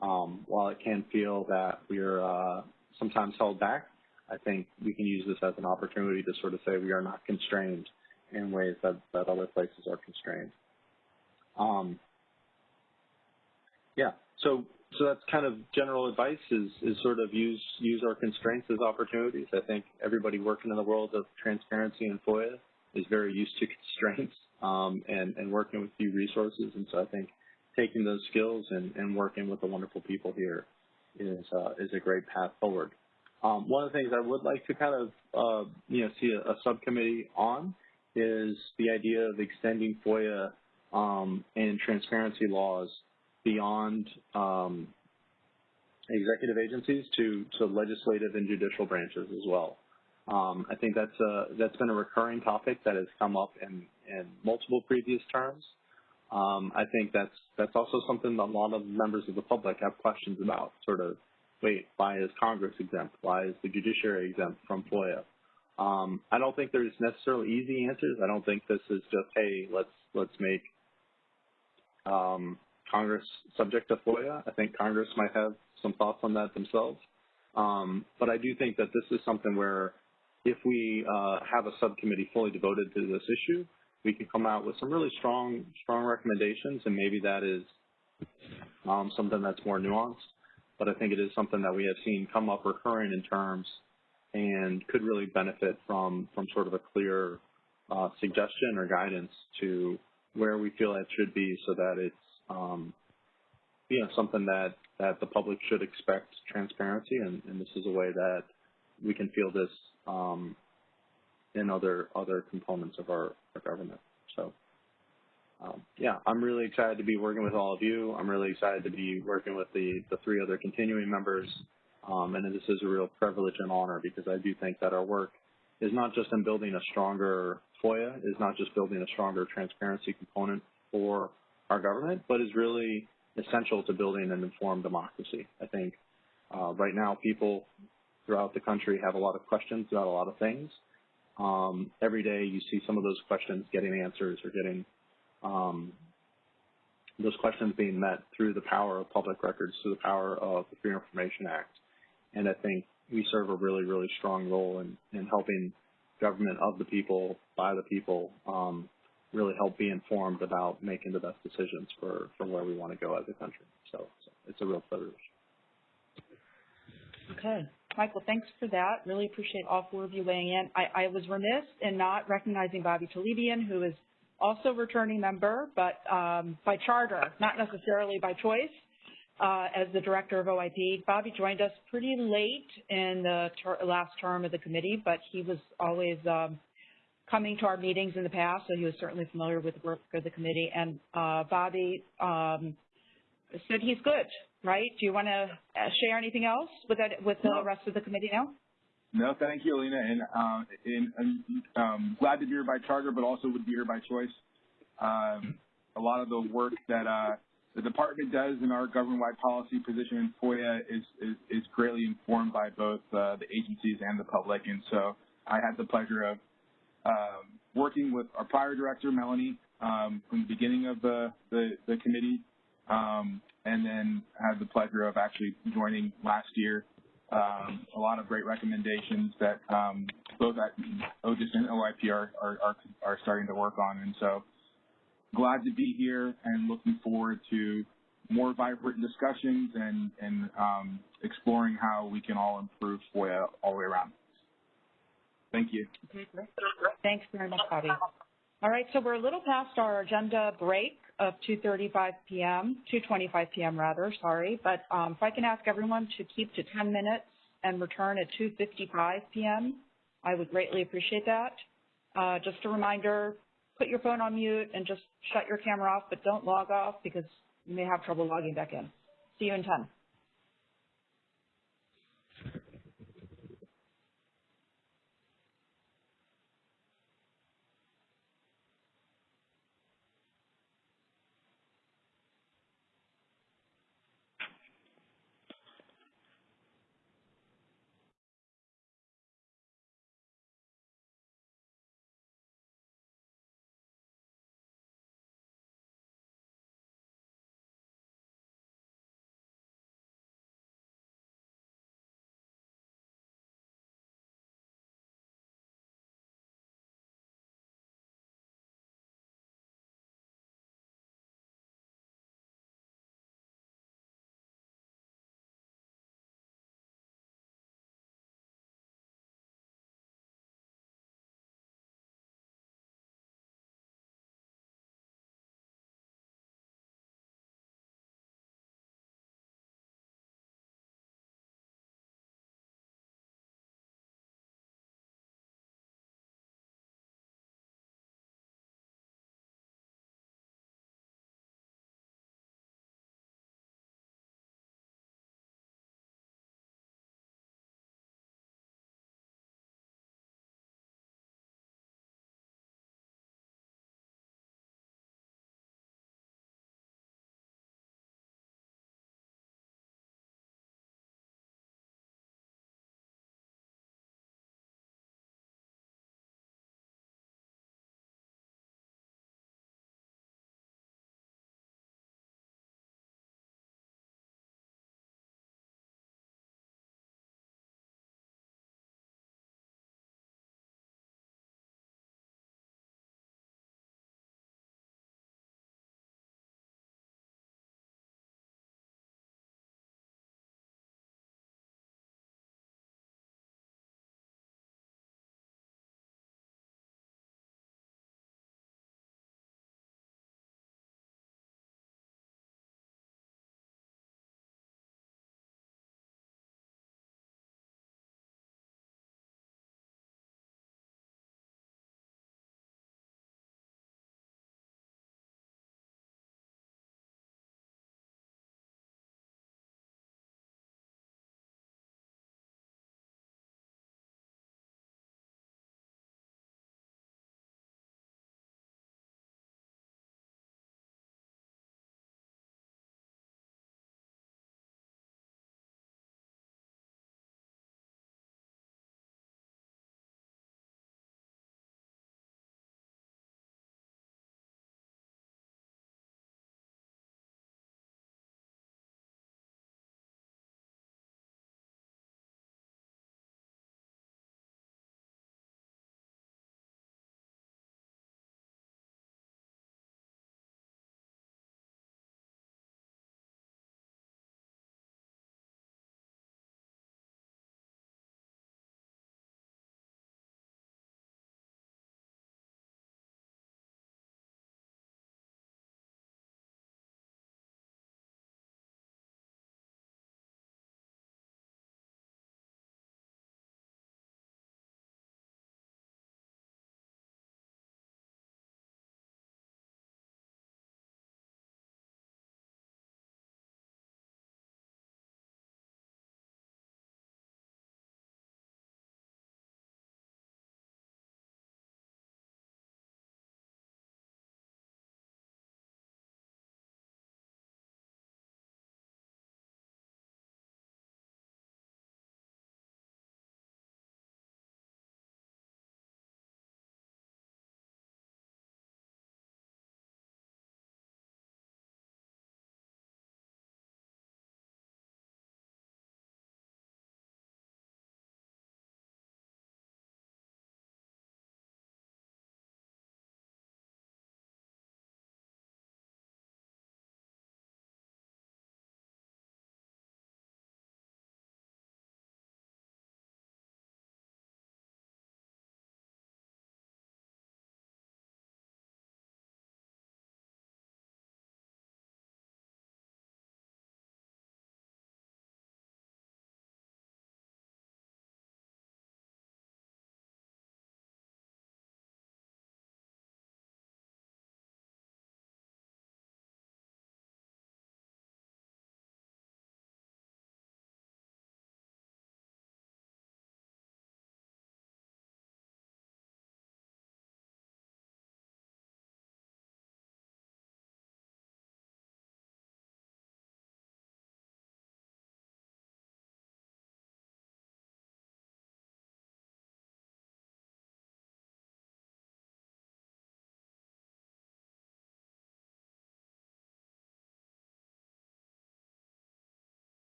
um, while it can feel that we're uh, sometimes held back I think we can use this as an opportunity to sort of say we are not constrained in ways that, that other places are constrained. Um, yeah, so so that's kind of general advice is, is sort of use use our constraints as opportunities. I think everybody working in the world of transparency and FOIA is very used to <laughs> constraints um, and, and working with few resources. And so I think taking those skills and, and working with the wonderful people here is uh, is a great path forward. Um, one of the things I would like to kind of, uh, you know, see a, a, subcommittee on is the idea of extending FOIA um, and transparency laws beyond um, executive agencies to, to legislative and judicial branches as well. Um, I think that's a, that's been a recurring topic that has come up in, in multiple previous terms. Um, I think that's that's also something that a lot of members of the public have questions about, sort of wait, why is Congress exempt? Why is the judiciary exempt from FOIA? Um, I don't think there's necessarily easy answers. I don't think this is just, hey, let's let's make um, Congress subject to FOIA. I think Congress might have some thoughts on that themselves. Um, but I do think that this is something where if we uh, have a subcommittee fully devoted to this issue, we can come out with some really strong strong recommendations, and maybe that is um, something that's more nuanced but I think it is something that we have seen come up recurring in terms and could really benefit from from sort of a clear uh, suggestion or guidance to where we feel it should be, so that it's um, you know something that that the public should expect transparency, and, and this is a way that we can feel this um, in other other components of our, our government. So. Um, yeah, I'm really excited to be working with all of you. I'm really excited to be working with the, the three other continuing members. Um, and this is a real privilege and honor because I do think that our work is not just in building a stronger FOIA, is not just building a stronger transparency component for our government, but is really essential to building an informed democracy. I think uh, right now people throughout the country have a lot of questions about a lot of things. Um, every day you see some of those questions getting answers or getting um, those questions being met through the power of public records, through the power of the Freedom Information Act. And I think we serve a really, really strong role in, in helping government of the people, by the people, um, really help be informed about making the best decisions for, for where we want to go as a country. So, so it's a real privilege. Okay. Michael, thanks for that. Really appreciate all four of you weighing in. I, I was remiss in not recognizing Bobby Talebian, who is also returning member, but um, by charter, not necessarily by choice, uh, as the director of OIP. Bobby joined us pretty late in the ter last term of the committee, but he was always um, coming to our meetings in the past, so he was certainly familiar with the work of the committee. And uh, Bobby um, said he's good, right? Do you want to uh, share anything else with that, with the rest of the committee now? No, thank you, Alina, and, uh, and, and um, glad to be here by charter, but also would be here by choice. Um, a lot of the work that uh, the department does in our government-wide policy position in FOIA is, is, is greatly informed by both uh, the agencies and the public, and so I had the pleasure of um, working with our prior director, Melanie, um, from the beginning of the, the, the committee, um, and then had the pleasure of actually joining last year um, a lot of great recommendations that um, both at OGIS and OIP are, are, are, starting to work on. And so glad to be here and looking forward to more vibrant discussions and, and um, exploring how we can all improve FOIA all the way around. Thank you. Thanks very much, Bobby. All right, so we're a little past our agenda break of 2.35 p.m., 2.25 p.m. rather, sorry. But um, if I can ask everyone to keep to 10 minutes and return at 2.55 p.m., I would greatly appreciate that. Uh, just a reminder, put your phone on mute and just shut your camera off, but don't log off because you may have trouble logging back in. See you in 10.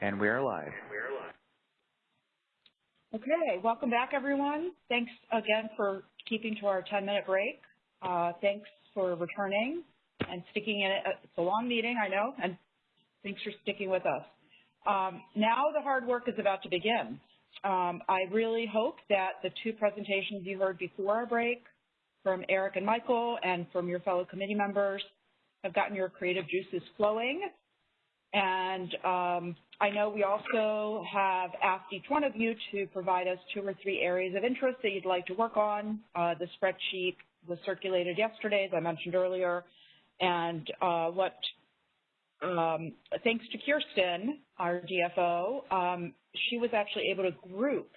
And we are live. Okay, welcome back everyone. Thanks again for keeping to our 10-minute break. Uh, thanks for returning and sticking in it. It's a long meeting, I know, and thanks for sticking with us. Um, now the hard work is about to begin. Um, I really hope that the two presentations you heard before our break from Eric and Michael and from your fellow committee members have gotten your creative juices flowing. And um, I know we also have asked each one of you to provide us two or three areas of interest that you'd like to work on. Uh, the spreadsheet was circulated yesterday, as I mentioned earlier, and uh, what, um, thanks to Kirsten, our DFO, um, she was actually able to group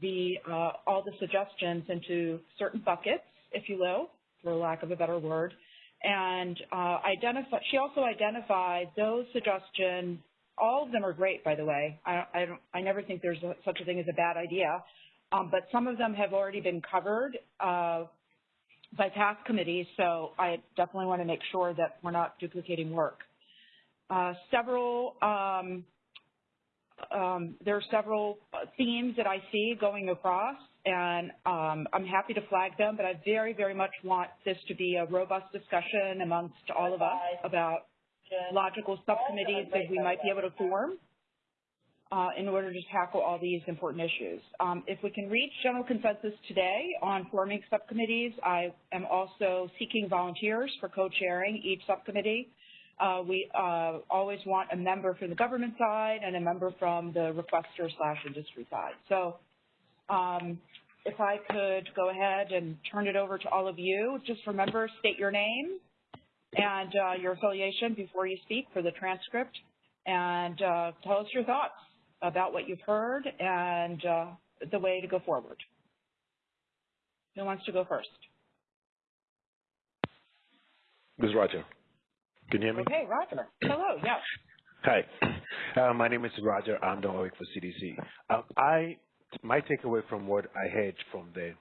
the uh, all the suggestions into certain buckets, if you will, for lack of a better word, and uh, identify. She also identified those suggestions. All of them are great, by the way. I, I, don't, I never think there's a, such a thing as a bad idea, um, but some of them have already been covered uh, by past committees, so I definitely want to make sure that we're not duplicating work. Uh, several, um, um, there are several themes that I see going across, and um, I'm happy to flag them, but I very, very much want this to be a robust discussion amongst all of us about logical subcommittees that we might be able to form uh, in order to tackle all these important issues. Um, if we can reach general consensus today on forming subcommittees, I am also seeking volunteers for co-chairing each subcommittee. Uh, we uh, always want a member from the government side and a member from the requester slash industry side. So um, if I could go ahead and turn it over to all of you, just remember, state your name and uh, your affiliation before you speak for the transcript, and uh, tell us your thoughts about what you've heard and uh, the way to go forward. Who wants to go first? This is Roger. Can you hear me? Okay, Roger. Hello, yes. Hi. Uh, my name is Roger. I'm the work for CDC. Um, I, my takeaway from what I heard from the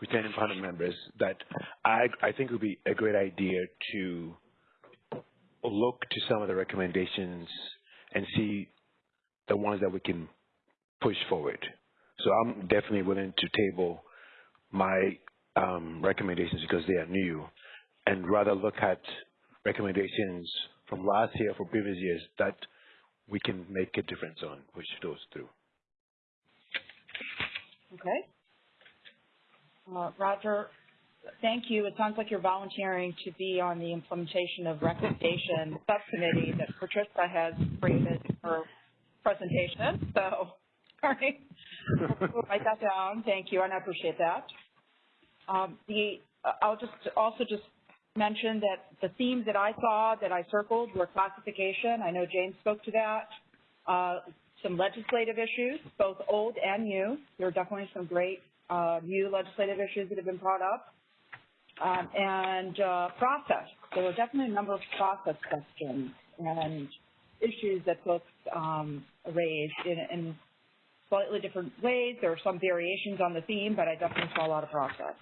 returning panel members that I, I think it would be a great idea to look to some of the recommendations and see the ones that we can push forward. So I'm definitely willing to table my um, recommendations because they are new and rather look at recommendations from last year for previous years that we can make a difference on, push those through. Okay. Uh, Roger, thank you. It sounds like you're volunteering to be on the implementation of recommendation subcommittee that Patricia has created for presentation. So, <laughs> sorry, write that down. Thank you, and I appreciate that. Um, the uh, I'll just also just mention that the themes that I saw that I circled were classification. I know James spoke to that. Uh, some legislative issues, both old and new. There are definitely some great uh, new legislative issues that have been brought up. Um, and uh, process. There were definitely a number of process questions and issues that folks um, raised in, in, slightly different ways. There are some variations on the theme, but I definitely saw a lot of process.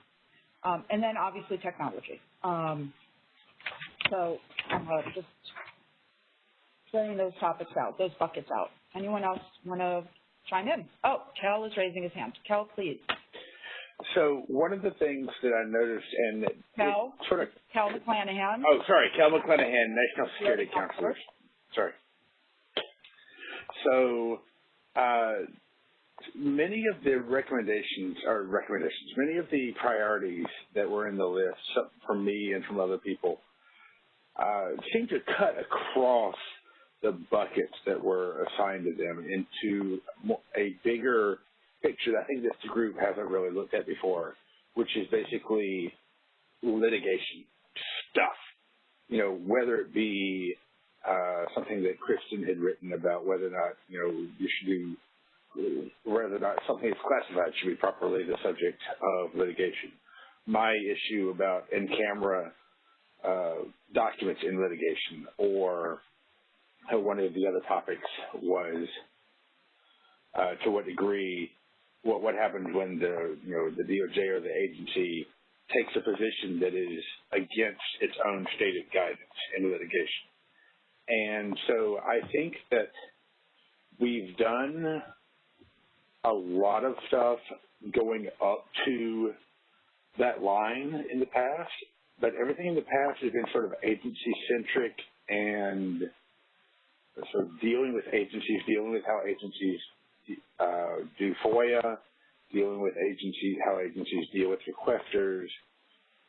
Um, and then obviously technology. Um, so uh, just throwing those topics out, those buckets out. Anyone else want to chime in? Oh, Kel is raising his hand. Kel, please. So one of the things that I noticed, and it sort of Kel McClanahan. Oh, sorry, Kel McClanahan, National Security Counselor. Sorry. So uh, many of the recommendations, or recommendations, many of the priorities that were in the list from me and from other people uh, seem to cut across the buckets that were assigned to them into a bigger picture that I think this group hasn't really looked at before, which is basically litigation stuff. You know, whether it be uh, something that Kristen had written about whether or not, you know, you should do, whether or not something is classified should be properly the subject of litigation. My issue about in-camera uh, documents in litigation or one of the other topics was uh, to what degree what what happens when the you know the DOJ or the agency takes a position that is against its own stated guidance in litigation. And so I think that we've done a lot of stuff going up to that line in the past, but everything in the past has been sort of agency-centric and sort of dealing with agencies, dealing with how agencies FOIA, dealing with agencies, how agencies deal with requesters.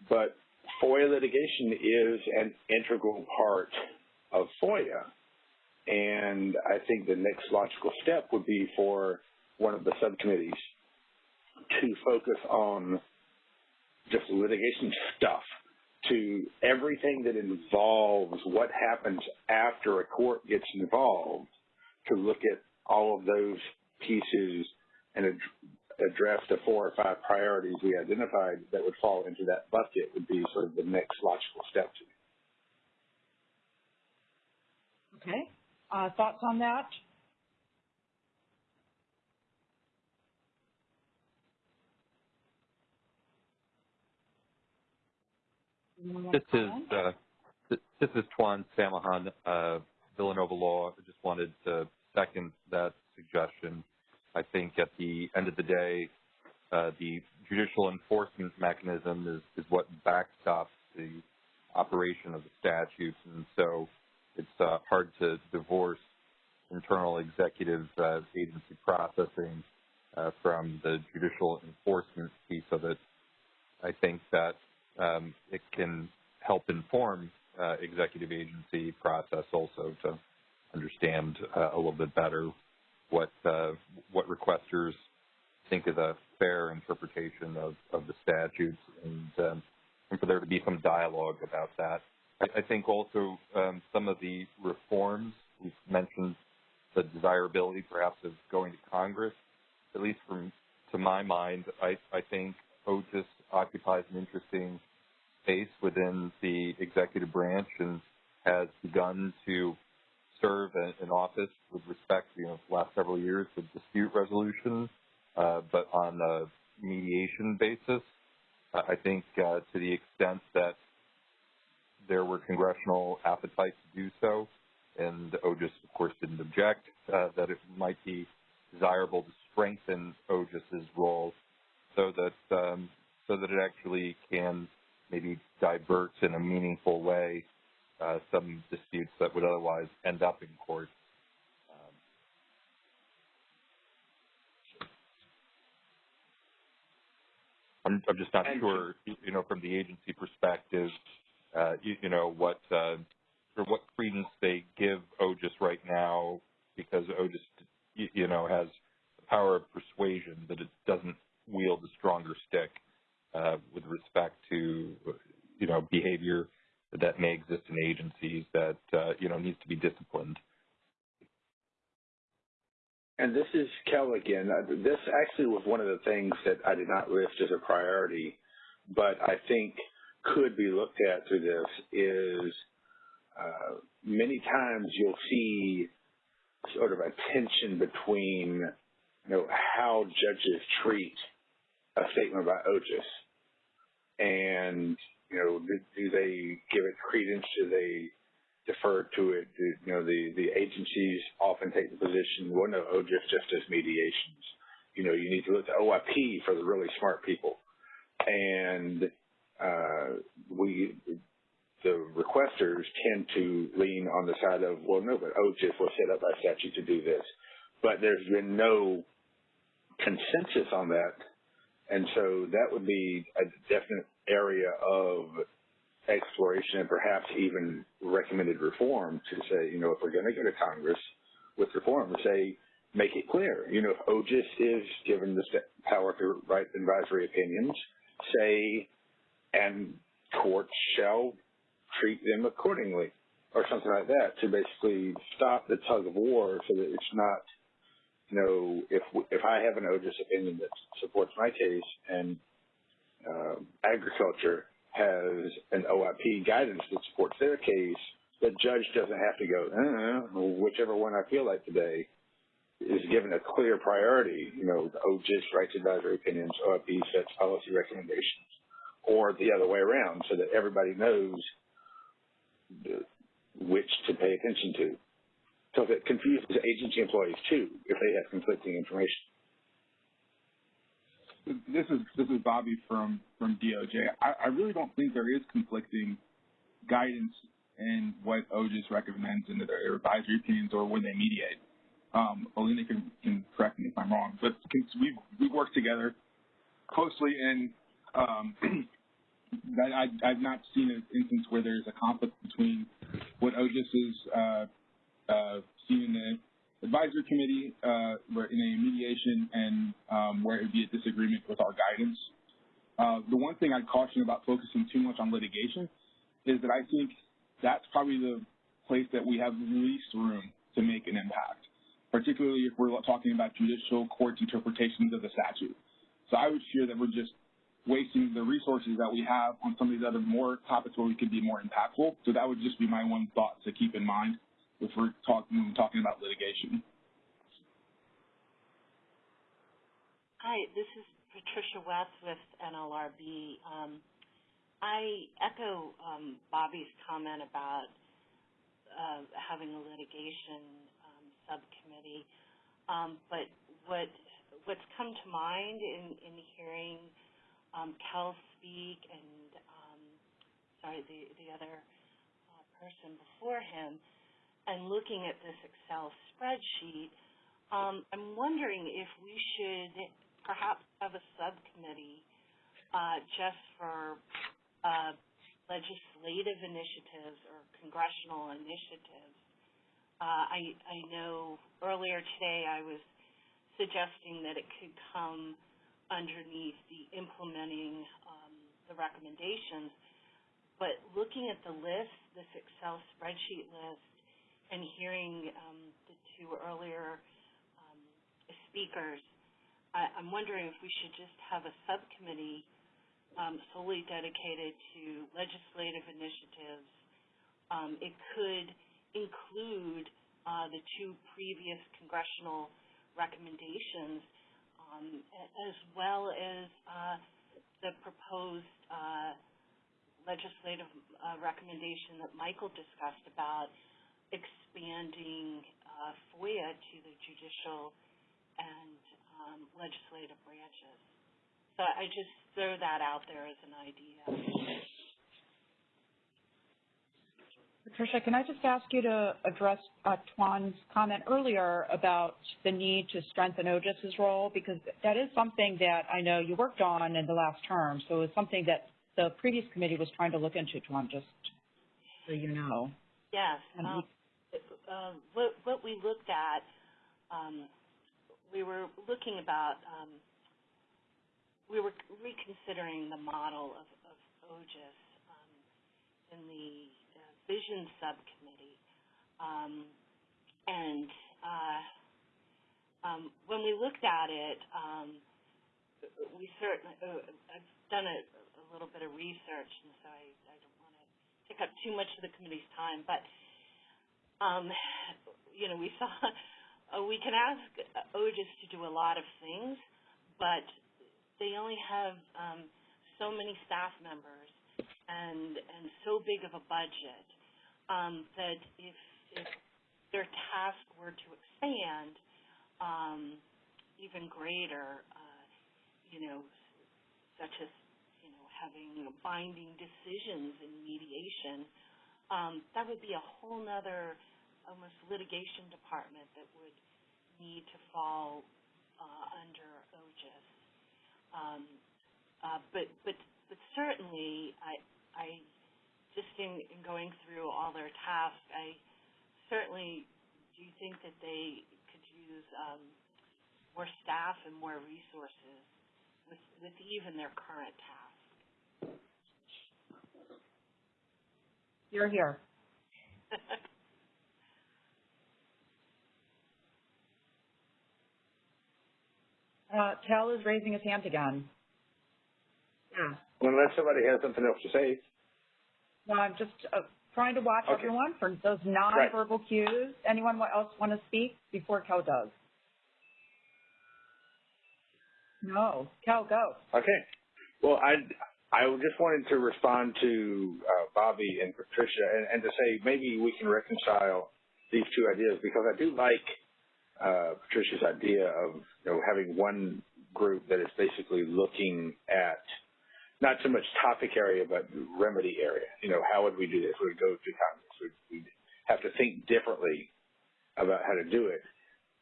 But FOIA litigation is an integral part of FOIA. And I think the next logical step would be for one of the subcommittees to focus on just litigation stuff to everything that involves what happens after a court gets involved to look at all of those pieces and ad address the four or five priorities we identified that would fall into that bucket would be sort of the next logical step to me. Okay. Uh, thoughts on that? This is uh, this is Tuan Samahon, uh, Villanova Law. I just wanted to second that suggestion. I think at the end of the day, uh, the judicial enforcement mechanism is, is what backstops the operation of the statutes, and so it's uh, hard to divorce internal executive uh, agency processing uh, from the judicial enforcement piece of it. I think that um, it can help inform uh, executive agency process also to understand uh, a little bit better what uh, what requesters think is a fair interpretation of, of the statutes and, um, and for there to be some dialogue about that. I, I think also um, some of the reforms, we've mentioned the desirability perhaps of going to Congress, at least from to my mind, I, I think OGIS occupies an interesting space within the executive branch and has begun to serve in office with respect, you know, the last several years with dispute resolution, uh, but on a mediation basis. Uh, I think uh, to the extent that there were congressional appetite to do so, and OGIS, of course, didn't object, that it might be desirable to strengthen OGIS's role so that um, so that it actually can maybe divert in a meaningful way uh, some disputes that would otherwise end up in court. Um, I'm, I'm, just not sure, you know, from the agency perspective, uh, you, you, know, what uh, or what credence they give OGIS right now, because OGIS, you know, has the power of persuasion, but it doesn't wield a stronger stick uh, with respect to, you know, behavior that may exist in agencies that, uh, you know, needs to be disciplined. And this is Kel again. Uh, this actually was one of the things that I did not list as a priority, but I think could be looked at through this is uh, many times you'll see sort of a tension between, you know, how judges treat a statement about OGIS and you know, do, they give it credence? Do they defer to it? Do, you know, the, the agencies often take the position, well, no, OGIS just does mediations. You know, you need to look at OIP for the really smart people. And uh, we, the requesters tend to lean on the side of, well, no, but OGIS was set up by statute to do this. But there's been no consensus on that. And so that would be a definite area of exploration and perhaps even recommended reform to say, you know, if we're going to go to Congress with reform, say, make it clear, you know, if OGIS is given the power to write advisory opinions, say, and courts shall treat them accordingly or something like that to basically stop the tug of war so that it's not, you know, if if I have an OGIS opinion that supports my case and uh, agriculture has an OIP guidance that supports their case, the judge doesn't have to go, uh, whichever one I feel like today is given a clear priority. You know, the OGIS writes advisory opinions, OIP sets policy recommendations, or the other way around so that everybody knows which to pay attention to So it confuses agency employees too, if they have conflicting information. This is this is Bobby from from DOJ. I, I really don't think there is conflicting guidance in what OGIS recommends in their advisory opinions or when they mediate. Um, Alina can, can correct me if I'm wrong, but we've we've worked together closely, and um, <clears throat> I, I've not seen an instance where there's a conflict between what OGIS is uh, uh, seen in the advisory committee, uh, in a mediation, and um, where it would be a disagreement with our guidance. Uh, the one thing I'd caution about focusing too much on litigation is that I think that's probably the place that we have least room to make an impact, particularly if we're talking about judicial court's interpretations of the statute. So I would fear that we're just wasting the resources that we have on some of these other more topics where we could be more impactful. So that would just be my one thought to keep in mind if we're talking talking about litigation. Hi, this is Patricia West with NLRB. Um, I echo um, Bobby's comment about uh, having a litigation um, subcommittee, um, but what what's come to mind in, in hearing um, Kel speak and um, sorry the the other uh, person before him, and looking at this Excel spreadsheet, um, I'm wondering if we should perhaps have a subcommittee uh, just for uh, legislative initiatives or congressional initiatives. Uh, I, I know earlier today I was suggesting that it could come underneath the implementing um, the recommendations, but looking at the list, this Excel spreadsheet list, and hearing um, the two earlier um, speakers, I, I'm wondering if we should just have a subcommittee um, solely dedicated to legislative initiatives. Um, it could include uh, the two previous congressional recommendations, um, as well as uh, the proposed uh, legislative uh, recommendation that Michael discussed about expanding uh, FOIA to the judicial and um, legislative branches. So I just throw that out there as an idea. Patricia, can I just ask you to address uh, Tuan's comment earlier about the need to strengthen OGIS's role? Because that is something that I know you worked on in the last term. So it's something that the previous committee was trying to look into, Tuan, just so you know. Yes. Um, uh, what, what, we looked at, um, we were looking about um, we were reconsidering the model of, of OGIS um, in the uh, vision subcommittee. Um, and uh, um, when we looked at it, um, we certainly, uh, I've done a, a, little bit of research, and so I, I don't want to take up too much of the committee's time, but, um, you know, we saw, uh, we can ask OGIS to do a lot of things, but they only have um, so many staff members and and so big of a budget um, that if, if their task were to expand um, even greater, uh, you know, such as you know having binding decisions in mediation, um, that would be a whole other almost litigation department that would need to fall uh, under OGIS. Um, uh, but but but certainly, I I just in, in going through all their tasks, I certainly do think that they could use um, more staff and more resources with with even their current tasks. You're here. <laughs> Uh, Kel is raising his hand again. Yeah. Unless somebody has something else to say. No, I'm just uh, trying to watch okay. everyone for those nonverbal right. cues. Anyone else want to speak before Kel does? No. Kel, go. Okay. Well, I I just wanted to respond to uh, Bobby and Patricia and, and to say maybe we can reconcile these two ideas because I do like uh, Patricia's idea of you know having one group that is basically looking at not so much topic area but remedy area. You know, how would we do this? We would go to Congress. We'd, we'd have to think differently about how to do it.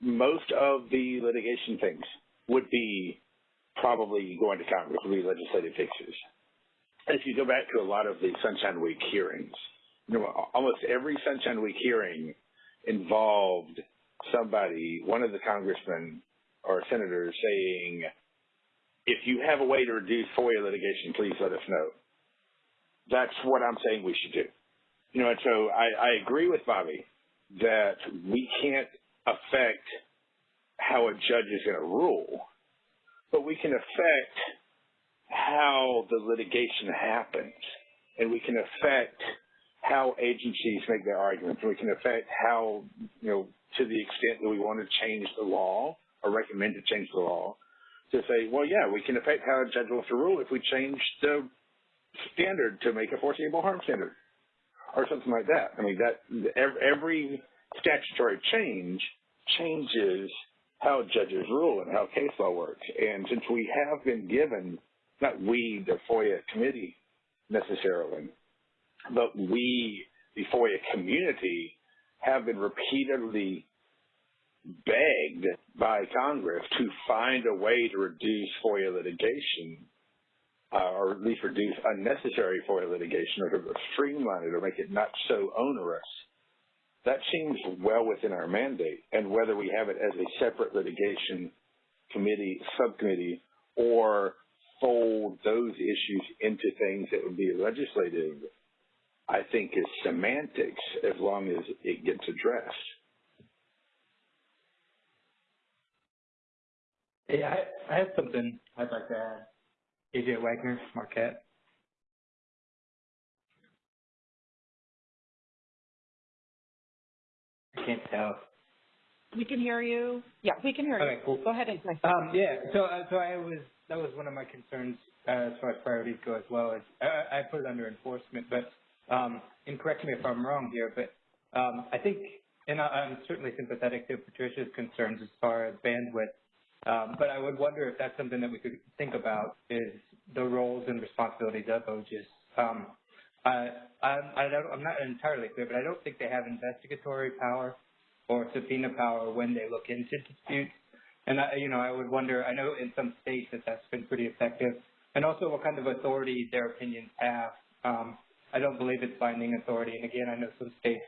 Most of the litigation things would be probably going to Congress, would be legislative fixes. If you go back to a lot of the Sunshine Week hearings, you know, almost every Sunshine Week hearing involved somebody, one of the congressmen or senators saying, if you have a way to reduce FOIA litigation, please let us know. That's what I'm saying we should do. You know, and so I, I agree with Bobby that we can't affect how a judge is going to rule, but we can affect how the litigation happens, and we can affect how agencies make their arguments, we can affect how, you know, to the extent that we want to change the law or recommend to change the law, to say, well, yeah, we can affect how a judge wants to rule if we change the standard to make a foreseeable harm standard or something like that. I mean, that every statutory change changes how judges rule and how case law works. And since we have been given, not we, the FOIA committee necessarily, but we, the FOIA community, have been repeatedly begged by Congress to find a way to reduce FOIA litigation, uh, or at least reduce unnecessary FOIA litigation, or to streamline it or make it not so onerous. That seems well within our mandate, and whether we have it as a separate litigation committee, subcommittee, or fold those issues into things that would be legislative I think is semantics as long as it gets addressed. Hey, I, I have something I'd like to add. AJ Wagner, Marquette. I can't tell. We can hear you. Yeah, we can hear okay, you. Cool. Go ahead and um, yeah. So, uh, so I was that was one of my concerns uh, as far as priorities go as well. As uh, I put it under enforcement, but um, and correct me if I'm wrong here, but um, I think, and I, am certainly sympathetic to Patricia's concerns as far as bandwidth, um, but I would wonder if that's something that we could think about is the roles and responsibilities of OGIS. Um, I, I, I don't, I'm not entirely clear, but I don't think they have investigatory power or subpoena power when they look into disputes. And I, you know, I would wonder. I know in some states that that's been pretty effective, and also what kind of authority their opinions have. Um, I don't believe it's binding authority. And again, I know some states,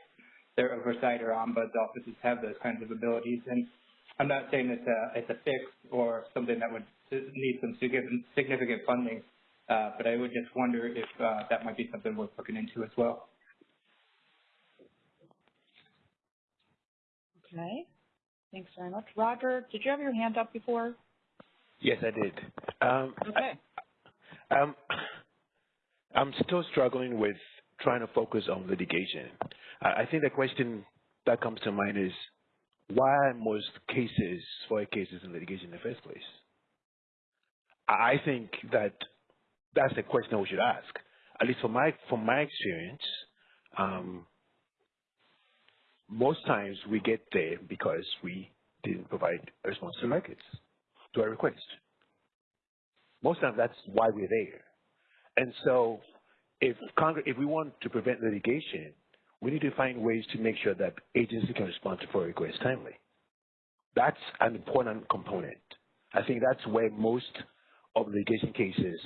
their oversight or ombuds offices have those kinds of abilities. And I'm not saying it's a, it's a fix or something that would need some significant funding, uh, but I would just wonder if uh, that might be something worth looking into as well. Okay. Thanks very much. Roger, did you have your hand up before? Yes, I did. Um, okay. I, um, I'm still struggling with trying to focus on litigation. I think the question that comes to mind is why most cases, FOIA cases in litigation in the first place? I think that that's the question we should ask. At least from my from my experience, um, most times we get there because we didn't provide a response to records to our request. Most times that's why we're there. And so if Congress, if we want to prevent litigation, we need to find ways to make sure that agencies can respond to FOIA requests timely. That's an important component. I think that's where most of litigation cases,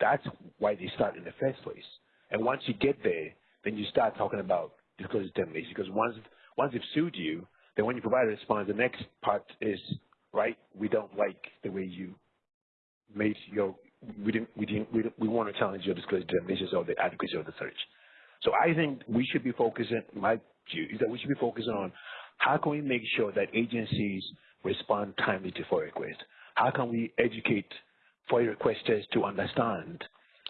that's why they start in the first place. And once you get there, then you start talking about disclosure determination because once once they've sued you, then when you provide a response, the next part is right. We don't like the way you made your we didn't, we didn't, we, we want to challenge your disclosure determinations or the adequacy of the search. So I think we should be focusing, my view is that we should be focusing on how can we make sure that agencies respond timely to FOIA requests? How can we educate FOIA requesters to understand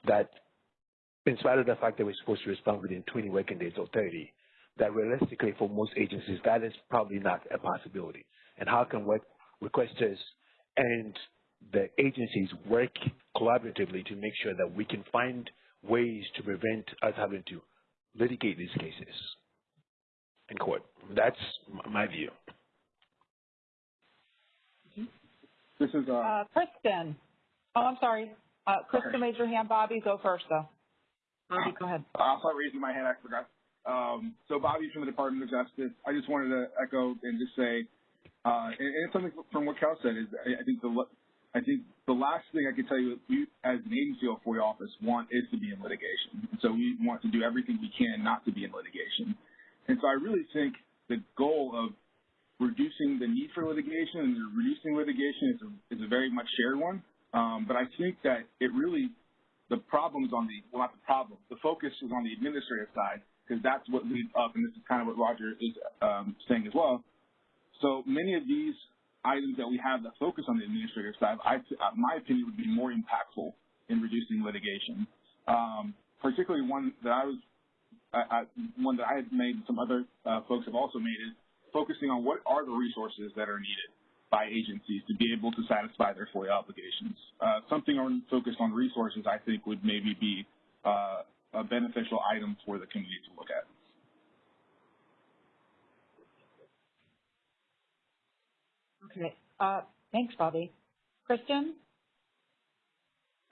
that in spite of the fact that we're supposed to respond within 20 working days or 30, that realistically for most agencies, that is probably not a possibility. And how can requesters and the agencies work collaboratively to make sure that we can find ways to prevent us having to litigate these cases. in court. That's my view. This is uh, Uh, Kristen. Oh, I'm sorry. Uh, Kristen raised her hand. Bobby, go first, though. Bobby, go ahead. I'll start raising my hand. I forgot. Um, so Bobby from the Department of Justice. I just wanted to echo and just say, uh, and, and something from what Kel said is, I, I think the I think the last thing I can tell you, we as an agency of FOIA office want is to be in litigation. And so we want to do everything we can not to be in litigation. And so I really think the goal of reducing the need for litigation and reducing litigation is a, is a very much shared one. Um, but I think that it really, the problems on the, well, not the problem, the focus is on the administrative side because that's what leads up, and this is kind of what Roger is um, saying as well. So many of these items that we have that focus on the administrative side, I, uh, my opinion would be more impactful in reducing litigation. Um, particularly one that I was, I, I, one that I had made, and some other uh, folks have also made, is focusing on what are the resources that are needed by agencies to be able to satisfy their FOIA obligations. Uh, something on, focused on resources, I think, would maybe be uh, a beneficial item for the community to look at. Okay. Uh, thanks, Bobby. Kristen?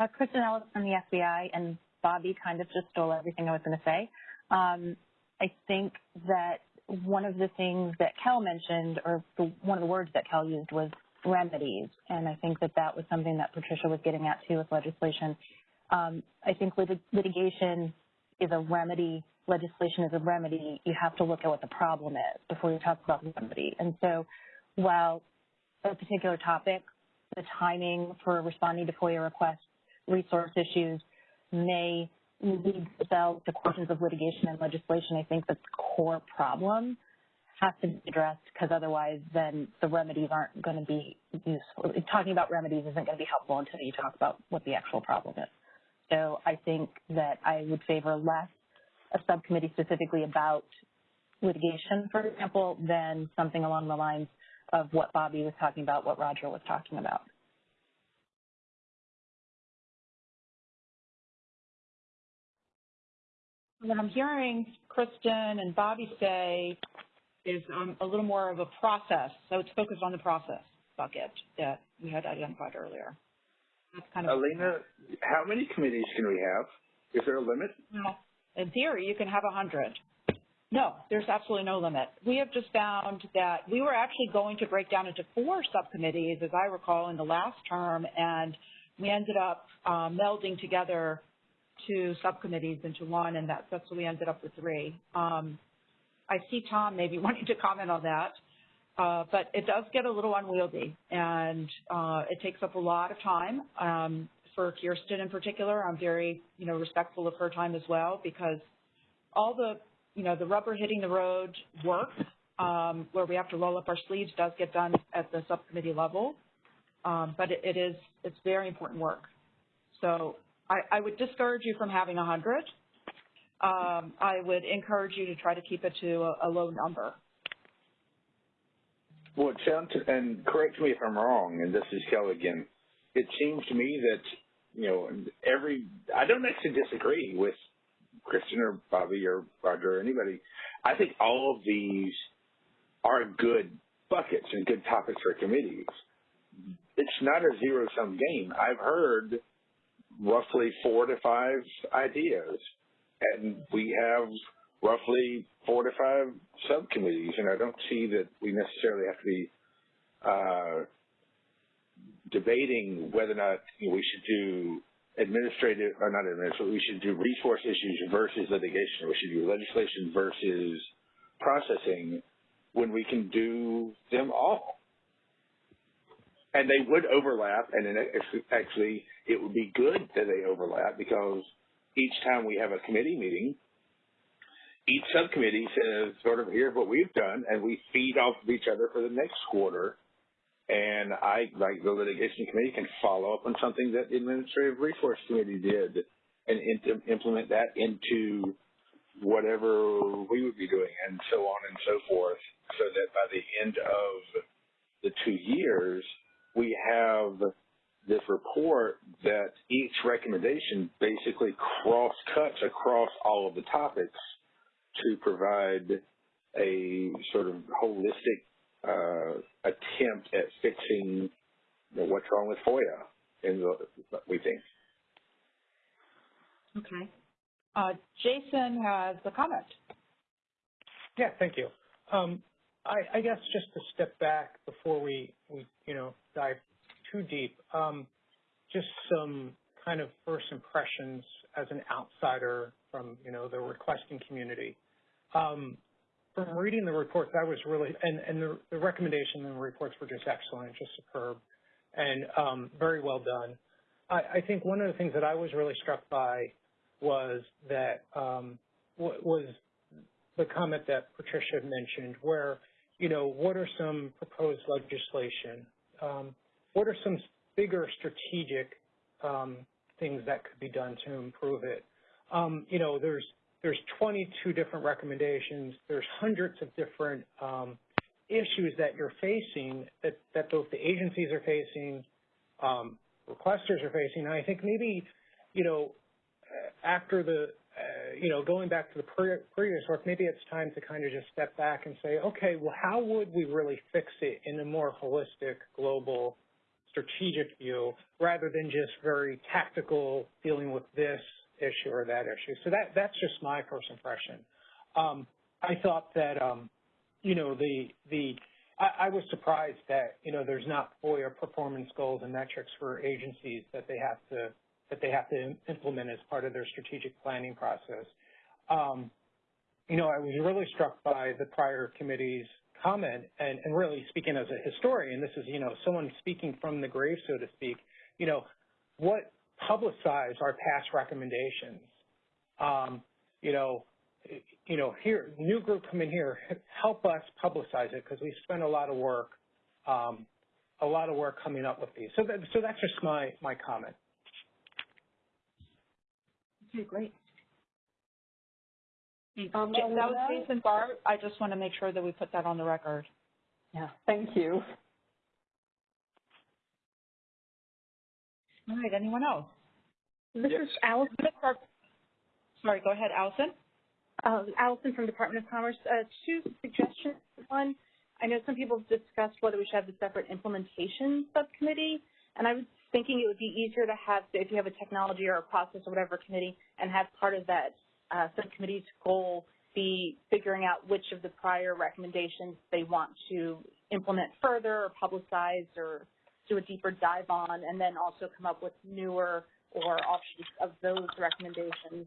Uh, Kristen Ellis from the FBI, and Bobby kind of just stole everything I was going to say. Um, I think that one of the things that Kel mentioned, or the, one of the words that Kel used was remedies, and I think that that was something that Patricia was getting at too with legislation. Um, I think lit litigation is a remedy, legislation is a remedy. You have to look at what the problem is before you talk about the remedy. And so while a particular topic, the timing for responding to FOIA requests, resource issues may lead themselves to questions of litigation and legislation. I think that the core problem has to be addressed because otherwise then the remedies aren't going to be useful. Talking about remedies isn't going to be helpful until you talk about what the actual problem is. So I think that I would favor less a subcommittee specifically about litigation, for example, than something along the lines of what Bobby was talking about, what Roger was talking about. What I'm hearing Kristen and Bobby say is um, a little more of a process. So it's focused on the process bucket that we had identified earlier. That's kind of Alina, how many committees can we have? Is there a limit? No. In theory, you can have a 100. No, there's absolutely no limit. We have just found that we were actually going to break down into four subcommittees, as I recall, in the last term, and we ended up um, melding together two subcommittees into one, and that, that's what we ended up with three. Um, I see Tom maybe <laughs> wanting to comment on that, uh, but it does get a little unwieldy, and uh, it takes up a lot of time. Um, for Kirsten in particular, I'm very, you know, respectful of her time as well because all the you know, the rubber hitting the road work um, where we have to roll up our sleeves does get done at the subcommittee level, um, but it, it is it's very important work. So I, would discourage you from having 100. Um, I would encourage you to try to keep it to a, a low number. Well, it sounds, and correct me if I'm wrong, and this is Kel again. It seems to me that, you know, every, I don't actually disagree with Kristen or Bobby or Roger or anybody, I think all of these are good buckets and good topics for committees. It's not a zero sum game. I've heard roughly four to five ideas, and we have roughly four to five subcommittees, and I don't see that we necessarily have to be uh, debating whether or not you know, we should do administrative, or not administrative, we should do resource issues versus litigation. We should do legislation versus processing when we can do them all. And they would overlap, and then actually it would be good that they overlap because each time we have a committee meeting, each subcommittee says sort of here's what we've done, and we feed off of each other for the next quarter. And I, like the litigation committee, can follow up on something that the administrative resource committee did and implement that into whatever we would be doing and so on and so forth so that by the end of the two years, we have this report that each recommendation basically cross cuts across all of the topics to provide a sort of holistic uh, attempt at fixing you know, what's wrong with FOIA, in the, we think. Okay. Uh, Jason has a comment. Yeah, thank you. Um, I, guess just to step back before we, we you know, dive too deep, um, just some kind of first impressions as an outsider from, you know, the requesting community. Um, from reading the reports, I was really, and, and the, recommendation and the reports were just excellent, just superb, and um, very well done. I, think one of the things that I was really struck by was that was the comment that Patricia mentioned, where, you know, what are some proposed legislation? Um, what are some bigger strategic um, things that could be done to improve it? Um, you know, there's there's 22 different recommendations. There's hundreds of different um, issues that you're facing that, that both the agencies are facing, um, requesters are facing. And I think maybe, you know, after the, you know, going back to the pre previous work, maybe it's time to kind of just step back and say, okay, well, how would we really fix it in a more holistic, global, strategic view rather than just very tactical dealing with this issue or that issue. So that that's just my first impression. Um, I thought that um, you know the the I, I, was surprised that you know there's not FOIA performance goals and metrics for agencies that they have to that they have to implement as part of their strategic planning process. Um, you know, I was really struck by the prior committee's comment and, and really speaking as a historian, this is, you know, someone speaking from the grave, so to speak, you know, what publicize our past recommendations. Um, you know, you know, here, new group come in here, help us publicize it because we spent a lot of work, um, a lot of work coming up with these. So, that, so that's just my my comment. Okay, great. Um, that was Jason Gart. I just want to make sure that we put that on the record. Yeah, thank you. All right, anyone else? This yes. is Allison. Sorry, go ahead, Allison. Uh, Allison from Department of Commerce. Uh, two suggestions. One, I know some people have discussed whether we should have a separate implementation subcommittee, and I was thinking it would be easier to have, if you have a technology or a process or whatever committee, and have part of that uh, subcommittee's goal be figuring out which of the prior recommendations they want to implement further or publicize or do a deeper dive on, and then also come up with newer or offshoots of those recommendations.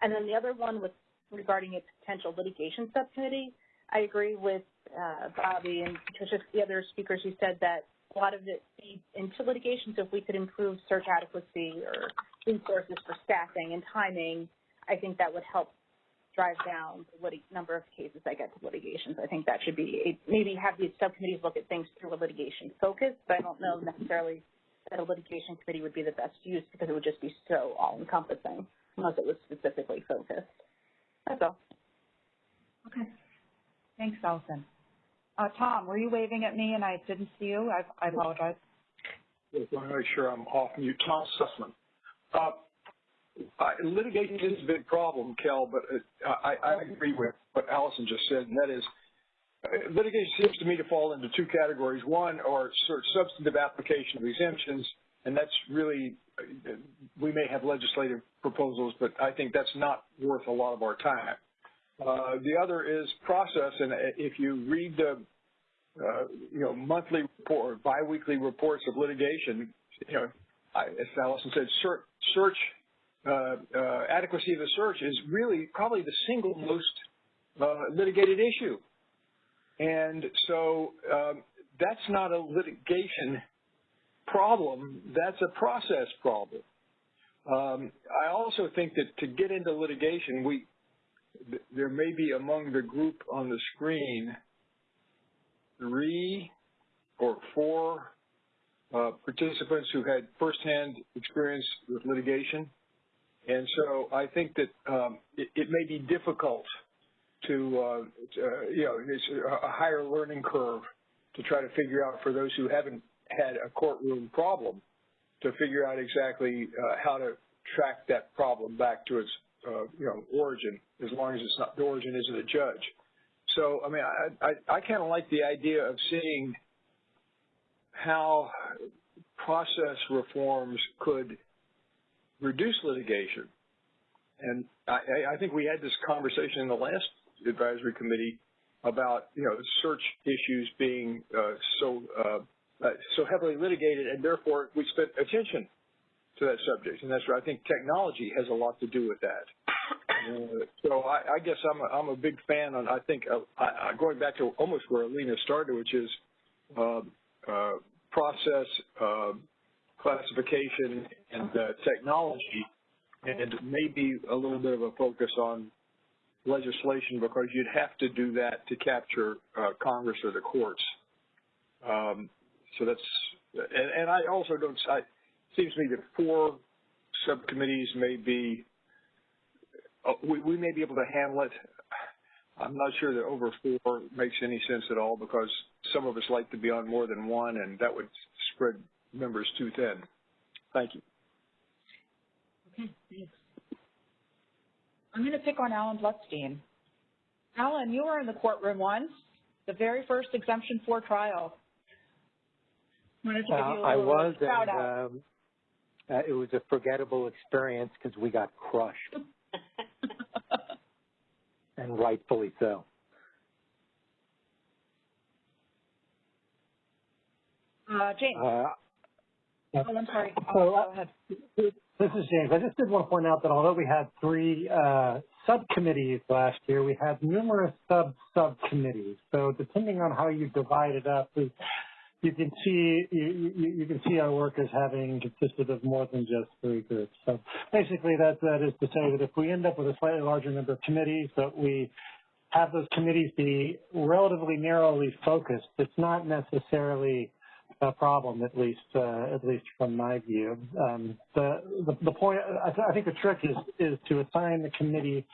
And then the other one was regarding a potential litigation subcommittee. I agree with uh, Bobby and Patricia, the other speakers who said that a lot of it feeds into litigation. So if we could improve search adequacy or resources for staffing and timing, I think that would help drive down the number of cases that get to litigation. So I think that should be a, maybe have these subcommittees look at things through a litigation focus, but I don't know necessarily that a litigation committee would be the best use because it would just be so all-encompassing unless it was specifically focused. That's all. Okay. Thanks, Allison. Uh, Tom, were you waving at me and I didn't see you? I, I apologize. Yes, I want to make sure I'm off mute. Tom Susman. Uh, litigation is a big problem, Kel, but I, I agree with what Allison just said, and that is uh, litigation seems to me to fall into two categories. One are sort of substantive application of exemptions, and that's really, we may have legislative proposals, but I think that's not worth a lot of our time. Uh, the other is process, and if you read the, uh, you know, monthly report, biweekly reports of litigation, you know, I, as Allison said, search, search uh, uh, adequacy of the search is really probably the single most uh, litigated issue. And so um, that's not a litigation problem, that's a process problem. Um, I also think that to get into litigation, we there may be among the group on the screen three or four uh, participants who had firsthand experience with litigation. And so I think that um, it, it, may be difficult to, uh, to uh, you know, it's a higher learning curve to try to figure out for those who haven't had a courtroom problem to figure out exactly uh, how to track that problem back to its, uh, you know, origin, as long as it's not the origin isn't a judge. so, I mean, I, I, I kind of like the idea of seeing how process reforms could reduce litigation. And I, I think we had this conversation in the last advisory committee about, you know, search issues being uh, so uh, uh, so heavily litigated, and therefore we spent attention to that subject. And that's where I think technology has a lot to do with that. Uh, <coughs> so I, I guess I'm a, I'm a big fan on, I think, uh, I, going back to almost where Alina started, which is uh, uh, process, uh, classification, and uh, technology, and maybe a little bit of a focus on legislation because you'd have to do that to capture uh, Congress or the courts. Um, so that's, and, and I also don't, I, seems to me that four subcommittees may be, uh, we, we may be able to handle it. I'm not sure that over four makes any sense at all because some of us like to be on more than one and that would spread members too thin. Thank you. Okay, thanks. I'm going to pick on Alan Blutstein. Alan, you were in the courtroom once, the very first exemption four trial. Wanted to give you a uh, I was, and um, uh, it was a forgettable experience because we got crushed, <laughs> and rightfully so. Uh, James. Uh, oh, I'm sorry. So, go ahead. This is James. I just did want to point out that although we had three uh, subcommittees last year, we had numerous sub-subcommittees. So depending on how you divide it up, we, you can see you, you, you, can see our work as having consisted of more than just three groups. So basically, that that is to say that if we end up with a slightly larger number of committees, but we have those committees be relatively narrowly focused, it's not necessarily a problem, at least uh, at least from my view. Um, the, the, the point I, th I think the trick is is to assign the committee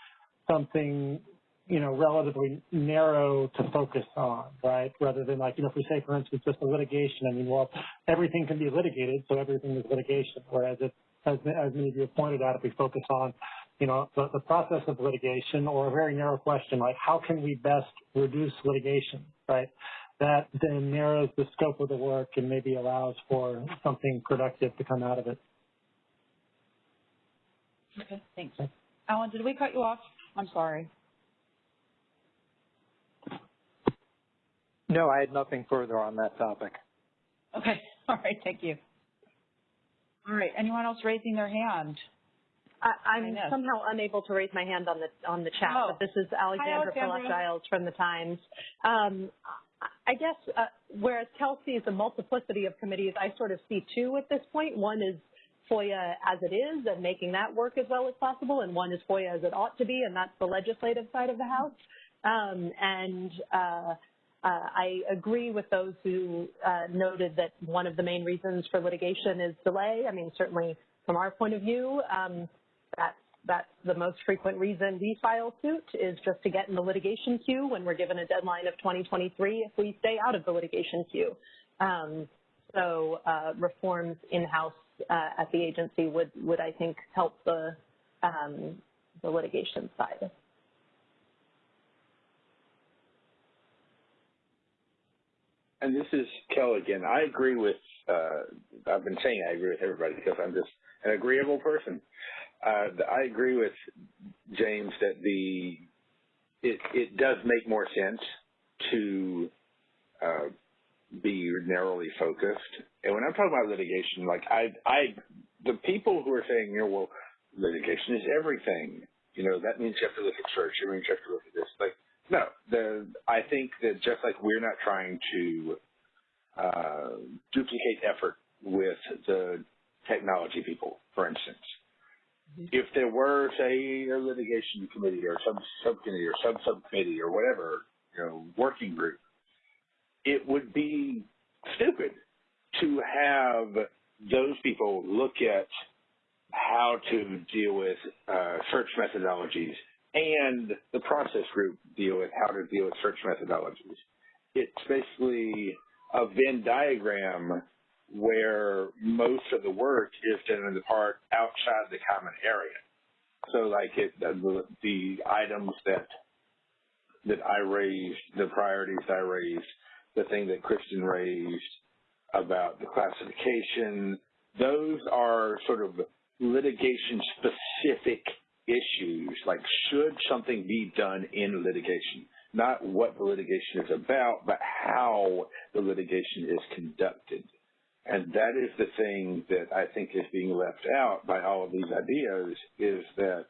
something you know relatively narrow to focus on, right? Rather than like you know if we say for instance just a litigation, I mean well everything can be litigated, so everything is litigation. Whereas it as, as many of you have pointed out, if we focus on you know, the, the process of litigation or a very narrow question like how can we best reduce litigation, right? that then narrows the scope of the work and maybe allows for something productive to come out of it. Okay, thanks. Alan, did we cut you off? I'm sorry. No, I had nothing further on that topic. Okay, <laughs> all right, thank you. All right, anyone else raising their hand? I, am somehow unable to raise my hand on the on the chat, oh. but this is Alexandra Giles from the Times. Um, I guess uh, whereas Kel sees a multiplicity of committees, I sort of see two at this point. One is FOIA as it is and making that work as well as possible, and one is FOIA as it ought to be, and that's the legislative side of the House. Um, and uh, I agree with those who uh, noted that one of the main reasons for litigation is delay. I mean, certainly from our point of view, um, that's that's the most frequent reason we file suit is just to get in the litigation queue when we're given a deadline of 2023 if we stay out of the litigation queue. Um, so uh, reforms in-house uh, at the agency would, would I think help the, um, the litigation side. And this is Kel again. I agree with, uh, I've been saying I agree with everybody because I'm just an agreeable person. Uh, I agree with James that the it it does make more sense to uh, be narrowly focused. And when I'm talking about litigation, like I I the people who are saying, you know, well, litigation is everything. You know, that means you have to look at search. It means you have to look at this. Like, no, the I think that just like we're not trying to uh, duplicate effort with the technology people, for instance. If there were, say, a litigation committee or some subcommittee or sub subcommittee or whatever, you know, working group, it would be stupid to have those people look at how to deal with uh, search methodologies and the process group deal with how to deal with search methodologies. It's basically a Venn diagram where most of the work is done in the part outside the common area. So like it, the, the items that that I raised, the priorities I raised, the thing that Kristen raised about the classification, those are sort of litigation specific issues, like should something be done in litigation? Not what the litigation is about, but how the litigation is conducted. And that is the thing that I think is being left out by all of these ideas is that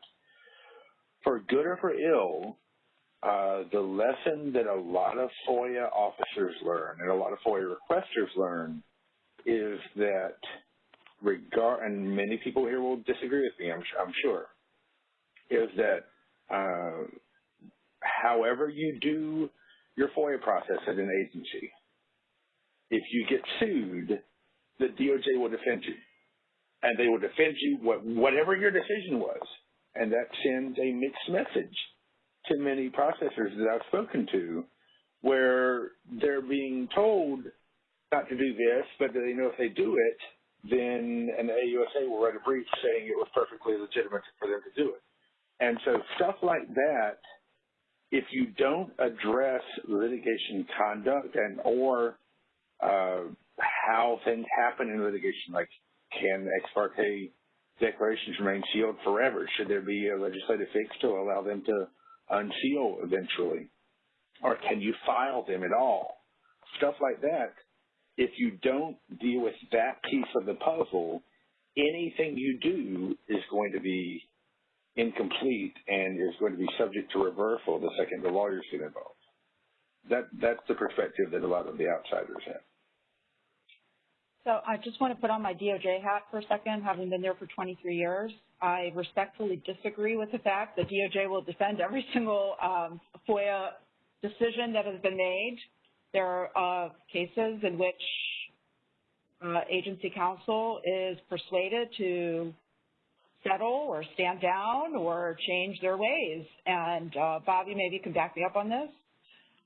for good or for ill, uh, the lesson that a lot of FOIA officers learn and a lot of FOIA requesters learn is that regard, and many people here will disagree with me, I'm, I'm sure, is that uh, however you do your FOIA process at an agency, if you get sued, the DOJ will defend you. And they will defend you what, whatever your decision was. And that sends a mixed message to many processors that I've spoken to where they're being told not to do this, but they know if they do it, then an AUSA will write a brief saying it was perfectly legitimate for them to do it. And so stuff like that, if you don't address litigation conduct and or uh, how things happen in litigation, like can ex parte declarations remain sealed forever? Should there be a legislative fix to allow them to unseal eventually? Or can you file them at all? Stuff like that. If you don't deal with that piece of the puzzle, anything you do is going to be incomplete and is going to be subject to reversal the second the lawyers get involved. That that's the perspective that a lot of the outsiders have. So I just want to put on my DOJ hat for a second, having been there for 23 years. I respectfully disagree with the fact that DOJ will defend every single um, FOIA decision that has been made. There are uh, cases in which uh, agency counsel is persuaded to settle or stand down or change their ways. And uh, Bobby, maybe you can back me up on this.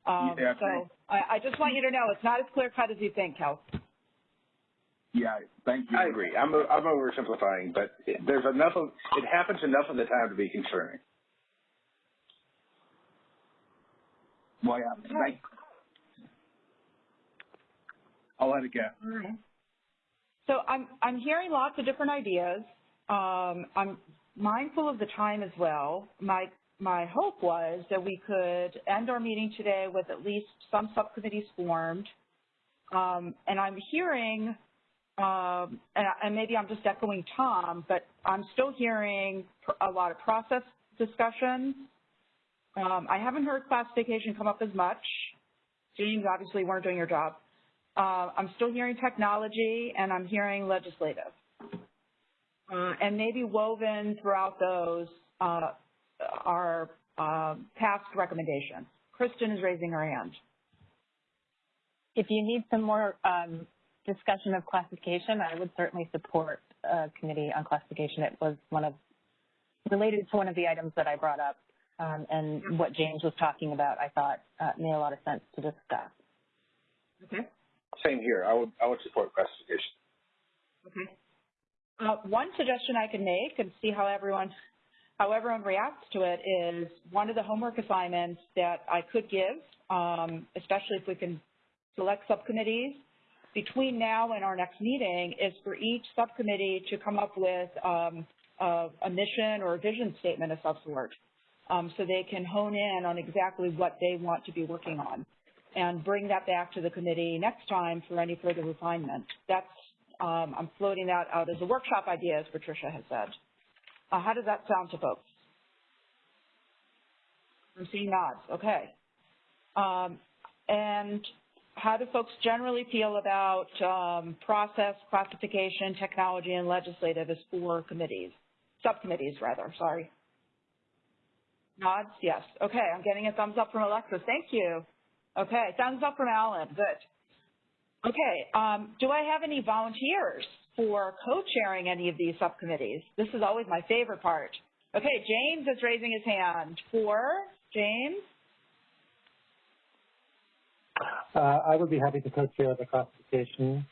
Um, yeah, so I, I, just want you to know it's not as clear cut as you think, Kel. Yeah, thank you. I agree. I'm I'm oversimplifying, but it, there's enough of it happens enough of the time to be concerning. Well, yeah, thank. I'll let it go. All right. So I'm I'm hearing lots of different ideas. Um, I'm mindful of the time as well. My my hope was that we could end our meeting today with at least some subcommittees formed. Um, and I'm hearing um, and, and, maybe I'm just echoing Tom, but I'm still hearing a lot of process discussion. Um, I haven't heard classification come up as much. James obviously weren't doing your job. Uh, I'm still hearing technology, and I'm hearing legislative. Uh, and maybe woven throughout those uh, are uh, past recommendations. Kristen is raising her hand. If you need some more um, discussion of classification, I would certainly support a committee on classification. It was one of, related to one of the items that I brought up, um, and what James was talking about, I thought uh, made a lot of sense to discuss. Okay. Same here. I would, I would support classification. Okay. Uh, one suggestion I can make and see how everyone, how everyone reacts to it is one of the homework assignments that I could give, um, especially if we can select subcommittees, between now and our next meeting is for each subcommittee to come up with um, a, a, mission or a vision statement of some sort um, so they can hone in on exactly what they want to be working on and bring that back to the committee next time for any further refinement. That's, um, I'm floating that out as a workshop idea, as Patricia has said. Uh, how does that sound to folks? I'm seeing nods. Okay. Um, and how do folks generally feel about um, process, classification, technology, and legislative as four committees, subcommittees rather, sorry. Nods? Yes. Okay, I'm getting a thumbs up from Alexis. Thank you. Okay, thumbs up from Alan. Good. Okay, um, do I have any volunteers for co-chairing any of these subcommittees? This is always my favorite part. Okay, James is raising his hand. For James? Uh, I would be happy to co-chair the classification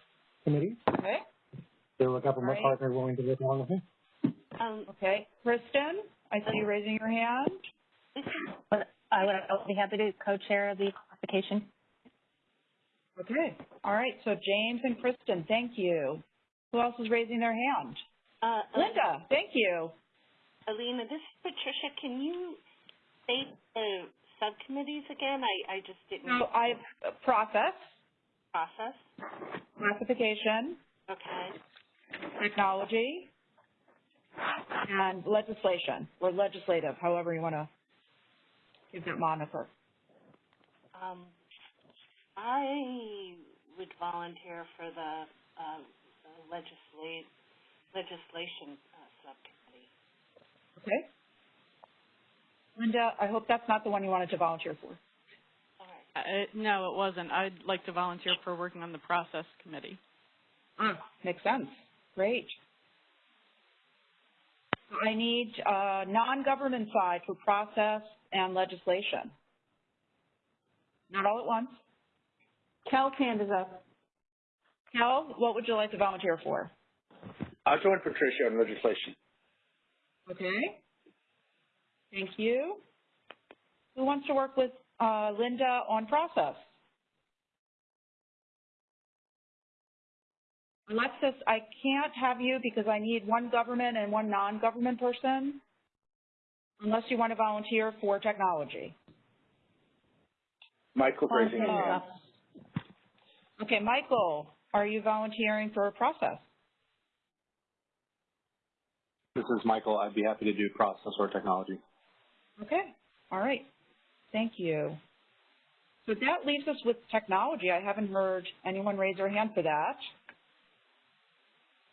committee. Okay. There a government right. partner willing to work along with me. Um, okay. Kristen, I see you raising your hand. I would I'll be happy to co-chair the classification. Okay. All right. So James and Kristen, thank you. Who else is raising their hand? Uh, Linda, thank you. Alina, this is Patricia. Can you state the subcommittees again? I, I just didn't. So I have process, Process. classification, Okay. technology, and legislation, or legislative, however you want to give that moniker. Um, I would volunteer for the, uh, the legislate, legislation uh, subcommittee. Okay? Linda, I hope that's not the one you wanted to volunteer for. Uh, no, it wasn't. I'd like to volunteer for working on the process committee. Ah, makes sense. Great. I need uh, non-government side for process and legislation. Not all at once. Kel's hand is up. Kel, what would you like to volunteer for? I'll join Patricia on legislation. Okay. Thank you. Who wants to work with uh, Linda on process? Alexis, I can't have you because I need one government and one non-government person, unless you want to volunteer for technology. Michael raising his hand. Okay, Michael, are you volunteering for a process? This is Michael. I'd be happy to do process or technology. Okay, all right. Thank you. So that leaves us with technology. I haven't heard anyone raise their hand for that.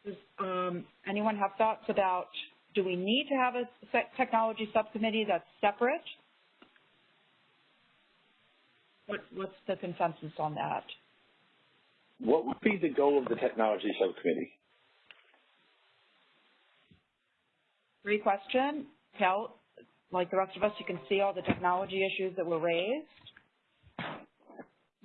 Does um, anyone have thoughts about, do we need to have a technology subcommittee that's separate? What, what's the consensus on that? What would be the goal of the technology subcommittee? Great question. Kel, like the rest of us, you can see all the technology issues that were raised.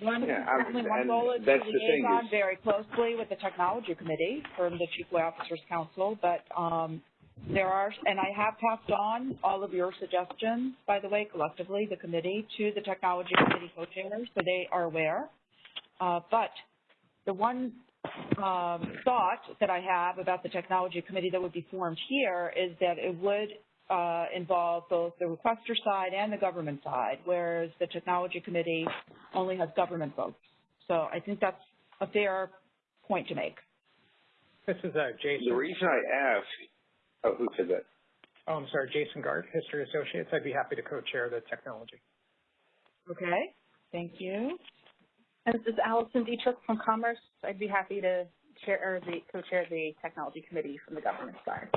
One, Yeah, I'm- certainly one goal is to that's the thing liaison very closely with the technology committee from the Chief FOIA Officers Council, but um, there are, and I have passed on all of your suggestions, by the way, collectively, the committee, to the technology committee co-chairs, so they are aware. Uh, but the one um, thought that I have about the technology committee that would be formed here is that it would uh, involve both the requester side and the government side, whereas the technology committee only has government folks. So I think that's a fair point to make. This is uh, Jason. The reason I ask, oh, who said that? Oh, I'm sorry, Jason Gart, History Associates. I'd be happy to co-chair the technology. Okay, thank you. And this is Allison Dietrich from Commerce. I'd be happy to chair or the co-chair the technology committee from the government side.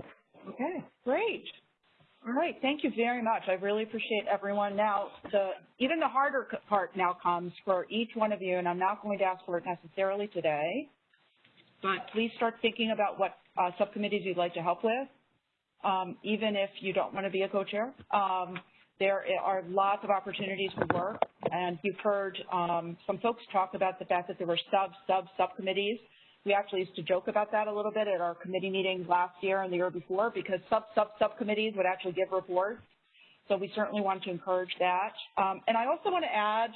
Okay, great. All right, thank you very much. I really appreciate everyone. Now, the, even the harder part now comes for each one of you, and I'm not going to ask for it necessarily today, but please start thinking about what uh, subcommittees you'd like to help with, um, even if you don't want to be a co-chair. Um, there are lots of opportunities for work, and you've heard um, some folks talk about the fact that there were sub, sub, subcommittees. We actually used to joke about that a little bit at our committee meetings last year and the year before because sub, sub, subcommittees would actually give reports. So we certainly want to encourage that. Um, and I also want to add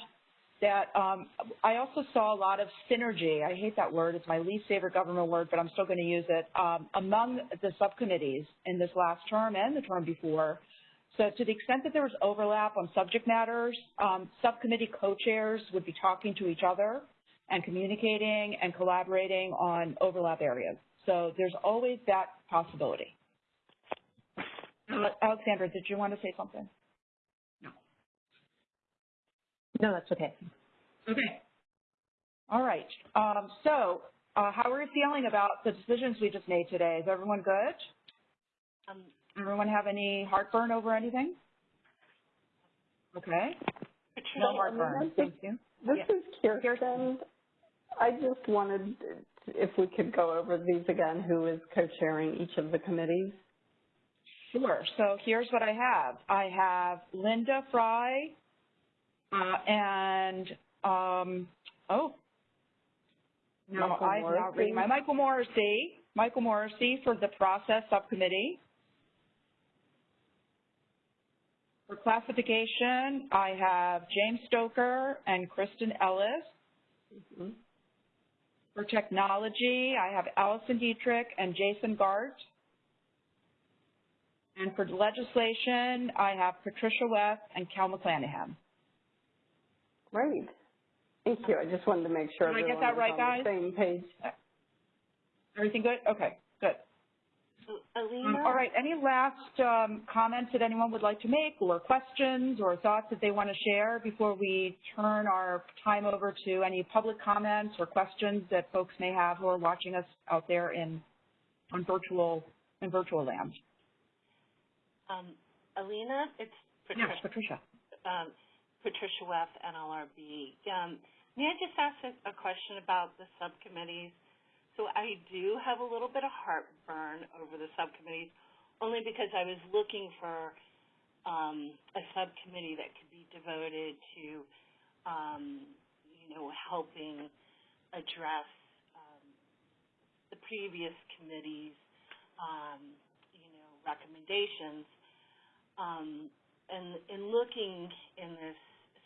that um, I also saw a lot of synergy. I hate that word. It's my least favorite government word, but I'm still going to use it, um, among the subcommittees in this last term and the term before. So to the extent that there was overlap on subject matters, um, subcommittee co-chairs would be talking to each other and communicating and collaborating on overlap areas. So there's always that possibility. Alexandra, did you want to say something? No. No, that's okay. Okay. All right. Um, so uh, how are you feeling about the decisions we just made today? Is everyone good? Um, Everyone have any heartburn over anything? Okay. No heartburn. Thank you. This Yeah. is Kirsten. I just wanted, if we could go over these again, who is co-chairing each of the committees? Sure. So here's what I have. I have Linda Fry uh, and, um, oh, no, Michael I'm not reading my, Michael Morisy. Michael Morisy for the process subcommittee. For classification, I have James Stocker and Kristen Ellis. Mm -hmm. For technology, I have Allison Dietrich and Jason Gart. And for legislation, I have Patricia Weth and Kel McClanahan. Great. Thank you. I just wanted to make sure Did I get that right, guys? same page. Everything good? Okay, good. Alina? Um, all right. Any last um, comments that anyone would like to make or questions or thoughts that they want to share before we turn our time over to any public comments or questions that folks may have who are watching us out there in on virtual in virtual land? Um, Alina, it's Patricia. Yes, Patricia. Um, Patricia Weth, NLRB. Um, may I just ask a, a question about the subcommittees? So I do have a little bit of heartburn over the subcommittees, only because I was looking for um, a subcommittee that could be devoted to, um, you know, helping address um, the previous committees, um, you know, recommendations. Um, and in looking in this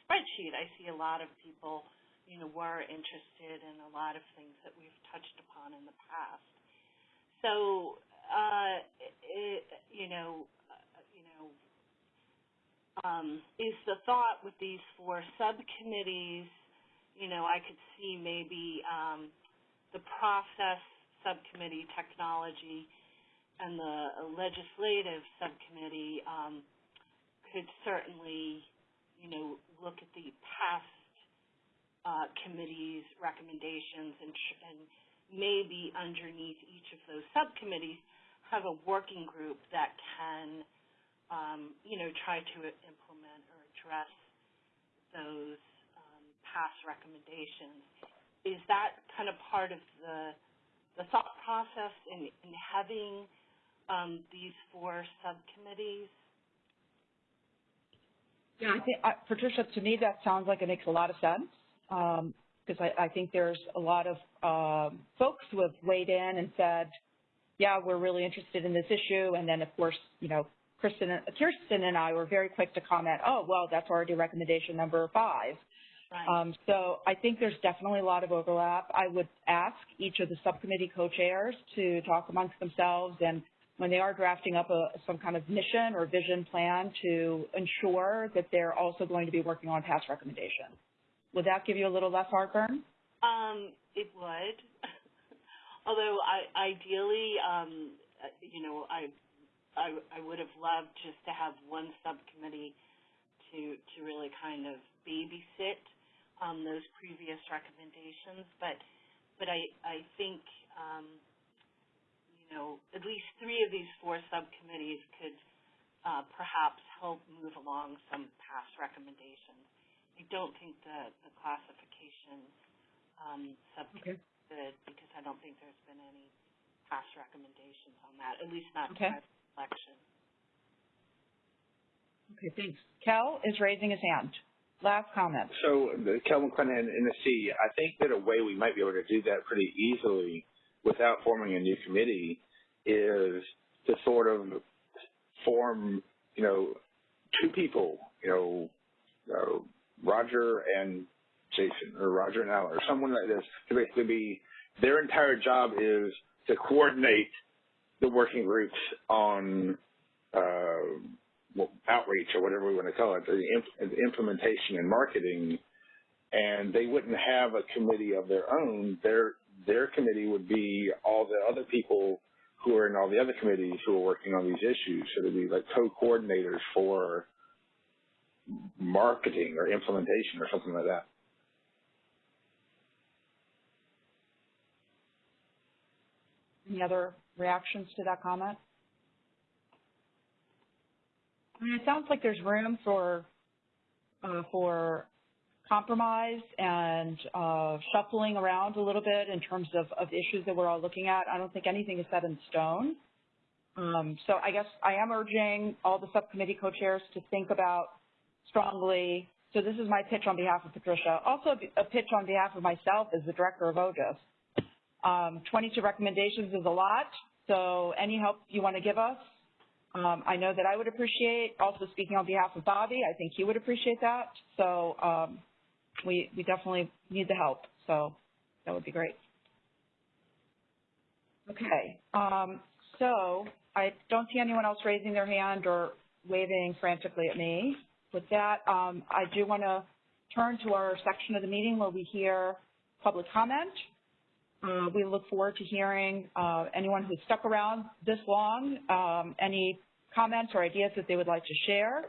spreadsheet, I see a lot of people, you know, were interested in a lot of things that we've touched upon in the past. So, uh, it, you know, you know, um, is the thought with these four subcommittees, you know, I could see maybe um, the process subcommittee, technology, and the legislative subcommittee um, could certainly you know, look at the past uh, committees' recommendations and, and maybe underneath each of those subcommittees have a working group that can, um, you know, try to implement or address those um, past recommendations. Is that kind of part of the the thought process in, in having um, these four subcommittees? Yeah, I think, uh, Patricia, to me, that sounds like it makes a lot of sense because um, I, I, think there's a lot of um, folks who have weighed in and said, yeah, we're really interested in this issue. And then, of course, you know, Kristen, Kirsten and I were very quick to comment, oh, well, that's already recommendation number five. Right. Um, so I think there's definitely a lot of overlap. I would ask each of the subcommittee co-chairs to talk amongst themselves and when they are drafting up a, some kind of mission or vision plan to ensure that they're also going to be working on past recommendations. Would that give you a little less heartburn? Um, it would. <laughs> Although I, ideally, um, you know, I, I, I would have loved just to have one subcommittee to to really kind of babysit um, those previous recommendations. But but I I think um, know, at least three of these four subcommittees could uh, perhaps help move along some past recommendations. I don't think the, the classification um, subcommittee okay. because I don't think there's been any past recommendations on that, at least not okay. to election. Okay, thanks. Kel is raising his hand. Last comment. So, Kel McClanahan, NSC, I think that a way we might be able to do that pretty easily without forming a new committee is to sort of form, you know, two people, you know, uh, Roger and Jason or Roger and Al or someone like this to basically be their entire job is to coordinate the working groups on uh, well, outreach or whatever we want to call it, the, imp- the implementation and marketing, and they wouldn't have a committee of their own. Their their committee would be all the other people who are in all the other committees who are working on these issues. So they'd be like co-coordinators for marketing or implementation or something like that. Any other reactions to that comment? I mean, it sounds like there's room for uh, for compromise and uh, shuffling around a little bit in terms of, of issues that we're all looking at. I don't think anything is set in stone. Um, so I guess I am urging all the subcommittee co-chairs to think about strongly. So this is my pitch on behalf of Patricia. Also a pitch on behalf of myself as the director of OGIS. Um, 22 recommendations is a lot, so any help you want to give us, Um, I know that I would appreciate, also speaking on behalf of Bobby, I think he would appreciate that. So um, we, we definitely need the help. So that would be great. Okay, um, so I don't see anyone else raising their hand or waving frantically at me. With that, um, I do want to turn to our section of the meeting where we hear public comment. Uh, we look forward to hearing uh, anyone who's stuck around this long, um, any comments or ideas that they would like to share.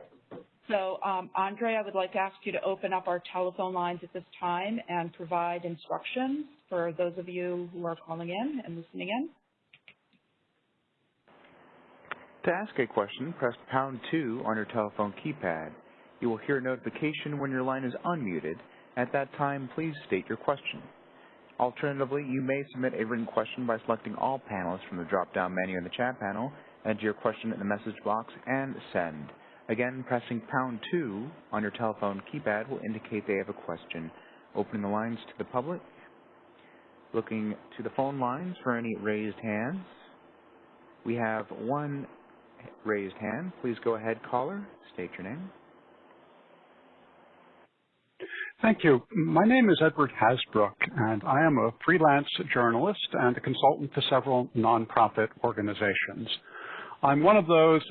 So, um, Andre, I would like to ask you to open up our telephone lines at this time and provide instructions for those of you who are calling in and listening in. To ask a question, press pound 2 on your telephone keypad. You will hear a notification when your line is unmuted. At that time, please state your question. Alternatively, you may submit a written question by selecting all panelists from the drop-down menu in the chat panel, enter your question in the message box, and send. Again, pressing pound 2 on your telephone keypad will indicate they have a question. Opening the lines to the public. Looking to the phone lines for any raised hands. We have one raised hand. Please go ahead, caller. State your name. Thank you. My name is Edward Hasbrouck, and I am a freelance journalist and a consultant to several nonprofit organizations. I'm one of those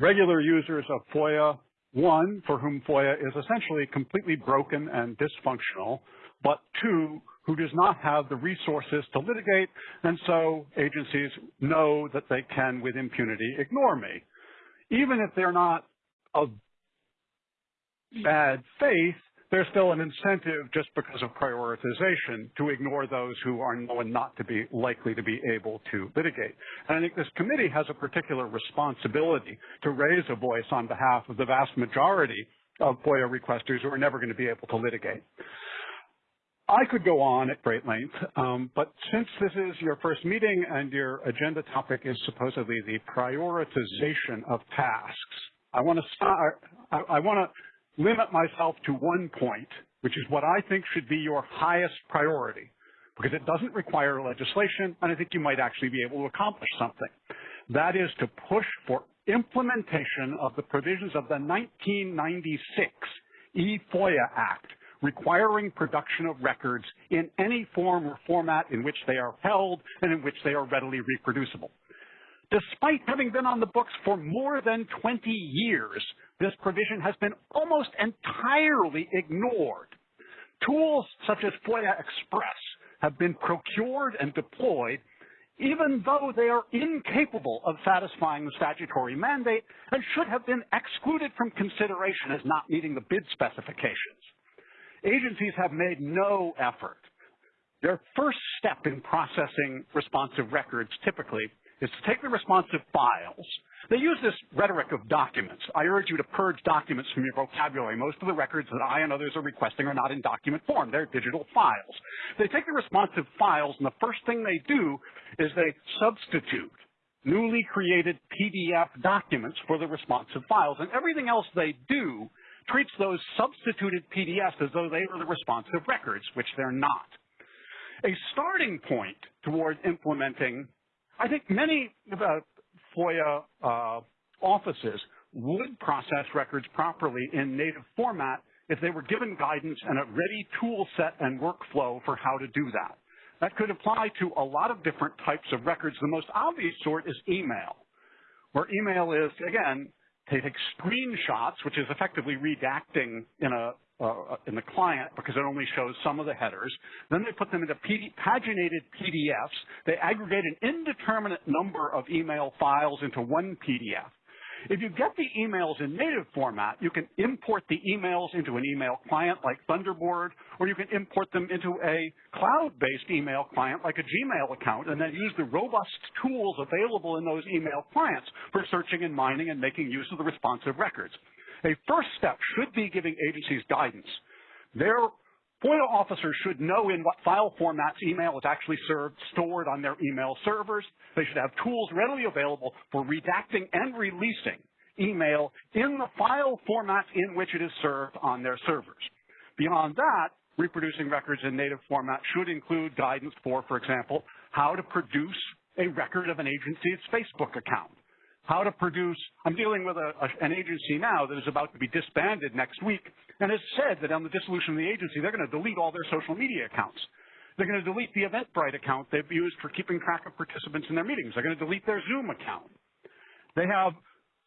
regular users of FOIA, one, for whom FOIA is essentially completely broken and dysfunctional, but two, who does not have the resources to litigate, and so agencies know that they can, with impunity, ignore me. Even if they're not of bad faith, there's still an incentive just because of prioritization to ignore those who are known not to be likely to be able to litigate. And I think this committee has a particular responsibility to raise a voice on behalf of the vast majority of FOIA requesters who are never going to be able to litigate. I could go on at great length, um, but since this is your first meeting and your agenda topic is supposedly the prioritization of tasks, I want to start, I, I want to limit myself to one point, which is what I think should be your highest priority, because it doesn't require legislation, and I think you might actually be able to accomplish something. That is to push for implementation of the provisions of the 1996 eFOIA Act, requiring production of records in any form or format in which they are held and in which they are readily reproducible. Despite having been on the books for more than 20 years, this provision has been almost entirely ignored. Tools such as FOIA Express have been procured and deployed even though they are incapable of satisfying the statutory mandate and should have been excluded from consideration as not meeting the bid specifications. Agencies have made no effort. Their first step in processing responsive records typically is to take the responsive files. They use this rhetoric of documents. I urge you to purge documents from your vocabulary. Most of the records that I and others are requesting are not in document form. They're digital files. They take the responsive files, and the first thing they do is they substitute newly created PDF documents for the responsive files. And everything else they do treats those substituted PDFs as though they were the responsive records, which they're not. A starting point toward implementing I think many uh, FOIA uh, offices would process records properly in native format if they were given guidance and a ready tool set and workflow for how to do that. That could apply to a lot of different types of records. The most obvious sort is email, where email is, again, they take screenshots, which is effectively redacting in a uh, in the client because it only shows some of the headers. Then they put them into PD, paginated PDFs. They aggregate an indeterminate number of email files into one PDF. If you get the emails in native format, you can import the emails into an email client like Thunderbird, or you can import them into a cloud-based email client like a Gmail account, and then use the robust tools available in those email clients for searching and mining and making use of the responsive records. A first step should be giving agencies guidance. Their FOIA officers should know in what file formats email is actually served, stored on their email servers. They should have tools readily available for redacting and releasing email in the file formats in which it is served on their servers. Beyond that, reproducing records in native format should include guidance for, for example, how to produce a record of an agency's Facebook account how to produce, I'm dealing with a, a, an agency now that is about to be disbanded next week and has said that on the dissolution of the agency, they're going to delete all their social media accounts. They're going to delete the Eventbrite account they've used for keeping track of participants in their meetings. They're going to delete their Zoom account. They have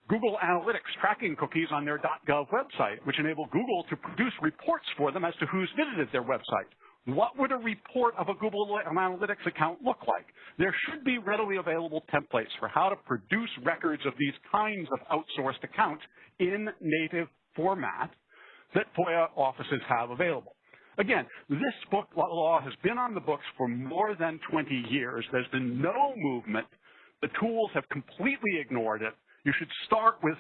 Google Analytics tracking cookies on their .gov website, which enable Google to produce reports for them as to who's visited their website. What would a report of a Google Analytics account look like? There should be readily available templates for how to produce records of these kinds of outsourced accounts in native format that FOIA offices have available. Again, this book law has been on the books for more than 20 years. There's been no movement. The tools have completely ignored it. You should start with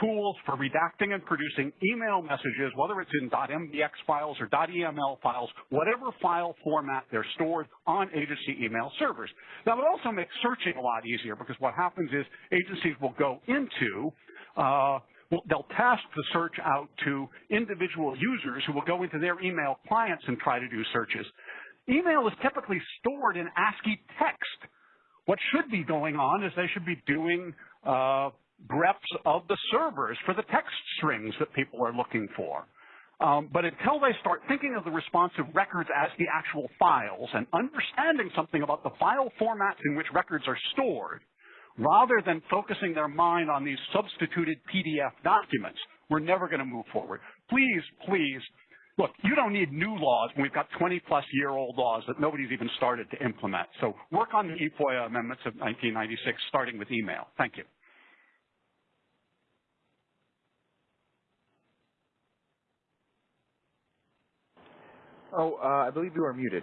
tools for redacting and producing email messages, whether it's in .mdx files or .eml files, whatever file format they're stored on agency email servers. That would also make searching a lot easier because what happens is agencies will go into uh, they'll task the search out to individual users who will go into their email clients and try to do searches. Email is typically stored in ASCII text. What should be going on is they should be doing uh, greps of the servers for the text strings that people are looking for. Um, but until they start thinking of the responsive records as the actual files and understanding something about the file formats in which records are stored, rather than focusing their mind on these substituted PDF documents, we're never going to move forward. Please, please, look, you don't need new laws when we've got 20 plus year old laws that nobody's even started to implement. So work on the eFOIA amendments of 1996, starting with email. Thank you. Oh, uh, I believe you are muted.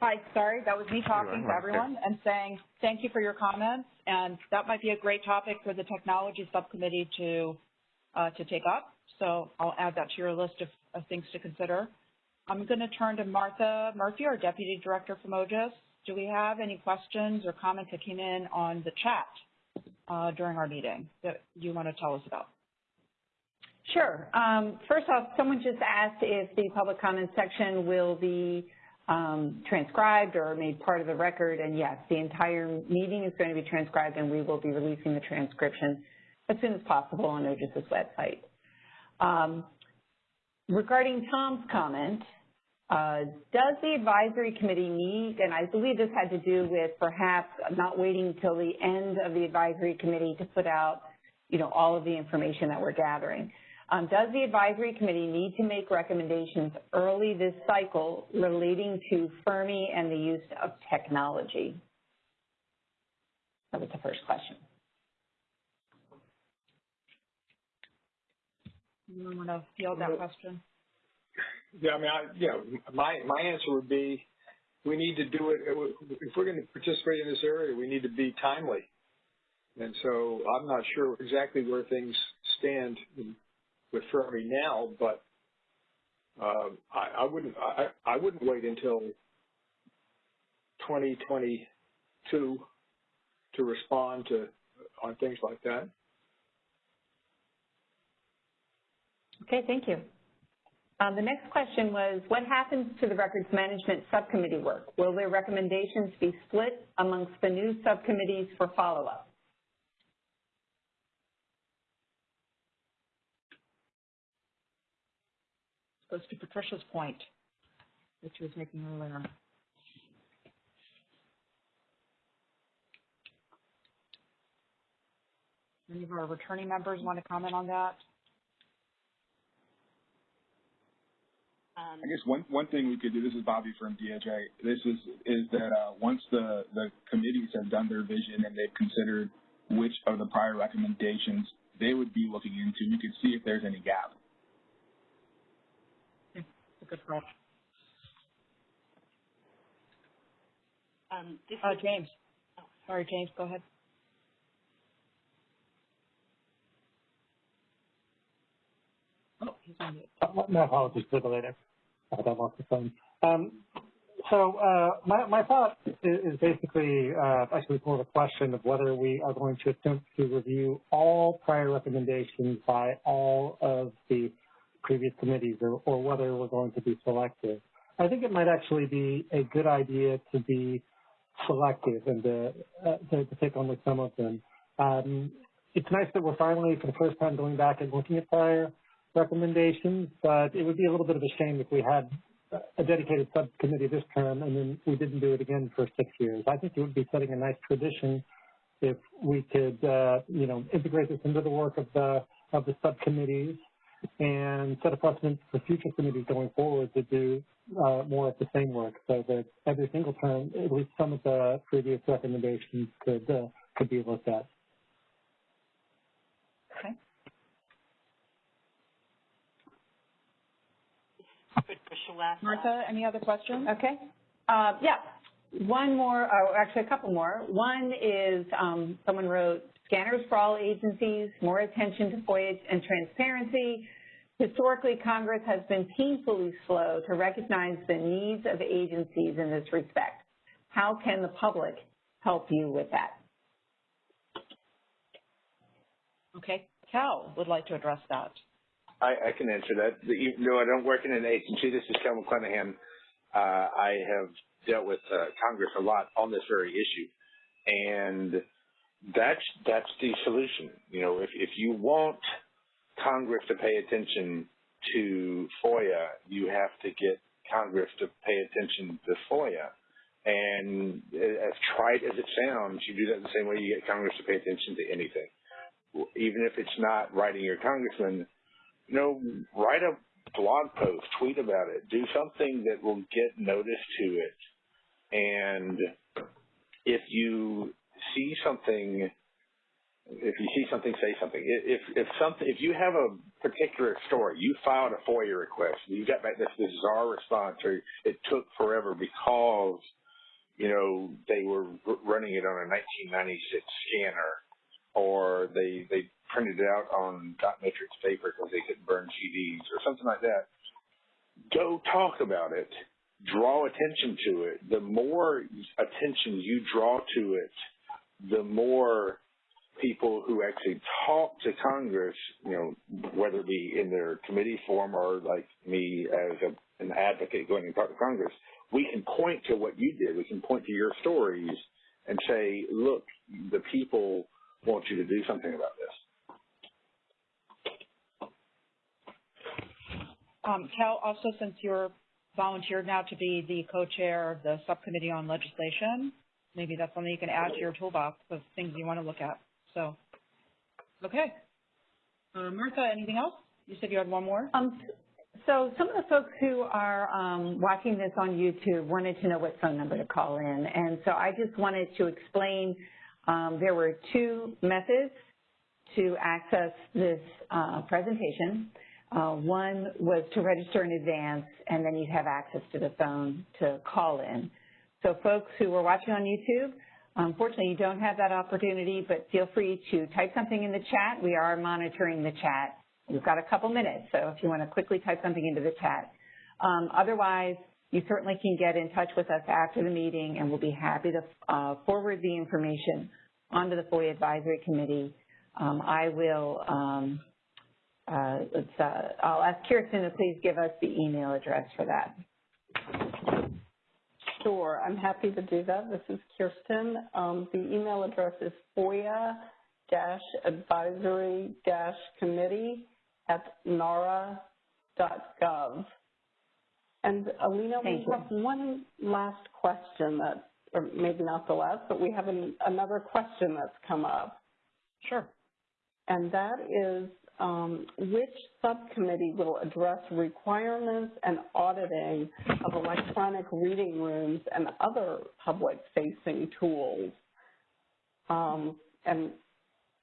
Hi, sorry, that was me talking to everyone and saying thank you for your comments, and that might be a great topic for the technology subcommittee to uh, to take up. So I'll add that to your list of, of things to consider. I'm going to turn to Martha Murphy, our Deputy Director from OGIS. Do we have any questions or comments that came in on the chat uh, during our meeting that you want to tell us about? Sure. Um, first off, someone just asked if the public comment section will be um, transcribed or made part of the record, and yes, the entire meeting is going to be transcribed, and we will be releasing the transcription as soon as possible on OGIS's website. Um, regarding Tom's comment, uh, does the advisory committee meet, and I believe this had to do with perhaps not waiting until the end of the advisory committee to put out, you know, all of the information that we're gathering. Um, does the advisory committee need to make recommendations early this cycle relating to Fermi and the use of technology? That was the first question. You want to field that question? Yeah, I mean, I, yeah, my my answer would be, we need to do it. If we're going to participate in this area, we need to be timely. And so I'm not sure exactly where things stand with Fermi now, but uh, I, I, wouldn't I, I, wouldn't wait until 2022 to respond to on things like that. Okay, thank you. Um, the next question was, what happens to the records management subcommittee work? Will their recommendations be split amongst the new subcommittees for follow-up? Goes to Patricia's point that she was making earlier. Any of our returning members want to comment on that? I guess one one thing we could do. This is Bobby from DHA. This is is that uh, once the the committees have done their vision and they've considered which of the prior recommendations they would be looking into, you could see if there's any gap good call. Um, uh, James. Oh, sorry, James, go ahead. Oh, he's on mute. Uh, my apologies for the later. I thought I lost the phone. Um, so uh, my, my thought is, is basically uh, actually more of a question of whether we are going to attempt to review all prior recommendations by all of the previous committees or, or whether we're going to be selective. I think it might actually be a good idea to be selective and to, uh, to, to take only some of them. Um, it's nice that we're finally, for the first time, going back and looking at prior recommendations, but it would be a little bit of a shame if we had a dedicated subcommittee this term and then we didn't do it again for six years. I think it would be setting a nice tradition if we could, uh, you know, integrate this into the work of the of the subcommittees and set a precedent for future committees going forward to do uh, more of the same work, so that every single term, at least some of the previous recommendations could uh, could be looked at. Okay. Martha, any other questions? Okay. Uh, yeah. One more, or actually a couple more. One is um, someone wrote, scanners for all agencies, more attention to FOIA and transparency. Historically, Congress has been painfully slow to recognize the needs of agencies in this respect. How can the public help you with that? Okay. Kel would like to address that. I, I can answer that. No, though I don't work in an agency, this is Kel McClanahan. Uh, I have dealt with uh, Congress a lot on this very issue, and that's that's the solution. You know, if if you want Congress to pay attention to FOIA, you have to get Congress to pay attention to FOIA. And as trite as it sounds, you do that the same way you get Congress to pay attention to anything. Even if it's not writing your congressman, you know, write a blog post, tweet about it, do something that will get notice to it. And if you see something, if you see something, say something. If if something, if you have a particular story, you filed a FOIA request, you got back this bizarre response, or it took forever because you know they were running it on a 1996 scanner, or they they printed it out on dot matrix paper because they couldn't burn CDs or something like that. Go talk about it. Draw attention to it. The more attention you draw to it, the more people who actually talk to Congress, you know, whether it be in their committee form or like me as a, an advocate going to talk to Congress, we can point to what you did. We can point to your stories and say, look, the people want you to do something about this. Um, Kel, also since you're volunteered now to be the co-chair of the subcommittee on legislation, maybe that's something you can add to your toolbox of things you want to look at. So, okay. Uh, Martha, anything else? You said you had one more? Um, so some of the folks who are um, watching this on YouTube wanted to know what phone number to call in. And so I just wanted to explain um, there were two methods to access this uh, presentation. Uh, one was to register in advance, and then you'd have access to the phone to call in. So folks who are watching on YouTube, unfortunately you don't have that opportunity, but feel free to type something in the chat. We are monitoring the chat. We've got a couple minutes, so if you want to quickly type something into the chat. Um, otherwise, you certainly can get in touch with us after the meeting, and we'll be happy to uh, forward the information onto the FOIA Advisory Committee. Um, I will um, uh, uh, I'll ask Kirsten to please give us the email address for that. Sure, I'm happy to do that. This is Kirsten. Um, the email address is FOIA-advisory-committee at nara.gov. And Alina, Thank we you. have one last question that, or maybe not the last, but we have an, another question that's come up. Sure. And that is, um, which subcommittee will address requirements and auditing of electronic reading rooms and other public-facing tools. Um, and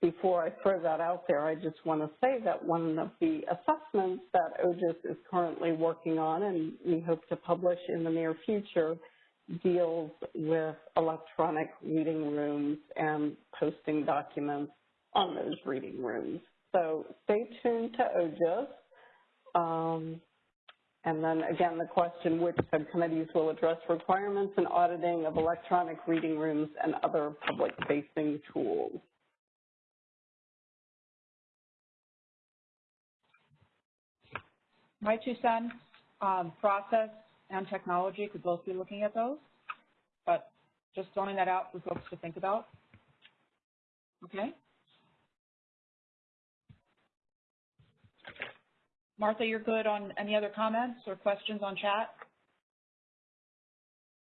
before I throw that out there, I just want to say that one of the assessments that OGIS is currently working on and we hope to publish in the near future deals with electronic reading rooms and posting documents on those reading rooms. So stay tuned to OGIS. Um, and then again, the question, which subcommittees will address requirements and auditing of electronic reading rooms and other public-facing tools? My two cents, um, process and technology could both be looking at those, but Just throwing that out for folks to think about. Okay? Martha, you're good on any other comments or questions on chat?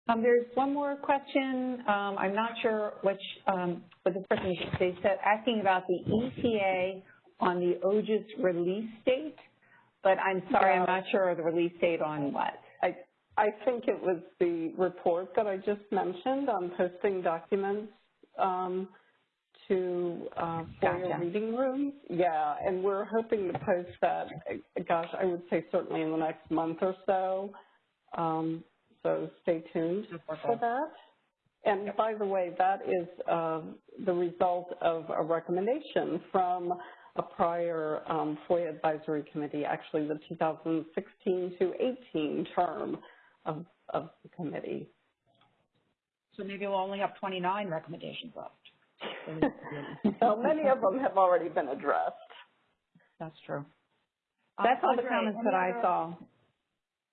Um, there's one more question. Um, I'm not sure which, um, what this person they said asking about the ETA on the OGIS release date, but I'm sorry, I'm not sure of the release date on what. I I think it was the report that I just mentioned on posting documents um, to uh, for your reading rooms. Yeah, and we're hoping to post that. uh, Gosh, I would say certainly in the next month or so. Um, so stay tuned for that. And by the way, that is uh, the result of a recommendation from a prior um, FOIA advisory committee, actually the 2016 to 18 term of, of the committee. So maybe we'll only have 29 recommendations left. <laughs> So <laughs> many of them have already been addressed. That's true. That's Um, all the comments that I saw.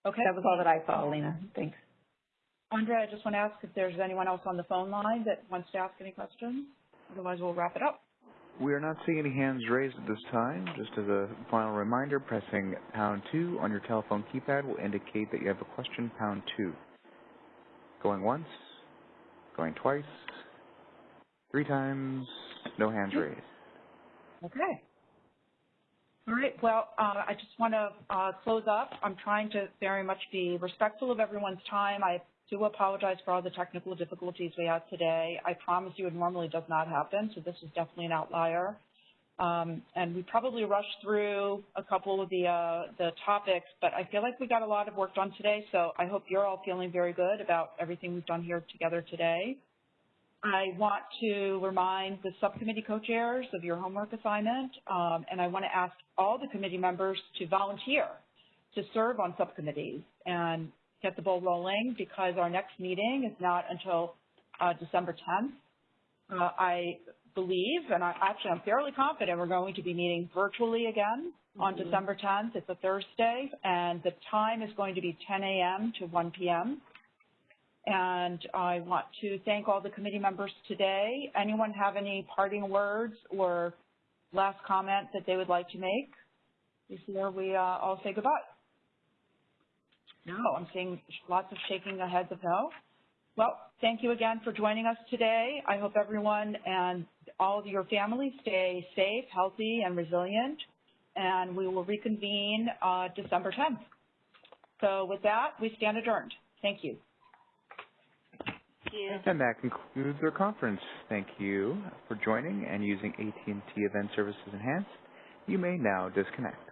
Okay. That was all that I saw, Alina. Thanks. Andre, I just want to ask if there's anyone else on the phone line that wants to ask any questions. Otherwise, we'll wrap it up. We are not seeing any hands raised at this time. Just as a final reminder, pressing pound two on your telephone keypad will indicate that you have a question, pound two. Going once, going twice, three times, no hands raised. Okay. All right. Well, uh, I just want to uh, close up. I'm trying to very much be respectful of everyone's time. I do apologize for all the technical difficulties we had today. I promise you it normally does not happen, so this is definitely an outlier. Um, and we probably rushed through a couple of the uh, the topics, but I feel like we got a lot of work done today, so I hope you're all feeling very good about everything we've done here together today. I want to remind the subcommittee co-chairs of your homework assignment, um, and I want to ask all the committee members to volunteer to serve on subcommittees and get the ball rolling because our next meeting is not until uh, December 10th. Uh, I believe, and I, actually I'm fairly confident we're going to be meeting virtually again on Mhm. December 10th. It's a Thursday, and the time is going to be 10 a.m. to 1 p.m. And I want to thank all the committee members today. Anyone have any parting words or last comment that they would like to make before we uh, all say goodbye? No, I'm seeing lots of shaking the heads of no. Well, thank you again for joining us today. I hope everyone and all of your families stay safe, healthy, and resilient. And we will reconvene uh, December 10th. So with that, we stand adjourned. Thank you. And that concludes our conference. Thank you for joining and using AT&T Event Services Enhanced. You may now disconnect.